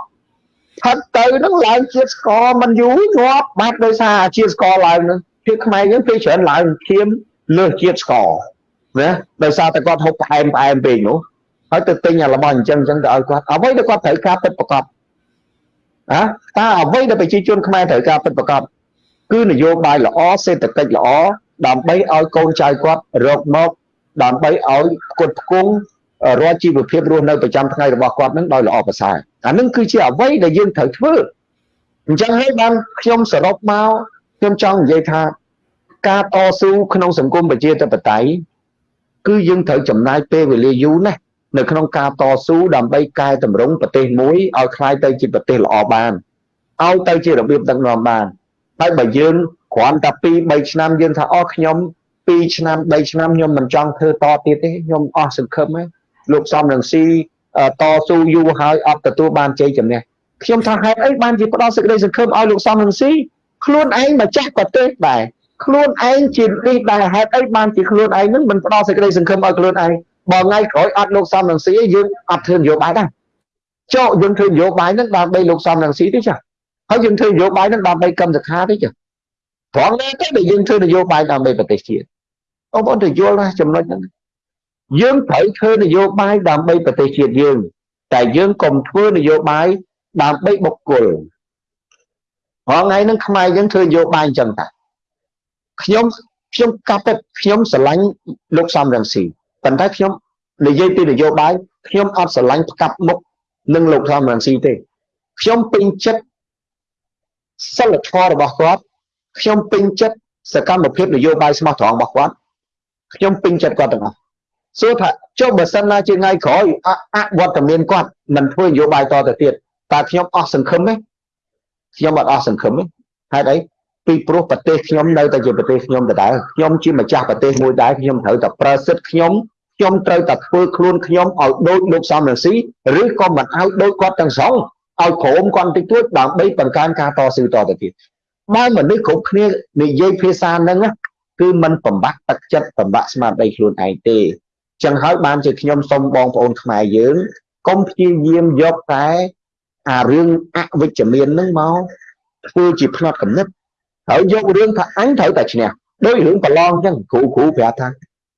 ផិតទៅហ្នឹងឡើងជាតិស្ករមិនយូរងាប់បាត់ដោយសារជាតិស្ករឡើងហ្នឹងភាពខ្មែរយើងពេលច្រើនឡើងធៀមលើសជាតិស្ករណាដោយសារតែគាត់ហូបផ្អែមផ្អែមពេកនោះហើយទៅទិញអារបស់អញ្ចឹងអញ្ចឹងទៅឲ្យគាត់អ្វីដែលគាត់ត្រូវការពិតប្រកបណាតើអ្វីដែលប្រជាជនខ្មែរត្រូវការពិតប្រកបគឺនយោបាយល្អសេដ្ឋកិច្ចល្អដើម្បីឲ្យកូនចៅគាត់រកមកដើម្បីឲ្យគាត់ផ្គង់ រាល់ជីវភាពរស់នៅប្រចាំថ្ងៃរបស់គាត់នឹងដោយល្អប្រសើរអានឹងគឺជាអ្វីដែលយើងត្រូវធ្វើអញ្ចឹងហើយបានខ្ញុំសរុបមកខ្ញុំចង់និយាយថាការតស៊ូក្នុងសង្គមប្រជាធិបតេយ្យគឺយើងត្រូវចំណាយពេលវេលាយូរណាស់នៅក្នុងការតស៊ូដើម្បីកែតម្រង់ប្រទេសមួយឲ្យคล้ายទៅជាប្រទេសល្អបានឲ្យទៅជារបៀបដឹកនាំបានហើយបើយើងគ្រាន់តែ2 3ឆ្នាំយើងថាអស់ខ្ញុំ2ឆ្នាំ3ឆ្នាំខ្ញុំមិនចង់ធ្វើតទៀតទេខ្ញុំអស់សង្ឃឹមហើយ លោកសំរងស៊ីតស៊ូយូរហើយអត់ទទួលបានជ័យជំនះខ្ញុំថាហេតុអីបានជាផ្ដោតសេចក្តីសង្ឃឹមឲ្យលោកសំរងស៊ីខ្លួនឯងម្ចាស់ប្រទេសដែរខ្លួនឯងជានេះដែរហេតុអីបានជាខ្លួនឯងនឹងមិនផ្ដោតសេចក្តីសង្ឃឹមឲ្យខ្លួនឯងបើថ្ងៃក្រោយអត់លោកសំរងស៊ីយើងអត់ធ្វើនយោបាយដែរចុះយើងធ្វើនយោបាយនឹងដើម្បីលោកសំរងស៊ីទេចាហើយយើងធ្វើនយោបាយនឹងដើម្បីកម្មសខាទេចាត្រង់ណាទេដែលយើងធ្វើនយោបាយដើម្បីប្រទេសជាតិបងប្អូនទៅយល់ណាចំណុចហ្នឹង យើងត្រូវធ្វើនយោបាយដើម្បីប្រទេសជាតិយើង តែយើងកុំធ្វើនយោបាយដើម្បីបុគ្គលហងៃហ្នឹងខ្មែរយើងធ្វើនយោបាយអញ្ចឹងតាខ្ញុំខ្ញុំកាប់ទៅខ្ញុំស្រឡាញ់លោកសំរងស៊ីប៉ុន្តែខ្ញុំនិយាយពីនយោបាយខ្ញុំអត់ស្រឡាញ់ផ្កាប់មុខនឹងលោកសំរងស៊ីទេខ្ញុំពេញចិត្តសិលធម៌របស់គាត់ខ្ញុំពេញចិត្តសកម្មភាពនយោបាយស្មោះត្រង់របស់គាត់ខ្ញុំពេញចិត្តគាត់ទាំងអស់ សួរថាចុះបើសិនណាជាថ្ងៃក្រោយអវត្តមានគាត់មិនធ្វើនយោបាយតទៅទៀតតើខ្ញុំអស់សង្ឃឹមទេខ្ញុំអត់អស់សង្ឃឹមទេហេតុអីពីព្រោះប្រទេសខ្ញុំនៅតែជាប្រទេសខ្ញុំដដែលខ្ញុំជាម្ចាស់ប្រទេសមួយដែរខ្ញុំត្រូវតែប្រើសិទ្ធិខ្ញុំខ្ញុំត្រូវតែធ្វើខ្លួនខ្ញុំឲ្យដូចលោកសំរងស៊ីឬក៏មិនឲ្យដូចគាត់ទាំងសងឲ្យក្រុមគាត់តិចតួចដើម្បីបង្កើនការតស៊ូតទៅទៀតបើមនុស្សគ្រប់គ្នានិយាយភាសាហ្នឹងគឺมันបំបត្តិទឹកចិត្តបំបត្តិស្មារតីខ្លួនឯងទេ ចឹងហើយបានជាខ្ញុំសូមបងប្អូនខ្មែរយើងកុំព្យាយាមយកតែអារឿងអវិជ្ជមានហ្នឹងមកធ្វើជាផ្នត់កំណត់ហើយយករឿងថាអញត្រូវតែឈ្នះដោយរឿងប្រឡងចឹងគ្រូគ្រូប្រាប់ថា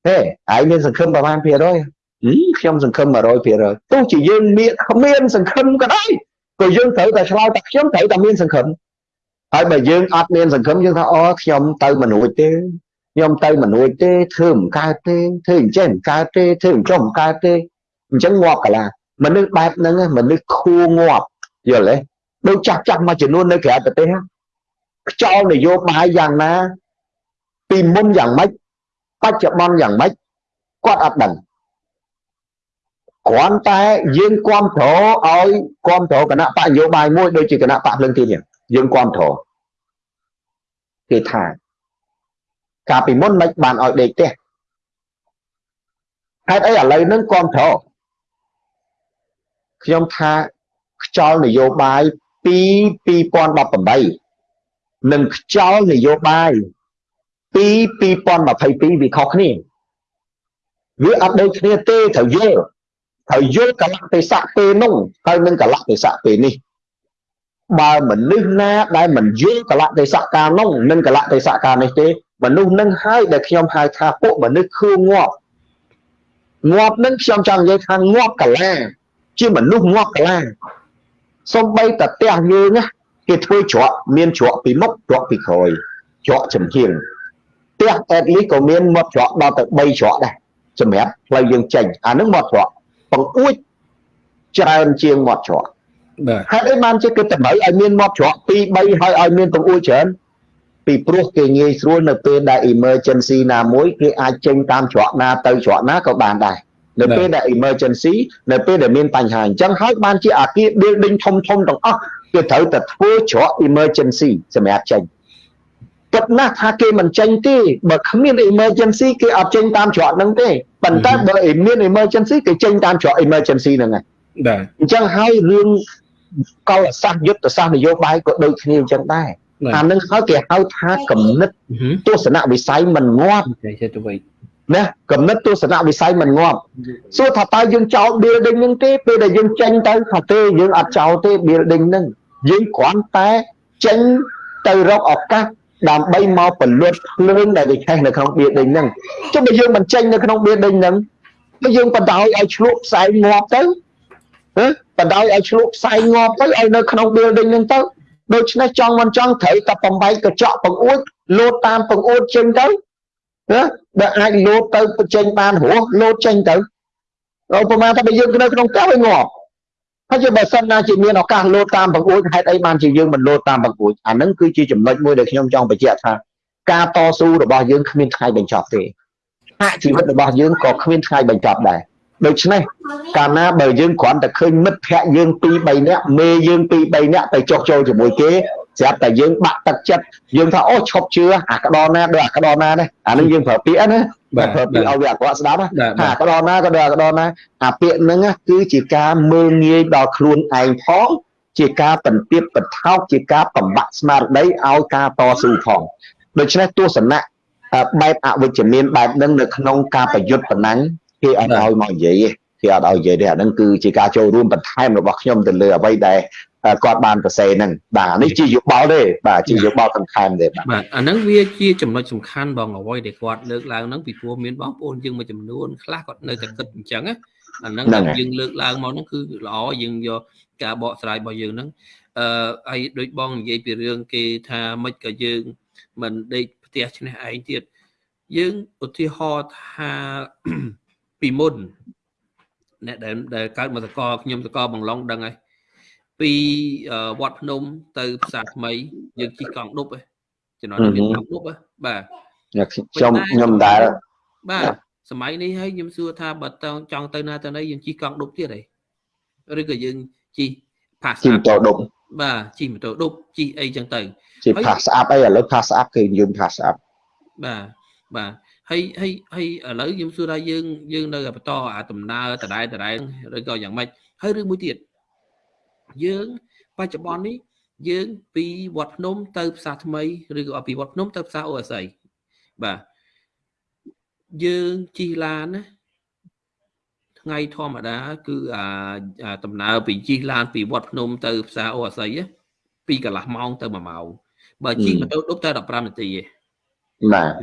ហេឯងមានសង្ឃឹមប្រហែលភាគរយខ្ញុំសង្ឃឹម100%ទោះជាយើងមានមានសង្ឃឹមក៏ដោយក៏យើងត្រូវតែឆ្លើយតែខ្ញុំត្រូវតែមានសង្ឃឹមហើយបើយើងអត់មានសង្ឃឹមយើងថាអូខ្ញុំទៅមិនរួចទេ ខ្ញុំទៅមិនរួចទេធ្វើមិនកើតទេធ្វើអញ្ចឹងមិនកើតទេធ្វើអញ្ចឹងមិនកើតទេអញ្ចឹងងាប់កាលាមនុស្សបែបហ្នឹងមនុស្សខួងាប់យល់ទេដូចចាស់ចាស់មួយចំនួននៅក្រៅប្រទេសខ្យល់នយោបាយយ៉ាងណា ពីមុនយ៉ាងម៉េចបច្ចុប្បន្នយ៉ាងម៉េចគាត់អត់ដឹងគ្រាន់តែយើងគ្រប់គ្រងឲ្យគ្រប់គ្រងគណៈបកនយោបាយមួយដូចជាគណៈបកភ្លឹងទីនេះយើងគ្រប់គ្រងគេថា កាលពីមុនមិនបានឲ្យដេកទេហេតុអីឥឡូវហ្នឹងគ្រប់គ្រងខ្ញុំថាខ្យល់នយោបាយពី2018និងខ្យល់នយោបាយពី2022វាខុសគ្នាវាអត់ដូចគ្នាទេត្រូវយល់ត្រូវយល់កលៈទេសៈពេលនោះហើយនឹងកលៈទេសៈពេលនេះបើមនុស្សណាដែលមិនយល់កលៈទេសៈកាលនោះនិងកលៈទេសៈកាលនេះទេ មនុស្សនឹងហើយដែលខ្ញុំហៅថាពួកមនុស្សខួងាប់ងាប់នឹងខ្ញុំចង់និយាយថាងាប់កលាជាមនុស្សងាប់កលាសំបីតផ្ទះយើងណាគេធ្វើច្រកមានច្រកពីមុខច្រកពីក្រោយច្រកចំហៀងផ្ទះអេតលីក៏មានមាត់ច្រកដល់ទៅ3ច្រកដែរសម្រាប់ផ្លូវយើងចេញអានឹងមាត់ច្រកបង្អួចច្រើនជាងមាត់ច្រកបាទហេតុអីបានជាគេតម្រូវឲ្យមានមាត់ច្រក2 3ហើយឲ្យមានបង្អួចច្រើន ពីព្រោះគេងាយស្រួលនៅពេលដែល emergency ណាមួយគេអាចចេញតាមច្រកណាទៅច្រកណាក៏បានដែរនៅពេលដែល emergency នៅពេលដែលមានបញ្ហាអញ្ចឹងហើយបានជាអាគារ building ធំធំទាំងអស់គេត្រូវតែធ្វើច្រក emergency សម្រាប់ចេញគិតណាស់ថាគេមិនចេញទេបើគ្មាន emergency គេអត់ចេញតាមច្រកហ្នឹងទេប៉ុន្តែបើមាន emergency គេចេញតាមច្រក emergency ហ្នឹងហើយបាទអញ្ចឹងហើយរឿងកលសាស្ត្រយុទ្ធសាស្ត្រនយោបាយក៏ដូចគ្នាអញ្ចឹងដែរ អានឹងហើយគេហៅថាគំនិតទស្សនវិស័យមិនងាប់ចេះទៅវិញណាគំនិតទស្សនវិស័យមិនងាប់សួរថាតើយើងចោល building ហ្នឹងទេពេលដែលយើងចេញទៅថាទេយើងអត់ចោលទេ building ហ្នឹងយើងគ្រាន់តែចេញទៅរកឱកាសដើម្បីមកពលុតភ្លើងដែលវាឆេះនៅក្នុង building ហ្នឹងចុះបើយើងមិនចេញនៅក្នុង building ហ្នឹងបើយើងបដោយឲ្យឆ្លក់ផ្សែងងាប់ទៅបដោយឲ្យឆ្លក់ផ្សែងងាប់ទៅឲ្យនៅក្នុង building ហ្នឹងទៅ ដូច្នេះចង់មិនចង់ត្រូវតែបំបែកកញ្ចក់បង្អួចលោតតាមបង្អួចចេញទៅណាដែលអាចលោតទៅចេញបានរស់លោតចេញទៅឧបមាថាបើយើងនៅក្នុងផ្ទះវាងាប់ហើយបើសិនណាជាមានឱកាសលោតតាមបង្អួចហេតុអីបានជាយើងមិនលោតតាមបង្អួចអានឹងគឺជាចំណុចមួយដែលខ្ញុំចង់បញ្ជាក់ថាការតស៊ូរបស់យើងគ្មានថ្ងៃបញ្ចប់ទេហាក់ជីវិតរបស់យើងក៏គ្មានថ្ងៃបញ្ចប់ដែរ ដូច្នេះកាលណាបើយើងគ្រាន់តែឃើញមិត្តភ័ក្ដិយើង2 3នាក់មេយើង2 3នាក់ទៅចុះចូលជាមួយគេស្រាប់តែយើងបាក់ទឹកចិត្តយើងថាអូឈប់ជឿអាក្តរណាដូចអាក្តរណានេះអានឹងយើងប្រើពាក្យណាបាទប្រើពាក្យឲ្យវាអាក្រក់ស្ដាប់ថាអាក្តរណាក៏ដូចអាក្តរណាអាពាក្យហ្នឹងគឺជាការមើលងាយដល់ខ្លួនឯងផងជាការបន្ទាបបន្ថោកជាការបំបាក់ស្មារតីឲ្យការតស៊ូផងដូច្នេះទស្សនៈបែបអវិជ្ជមានបែបហ្នឹងនៅក្នុងការប្រយុទ្ធប៉ុណ្ណឹង គេអត់ឲ្យមកនិយាយទេគេអត់ឲ្យនិយាយទេអាហ្នឹងគឺជាការចូលរួមបន្ថែមរបស់ខ្ញុំទៅលើអ្វីដែលគាត់បានសរសេរហ្នឹងបាទនេះជាយោបល់ទេបាទជាយោបល់បន្ថែមទេបាទអាហ្នឹងវាជាចំណុចសំខាន់បងអ្វីដែលគាត់លើកឡើងហ្នឹងពីព្រោះមានបងប្អូនយើងមួយចំនួនខ្លះគាត់នៅតែគិតអញ្ចឹងណាអាហ្នឹងយើងលើកឡើងមកហ្នឹងគឺល្អយើងយកការបកស្រាយរបស់យើងហ្នឹងអឺហើយដូចបងនិយាយពីរឿងគេថាមិនក៏យើងមិនដេកផ្ទះឈ្នះឯងទៀតយើងឧទាហរណ៍ថា ពីមុនអ្នកដែលដែលកើតមកតកខ្ញុំតកបងឡុងដឹងហើយពីវត្តភ្នំទៅផ្សារថ្មីយើងជិះកង់ឌុបឯងចំណុចមានកង់ឌុបបាទខ្ញុំខ្ញុំដែលបាទសម័យនេះហើយខ្ញុំសួរថាបើតចង់ទៅណាទៅណីយើងជិះកង់ឌុបទៀតអីឬក៏យើងជិះផាសជិះម៉ូតូឌុបបាទជិះម៉ូតូឌុបជិះអីចឹងទៅជិះផាសស្អាប់អីឥឡូវផាសស្អាប់គឺយើងផាសស្អាប់បាទបាទ ហើយហើយហើយឥឡូវខ្ញុំសួរថាយើងយើងនៅបន្តអាដំណើរដដែលដដែលឬក៏យ៉ាងម៉េចហើយឬមួយទៀតយើងបច្ចុប្បន្ននេះយើងពីវត្តភ្នំទៅផ្សារថ្មីឬក៏ពីវត្តភ្នំទៅផ្សារអូអាស័យបាទយើងជិះឡានណាថ្ងៃធម្មតា គឺអាដំណើរពីជិះឡានពីវត្តភ្នំទៅផ្សារអូអាស័យពីកន្លះម៉ោងទៅ1ម៉ោងបើជិះម៉ូតូឌុបតែ15នាទីទេបាទ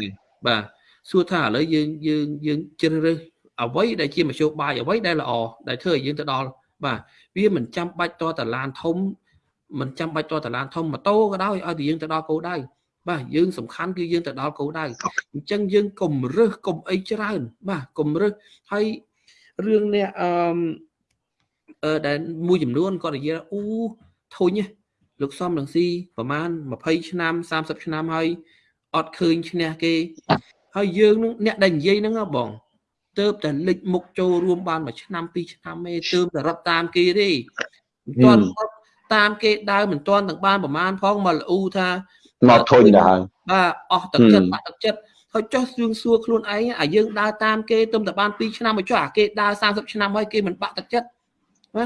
បាទ សួរថាឥឡូវយើងយើងយើងជ្រើសរើសអ្វីដែលជាមធ្យោបាយអ្វីដែលល្អដែលធ្វើឲ្យយើងទៅដល់បាទវាមិនចាំបាច់តតឡានធំមិនចាំបាច់តតឡានធំម៉ូតូក៏ដោយឲ្យតែយើងទៅដល់គោលដៅបាទយើងសំខាន់គឺយើងទៅដល់គោលដៅអញ្ចឹងយើងកុំរើសកុំអីច្រើន បាទកុំរើសហើយរឿងនេះអឺអឺដែលមួយចំនួនគាត់និយាយអូធុញលោកសំរងស៊ីប្រហែល20ឆ្នាំ30ឆ្នាំហើយអត់ឃើញឈ្នះគេ ហើយយើងនឹងអ្នកដែលនិយាយហ្នឹងបងទៅតែលេចមុខចូលរួមបានមួយឆ្នាំពីរឆ្នាំទេទៅតែរត់តាមគេទេមិនទាន់តាមគេដើរមិនទាន់ទាំងបានប្រមាណផងមកលូថាមកធុញដែរបាទអស់ទឹកចិត្តបាក់ទឹកចិត្តហើយចោះសួងសួរខ្លួនឯងអាយើងដើរតាមគេទៅតែបាន2ឆ្នាំមកចុះអាគេដើរ30ឆ្នាំហើយគេមិនបាក់ទឹកចិត្តណា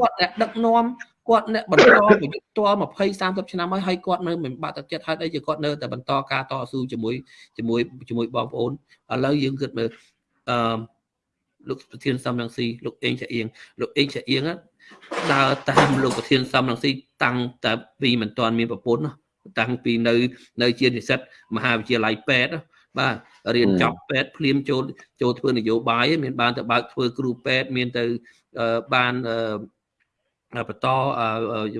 គាត់អ្នកដឹកនាំ គាត់អ្នកបន្តប្រយុទ្ធត20 30ឆ្នាំហើយហើយគាត់នៅមិនបាក់ទឹកចិត្តហើយអីជាគាត់នៅតែបន្តការតស៊ូជាមួយជាមួយជាមួយបងប្អូនឥឡូវយើងគិតមើលអឺលោកប្រធានសំរងស៊ីលោកអេងឆាអៀងលោកអេងឆាអៀងដើរតាមលោកប្រធានសំរងស៊ីតាំងតែពីមិនទាន់មានប្រពន្ធតាំងពីនៅនៅជានិស្សិតមហាវិទ្យាល័យពេទ្យបាទរៀនចប់ពេទ្យភ្លាមចូលចូលធ្វើនយោបាយមានបានទៅបើកធ្វើគ្រូពេទ្យមានទៅបាន បន្ត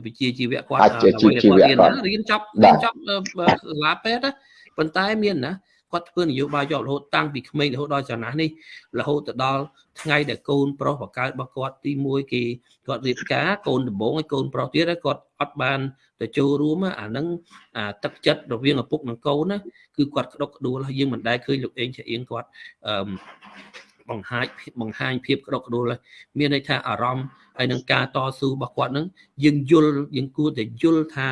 វិជ្ជាជីវៈគាត់រៀនចប់រៀនចប់សាលាពេទ្យប៉ុន្តែមានណាគាត់ធ្វើនយោបាយជាប់រហូតតាំងពីក្មេងរហូតដល់ចំណាស់នេះរហូតទៅដល់ថ្ងៃដែលកូនប្រុសបកើតរបស់គាត់ទី1គេគាត់រៀបការកូនដំបងឲ្យកូនប្រុសទៀតគាត់អត់បានទៅចូលរួមអានឹងអាទឹកចិត្តរវាងឪពុកនិងកូនណាគឺគាត់ក្តុកក្តួលហើយយើងមិនដែលឃើញលោកអេងឆាអៀងគាត់អឺ បង្ហាញបង្ហាញភាពក្តុកក្តួលមានន័យថាអារម្មណ៍ហើយនឹងការតស៊ូរបស់គាត់នឹងយើងយល់យើងគួរតែយល់ថា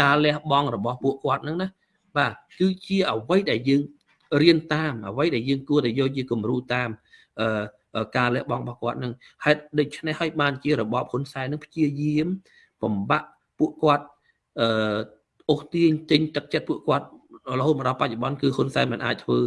ការលះបង់របស់ពួកគាត់នឹងណាបាទគឺជាអ្វីដែលយើងរៀនតាមអ្វីដែលយើងគួរតែយកជាគំរូតាមអឺការលះបង់របស់គាត់នឹងហេតុដូច្នេះហើយបានជារបបហ៊ុនសែននឹងព្យាយាមបំបាក់ពួកគាត់អឺអូសទាញចេញទឹកចិត្តពួកគាត់ រហូតមកដល់បច្ចុប្បន្នគឺហ៊ុនសែនមិនអាចធ្វើ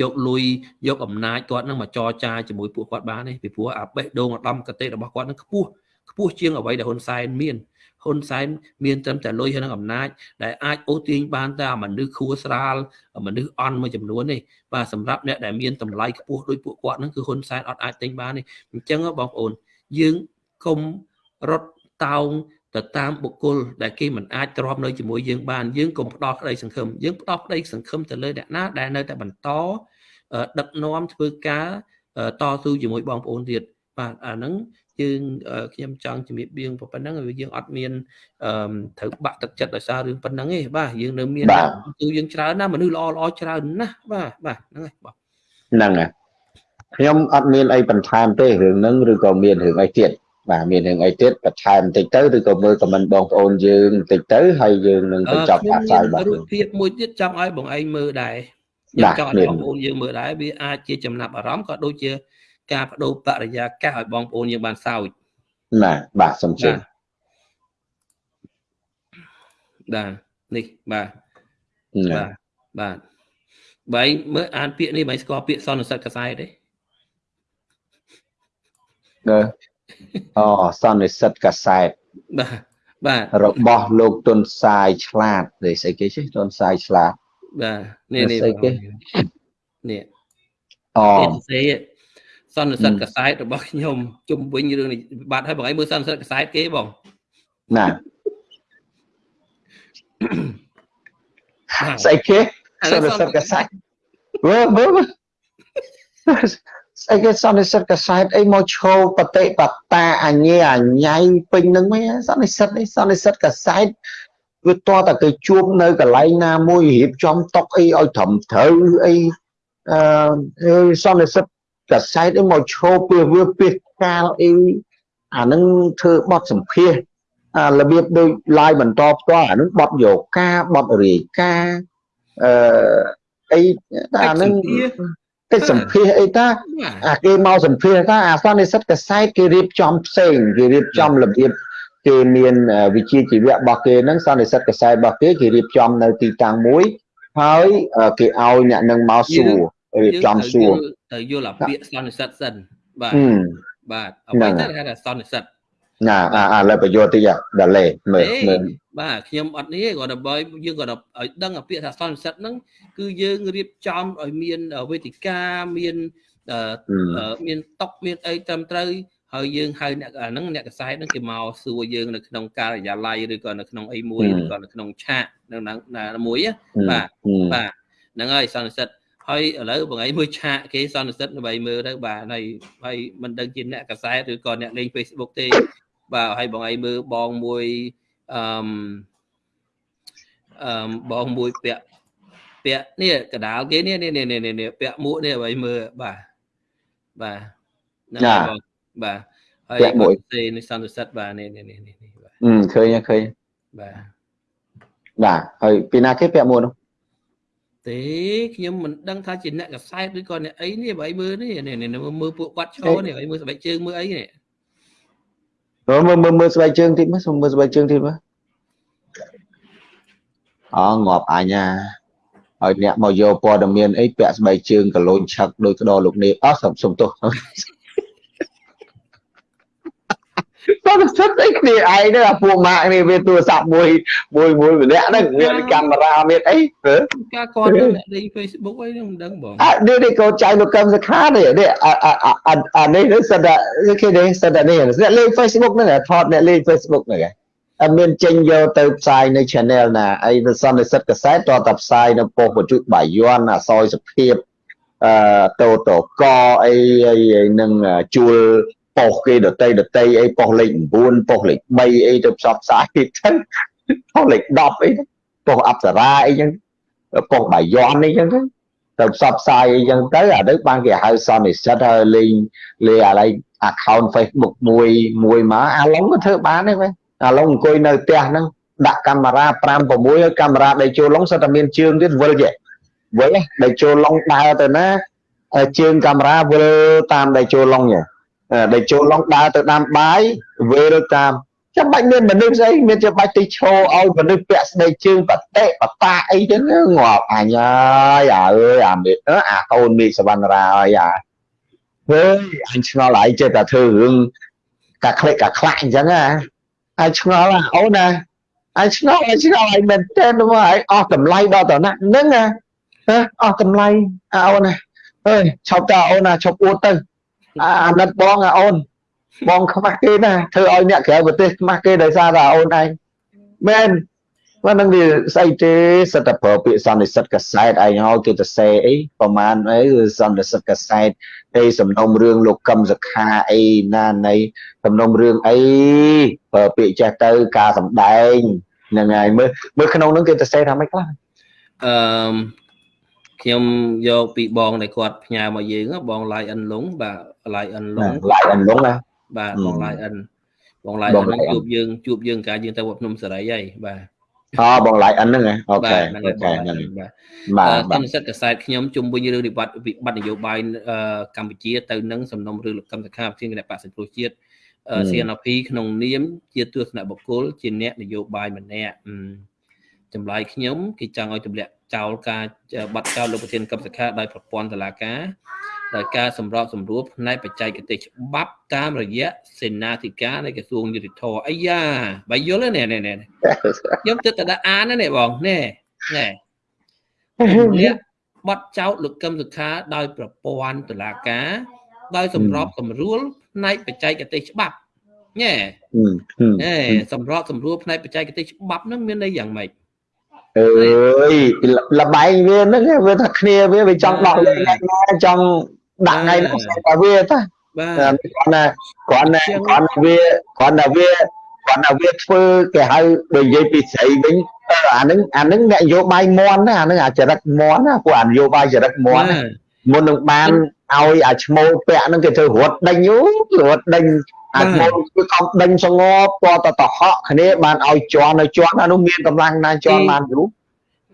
យកលុយយកអំណាចគាត់នឹងមកចរចាជាមួយពួកគាត់បានទេពីព្រោះអាបេះដូងឧត្តមកតេរបស់គាត់នឹងខ្ពស់ខ្ពស់ជាងអ្វីដែលហ៊ុនសែនមានហ៊ុនសែនមានត្រឹមតែលុយហើយនឹងអំណាចដែលអាចអូសទាញបានតែមនុស្សខួស្រាលមនុស្សអន់មួយចំនួននេះបាទសម្រាប់អ្នកដែលមានតម្លៃខ្ពស់ដូចពួកគាត់ហ្នឹងគឺហ៊ុនសែនអត់អាចទិញបានទេអញ្ចឹងបងប្អូនយើងកុំរត់តោង ទៅតាមបុគ្គលដែលគេមិនអាចទ្រាំនៅជាមួយយើងបានយើងកុំផ្ដោតក្តីសង្ឃឹមយើងផ្ដោតក្តីសង្ឃឹមទៅលើអ្នកណាដែលនៅតែបន្តដឹកនាំធ្វើការតស៊ូជាមួយបងប្អូនទៀតបាទអាហ្នឹងយើងខ្ញុំចង់ជំរាបបៀងប៉ុណ្ណឹងយើងអត់មានត្រូវបាក់ទឹកចិត្តដោយសាររឿងប៉ុណ្ណឹងទេបាទយើងនៅមានគឺយើងច្រើនណាមនុស្សល្អល្អច្រើនណាស់បាទបាទហ្នឹងហើយបាទហ្នឹងហើយខ្ញុំអត់មានអីបន្ថែមទេរឿងហ្នឹងឬក៏មានរឿងអីទៀត បាទមានរឿងអីទៀតបន្ថែមបន្តិចទៅឬក៏មើលខមមិនបងប្អូនយើងបន្តិចទៅហើយយើងនឹងបញ្ចប់ការផ្សាយបាទរូបភាពមួយទៀតចង់ឲ្យបងឯងមើលដែរខ្ញុំចង់ឲ្យបងប្អូនយើងមើលដែរវាអាចជាចំណាប់អារម្មណ៍ក៏ដូចជាការបដូរបរិយាកាសឲ្យបងប្អូនយើងបានសើចបាទបាទសូមជឿបាទនេះបាទបាទបាទបើមើលអានពាក្យនេះបើស្គាល់ពាក្យសន្និសិទកសែតទេអឺ អូសន្និសិទកសែតបាទបាទរបស់លោកទុនសាយឆ្លាតនេះស្អីគេជិះទុនសាយឆ្លាតបាទនេះនេះស្អីគេនេះអូសន្និសិទកសែតរបស់ខ្ញុំជុំវិញរឿងនេះបាទហើយបងឯងមើលសន្និសិទកសែតគេបងណាស្អីគេសន្និសិទកសែតមើលមើលស្អីគេសន្និសិទកសែតអីមកឈោបតិបតាអញ្ញេអញ្ញៃពេញនឹងមែនសន្និសិទនេះសន្និសិទកសែតវាតតែគេជួបនៅកន្លែងណាមួយរៀបចំតុកអីឲ្យត្រឹមត្រូវអីអឺសន្និសិទកសែតមកឈោពីវាពីកាលអីអានឹងធ្វើបទសម្ភាសអារបៀបដូចឡាយបន្តផ្ទាល់អានឹងបទយកការបទរាយការអឺអីអានឹង កិច្ចសម្ភាសអីតាអាគេមកសម្ភាសថាអាសន្និសិទកសែតគេរៀបចំផ្សេងគេរៀបចំរបៀបគេមានវិជាជីវៈរបស់គេហ្នឹងសន្និសិទកសែតរបស់គេគេរៀបចំនៅទីតាំងមួយហើយគេឲ្យអ្នកនឹងមកសួររៀបចំសួរទៅយល់អាពាក្យសន្និសិទសិនបាទបាទអ្វីទៅគេថាសន្និសិទ ណាអាឥឡូវបញ្យោតិចដល់លេមើលមើលបាទខ្ញុំអត់នេះគាត់ដើម្បីយើងគាត់ឲ្យដឹងអាពាក្យថាសន្និសិទហ្នឹងគឺយើងរៀបចំឲ្យមានវេទិកាមានមានតុកមានអីត្រឹមត្រូវហើយយើងហៅអ្នកអាហ្នឹងអ្នកកសែតហ្នឹងគេមកសួរយើងនៅក្នុងការិយាល័យឬក៏នៅក្នុងអីមួយឬក៏នៅក្នុងឆាកនៅណាមួយបាទបាទហ្នឹងហើយសន្និសិទហើយឥឡូវបងឯងមើលឆាកគេសន្និសិទដើម្បីមើលទៅបាទហើយហើយមិនដឹងជាអ្នកកសែតឬក៏អ្នកលេង Facebook ទេ បាទហើយបងឯងមើលបងមួយអឺអឺបងមួយពាក់ពាក់នេះកដាលគេនេះនេះនេះនេះពាក់មួកនេះឲ្យមើលបាទបាទហ្នឹងហើយបងបាទហើយគាត់ទេនេះសន្និសិទបាទនេះនេះនេះនេះបាទអឺឃើញឃើញបាទបាទហើយពីណាគេពាក់មួកនោះទេខ្ញុំមិនដឹងថាជាអ្នកកសែតឬក៏អ្នកអីនេះបើអីមើលនេះនេះមើលពួកគាត់ឈរនេះអីមើលស្បែកជើងមើលអីនេះ មើលមើលមើលស្បែកជើងតិចមើលសុំមើលស្បែកជើងតិចមើលអងាប់អញណាឲ្យអ្នកមកយកព័ត៌មានអីពាក់ស្បែកជើងកលូនឆឹកដោយក្តរលោកនេះអស់សុំសុំទោស តើសិតអីគ្នាឯងទៅអាពួកម៉ាក់នេះវាទូរស័ព្ទមួយមួយមួយម្នាក់ហ្នឹងមានកាមេរ៉ាមានអីការគាត់អ្នកលេង Facebook អីហ្នឹងមិនដឹងបងអត់នេះនេះកូនចៅលោកកឹមសខានេះនេះអានេះនេះសិតតែគេនេះសិតតែនេះអ្នកលេង Facebook ហ្នឹងថតអ្នកលេង Facebook ហ្នឹងអត់មានចេញយកទៅផ្សាយនៅ channel ណាអីនៅសន្និសិទកសែតតតែផ្សាយនៅប៉ុស្តិ៍បច្ចុប្បន្នបាយ័នអសយសុភាពអឺតូតកអីអីនឹងជួល ប៉ុស្តិ៍គេដតីដតីអីប៉ុស្តិ៍លេខ9ប៉ុស្តិ៍លេខ3អីទៅផ្សព្វផ្សាយទៅប៉ុស្តិ៍លេខ10អីប៉ុស្តិ៍អប្សរាអីចឹងប៉ុស្តិ៍បាយ័នអីចឹងទៅទៅផ្សព្វផ្សាយអីចឹងទៅអានេះបានគេហៅសន្និសិទហើយលេងលេងអាឡៃ account Facebook មួយមួយមកអាឡុងក៏ធ្វើបានដែរវិញអាឡុងអង្គុយនៅផ្ទះហ្នឹងដាក់កាមេរ៉ា5 6ហើយកាមេរ៉ាដែលចូលឡុងសិតតែមានជើងទៀតវិលចេះវិលដែលចូលឡុងដើរទៅណាជើងកាមេរ៉ាវិលតាមដែលចូលឡុងញ៉ ដែលចូលឡុងដើរទៅដាំបាយវិលតាមចាំបាច់មានមនុស្សស្អីមានចាំបាច់ទៅឈោឲ្យមនុស្សពាក់ស្បែកជើងបតិបតាអីចឹងងាប់អញហើយអើយអាមេអាកូនមេឃសវណ្ណរាហើយអាហេអញឆ្ងល់ហើយចេះតែធ្វើរឿងកាក្លេកកាខ្លាក់អញ្ចឹងណាអញឆ្ងល់អូនណាអញឆ្ងល់អញឆ្ងល់ឲ្យមែនតើមកឲ្យអស់តម្លៃដល់តំណាក់ហ្នឹងណាអស់តម្លៃអូនណាអើយឈប់តើអូនណាឈប់អួតទៅ អាណិតបងអូនបងខ្មាស់គេណាធ្វើឲ្យអ្នកក្រៅប្រទេសខ្មាស់គេដោយសារតែអូនឯងមែនបើនឹងវាស្អីទេសិតតែប្រើពាក្យសន្និសិទកសែតឯងហើយគេទៅសេអីប្រហែលអីសន្និសិទកសែតអីសំណុំរឿងលោកកឹមសខាអីណានៃសំណុំរឿងអីប្រើពាក្យចេះទៅការសំដែងហ្នឹងហើយមើលមើលក្នុងហ្នឹងគេទៅសេថាម៉េចខ្លះអឺ ខ្ញុំយកពីបងដែលគាត់ផ្ញើមកយើងបងឡាយអិនលងបាទឡាយអិនលងឡាយអិនលងណាបាទបងឡាយអិនបងឡាយអិនជួបយើងជួបយើងការយើងទៅវត្តភ្នំសេរីហើយបាទអូបងឡាយអិនហ្នឹងអូខេអូខេហ្នឹងបាទតាមសិទ្ធិកសែតខ្ញុំជុំវិញរឿងវិបត្តិវិបត្តិនយោបាយកម្ពុជាទៅនឹងសំណុំរឿងលោកកម្មសខាប្រធានគណៈបក្សសង្គ្រោះជាតិ CNP ក្នុងនាម ជាទស្សនបុគ្គលជាអ្នកនយោបាយម្នាក់ចម្លើយខ្ញុំគេចង់ឲ្យទម្លាក់ ចោលការបាត់ចោលលោកប្រធានកម្មសខាដោយប្រព័ន្ធតុលាការដោយការសម្របសម្រួលផ្នែកបច្ចេកទេសច្បាប់តាមរយៈសេនាធិការនៃក្រសួងយុតិធធអាយ៉ាបើយល់ទេនេះនេះខ្ញុំទឹកតែអាននេះបងនេះនេះនេះបត់ចោតលោកកឹមសុខាដោយប្រព័ន្ធតុលាការ ដោយសម្របសម្រួលផ្នែកបច្ចេកទេសច្បាប់ញ៉ែអេសម្របសម្រួលផ្នែកបច្ចេកទេសច្បាប់ហ្នឹងមានន័យយ៉ាងម៉េច អើយលបែងវាហ្នឹងវាថាគ្នាវាវាចង់ដោះលែងណាចង់ដាក់ថ្ងៃហ្នឹងតែវាតាបាទគាត់ណាគាត់ណាគាត់វាគាត់ណាវាគាត់ណាវាធ្វើគេហៅបើនិយាយពីស្រីវិញអាហ្នឹងអាហ្នឹងអ្នកនយោបាយមន់ណាអាហ្នឹងអាចរិតមន់ណាពួកអានយោបាយចរិតមន់មុននឹងបានឲ្យអាឈ្មោលពាក់ហ្នឹងគេធ្វើរត់ដេញយូរត់ដេញ អាឈ្មោលគឺកំដេញសងប់តតតហក់គ្នាបានឲ្យជន់ឲ្យជន់អានោះមានកម្លាំងណាជន់បានយូរ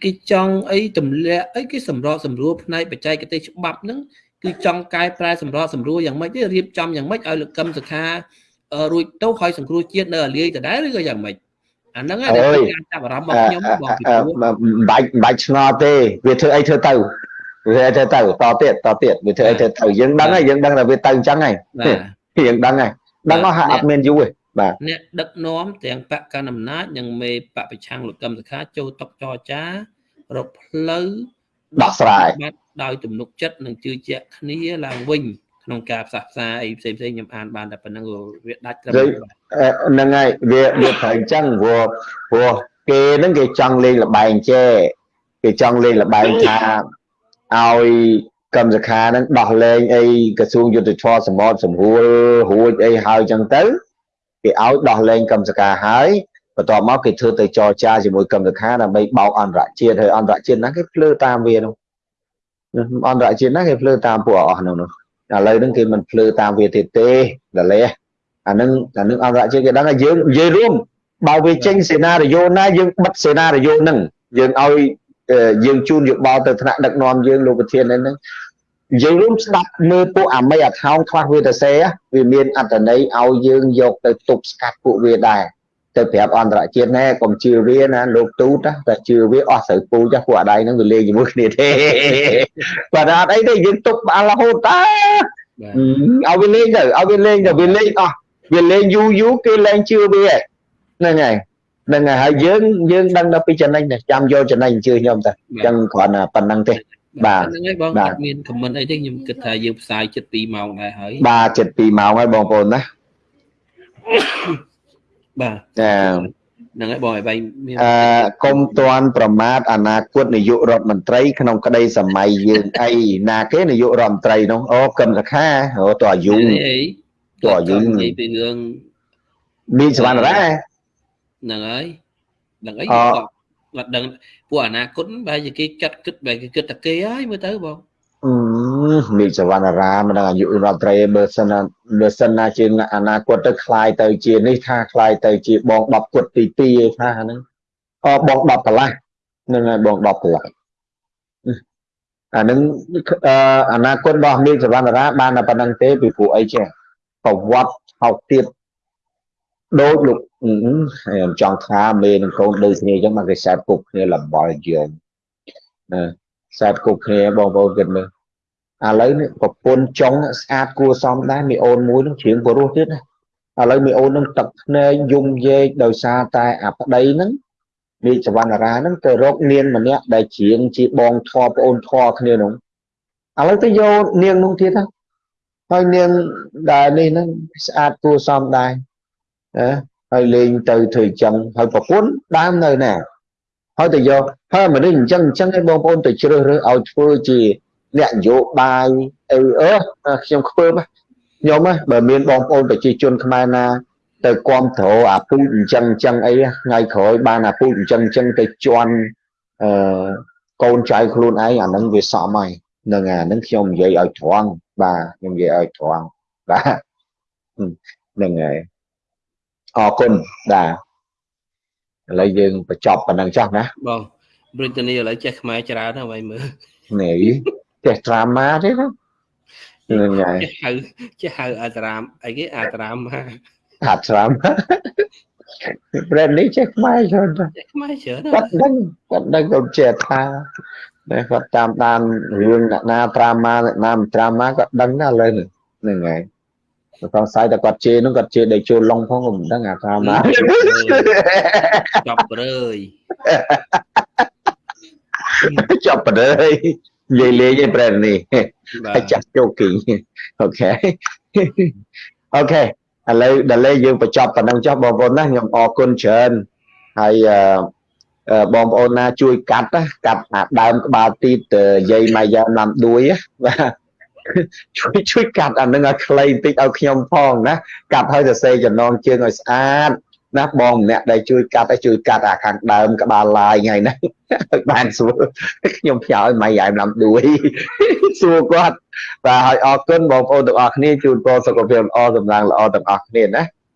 គេចង់អីទម្លាក់អីគេសម្របសម្រួលផ្នែកបច្ចេកទេសច្បាប់ហ្នឹងគឺចង់កែប្រែសម្របសម្រួលយ៉ាងម៉េចទេរៀបចំយ៉ាងម៉េចឲ្យលោកកឹមសុខារួចទៅហើយសង្គ្រោះជាតិនៅអាលាយដដែលឬក៏យ៉ាងម៉េចអាហ្នឹងហើយការចាប់អារម្មណ៍របស់ខ្ញុំបងពីព្រោះមិនបាច់មិនបាច់ឆ្ងល់ទេវាធ្វើអីធ្វើទៅវាធ្វើទៅតទៀតតទៀតវាធ្វើអីធ្វើទៅយើងដឹងហើយយើងដឹងថាវាទៅអញ្ចឹងហើយយើងដឹងហើយ ដឹងអស់ហើយអត់មានយូរទេបាទអ្នកដឹកនាំទាំងបកកណ្ដាលអំណាចនិងមេបកប្រឆាំងលោកកឹមសុខាចូលតុកចរចារកផ្លូវដោះស្រាយដោយទំនុកចិត្តនិងជឿជាក់គ្នាឡើងវិញក្នុងការផ្សះផ្សាអីផ្សេងផ្សេងខ្ញុំអានបានតែប៉ុណ្្នឹងវាដាច់ត្រឹមហ្នឹងហើយវាវាត្រូវអញ្ចឹងព្រោះព្រោះគេហ្នឹងគេចង់លេងលបែងចេគេចង់លេងលបែងថាឲ្យ កម្មសខាហ្នឹងដោះលែងអីក្រសួងយុទ្ធភ័ពសម្បត្តិសម្រួលរួចអីហើយអញ្ចឹងទៅគេឲ្យដោះលែងកម្មសខាហើយបន្ទាប់មកគេធ្វើទៅចរចាជាមួយកម្មសខាដើម្បីបោកអន្តរជាតិហើយអន្តរជាតិហ្នឹងគេភ្លើតាមវានោះអន្តរជាតិណាគេភ្លើតាមពួកអស់ហ្នឹងនោះឥឡូវហ្នឹងគេមិនភ្លើតាមវាទៀតទេដលេះអាហ្នឹងអាហ្នឹងអន្តរជាតិគេដឹងថាយើងនិយាយរួមបើវាចេញសេណារីយ៉ូណាយើងបិទសេណារីយ៉ូហ្នឹងយើងឲ្យ យើងជូនយោបល់ទៅថ្នាក់ដឹកនាំយើងលោកប្រធានហ្នឹងយើងរួមស្ដាប់មើលពួកអាមីអាថោងខ្លះវាទៅសេវាមានអត្តន័យឲ្យយើងយកទៅទប់ស្កាត់ពួកវាដែរទៅប្រាប់អន្តរជាតិណែកុំជឿវាណាលោកទូតតែជឿវាអស់ត្រូវពូចាស់ពួកអាដៃហ្នឹងវាលេងជាមួយគ្នាទេបាទអត់អីទេយើងទុកបានរហូតតាឲ្យវាលេងទៅឲ្យវាលេងទៅវាលេងអស់វាលេងយូរយូរគេលែងជឿវាហ្នឹងហើយហ្នឹងហើយហើយយើងយើងដឹងដល់ពីចំណេញចាំយកចំណេញជឿខ្ញុំទៅអញ្ចឹងគ្រាន់តែប៉ុណ្្នឹងទេបាទហ្នឹងហើយបងអត់មានខមមិនអីទេខ្ញុំគិតថាយើងផ្សាយចិត្ត2ម៉ោងដែរហើយបាទចិត្ត2ម៉ោងហើយបងប្អូនណាបាទចាហ្នឹងហើយបងឲ្យបាយមានអឺកុំតាន់ប្រមាថអនាគតនាយករដ្ឋមន្ត្រី ក្នុងក្តីសម័យយើងអីណាគេនាយករដ្ឋមន្ត្រីនោះអូកឹមសខាអូតអាយុតអាយុនិយាយពីរឿងមានសវណ្ណរា ហ្នឹងហើយហ្នឹងអីគាត់ដឹងពួកអនាគតបែរជាគេចាត់គិតបែរគេគិតតែគេហើយមើលទៅបងអឺនេះសវណ្ណរាមិនដឹងអាយុរដ្ឋត្រីបើសិនណាបើសិនណាជាអនាគតទៅคลายទៅជានេះថាคลายទៅជាបង10គត់ទី2ឯថាហ្នឹងអបង10កន្លះហ្នឹងហើយបង10កន្លះ អានឹងអនាគតរបស់នាងសវណ្ណរាបានតែប៉ុណ្្នឹងទេពីព្រោះអីចេះប្រវត្តិហោកទៀត ដូចលោកខ្ញុំចង់ថាមេនឹងកូនដូចគ្នាអញ្ចឹងមកគេសែតគប់គ្នាលបល់យើងណាសែតគប់គ្នាបងប្អូនគិតមើលឥឡូវនេះប្រពន្ធចុងស្អាតគួរសមដែរមីអូនមួយនឹងជ្រៀងព្រោះទៀតណាឥឡូវមីអូននឹងទឹកភ្នែកយំយេកដោយសារតែអាប្តីហ្នឹងមីសវណ្ណរាហ្នឹងទៅរកនាងម្នាក់ដែលជ្រៀងជាបងធေါ်ប្អូនធေါ်គ្នានោះឥឡូវទៅយកនាងនោះទៀតណាហើយនាងដែលនេះហ្នឹងស្អាតគួរសមដែរ ណាហើយលេងទៅធ្វើអញ្ចឹងហើយប្រពន្ធដើមនៅណាហើយទៅយកហើយមនុស្សអញ្ចឹងអញ្ចឹងឯងបងប្អូនទៅជ្រើសរើសឲ្យធ្វើជាអ្នកនយោបាយអីអឺខ្ញុំខ្ពើមខ្ញុំបើមានបងប្អូនប្រជាជនខ្មែរណាទៅគ្រប់គ្រងអាពូជអញ្ចឹងអញ្ចឹងអីថ្ងៃក្រោយបានអាពូជអញ្ចឹងអញ្ចឹងទៅជន់អឺកូនចៅខ្លួនឯងអាហ្នឹងវាសមហើយនឹងអាហ្នឹងខ្ញុំនិយាយឲ្យត្រង់បាទខ្ញុំនិយាយឲ្យត្រង់បាទហ្នឹងហើយ អរគុណបាទឥឡូវយើងបញ្ចប់ប៉ុណ្ណឹងចោះណាបងប្រិតនីឥឡូវចេះខ្មែរច្រើនហើយមើលនេះចេះត្រាម៉ាទេណាហ្នឹងហើយចេះហៅចេះហៅអាត្រាមអីគេអាត្រាម៉ាអាត្រាម៉ាប្រែនេះចេះខ្មែរច្រើនចេះខ្មែរច្រើនគាត់ដឹងគាត់ដឹងគាត់ចេះថាតែគាត់តាមដានរឿងអ្នកណាត្រាម៉ាអ្នកណាមិនត្រាម៉ាគាត់ដឹងណាឥឡូវហ្នឹងហើយ សង្ស័យតែគាត់ជេរនោះគាត់ជេរដេកចូលឡុងផងក៏មិនដឹងអាថាម៉ាចាប់រើយចាប់រើយនិយាយលេងឯប្រែនេះហើយចាស់ជោគីអូខេអូខេឥឡូវដល់លេយើងបញ្ចប់ប៉ុណ្ណឹងចុះបងប្អូនណាខ្ញុំអរគុណច្រើនហើយបងប្អូនណាជួយកាត់ណាកាត់អាដើមក្បាលទីតយាយម៉ាយ៉ាណាំដួយបាទ ជួយជួយកាត់អានឹងឲ្យខ្លីបន្តិចឲ្យខ្ញុំផងណាកាត់ឲ្យសរសេរចំណងជើងឲ្យស្អាតណាបងម្នាក់ដែលជួយកាត់ឲ្យជួយកាត់អាខាងដើមក្បាលឡាយថ្ងៃហ្នឹងឲ្យបានស្រួលខ្ញុំផ្ញើឲ្យម៉ៃយ៉ែមឡាំដួយសួរគាត់បាទឲ្យអរគុណបងប្អូនទាំងអស់គ្នាជូនពរសុខភាពល្អសំណាងល្អទាំងអស់គ្នាណា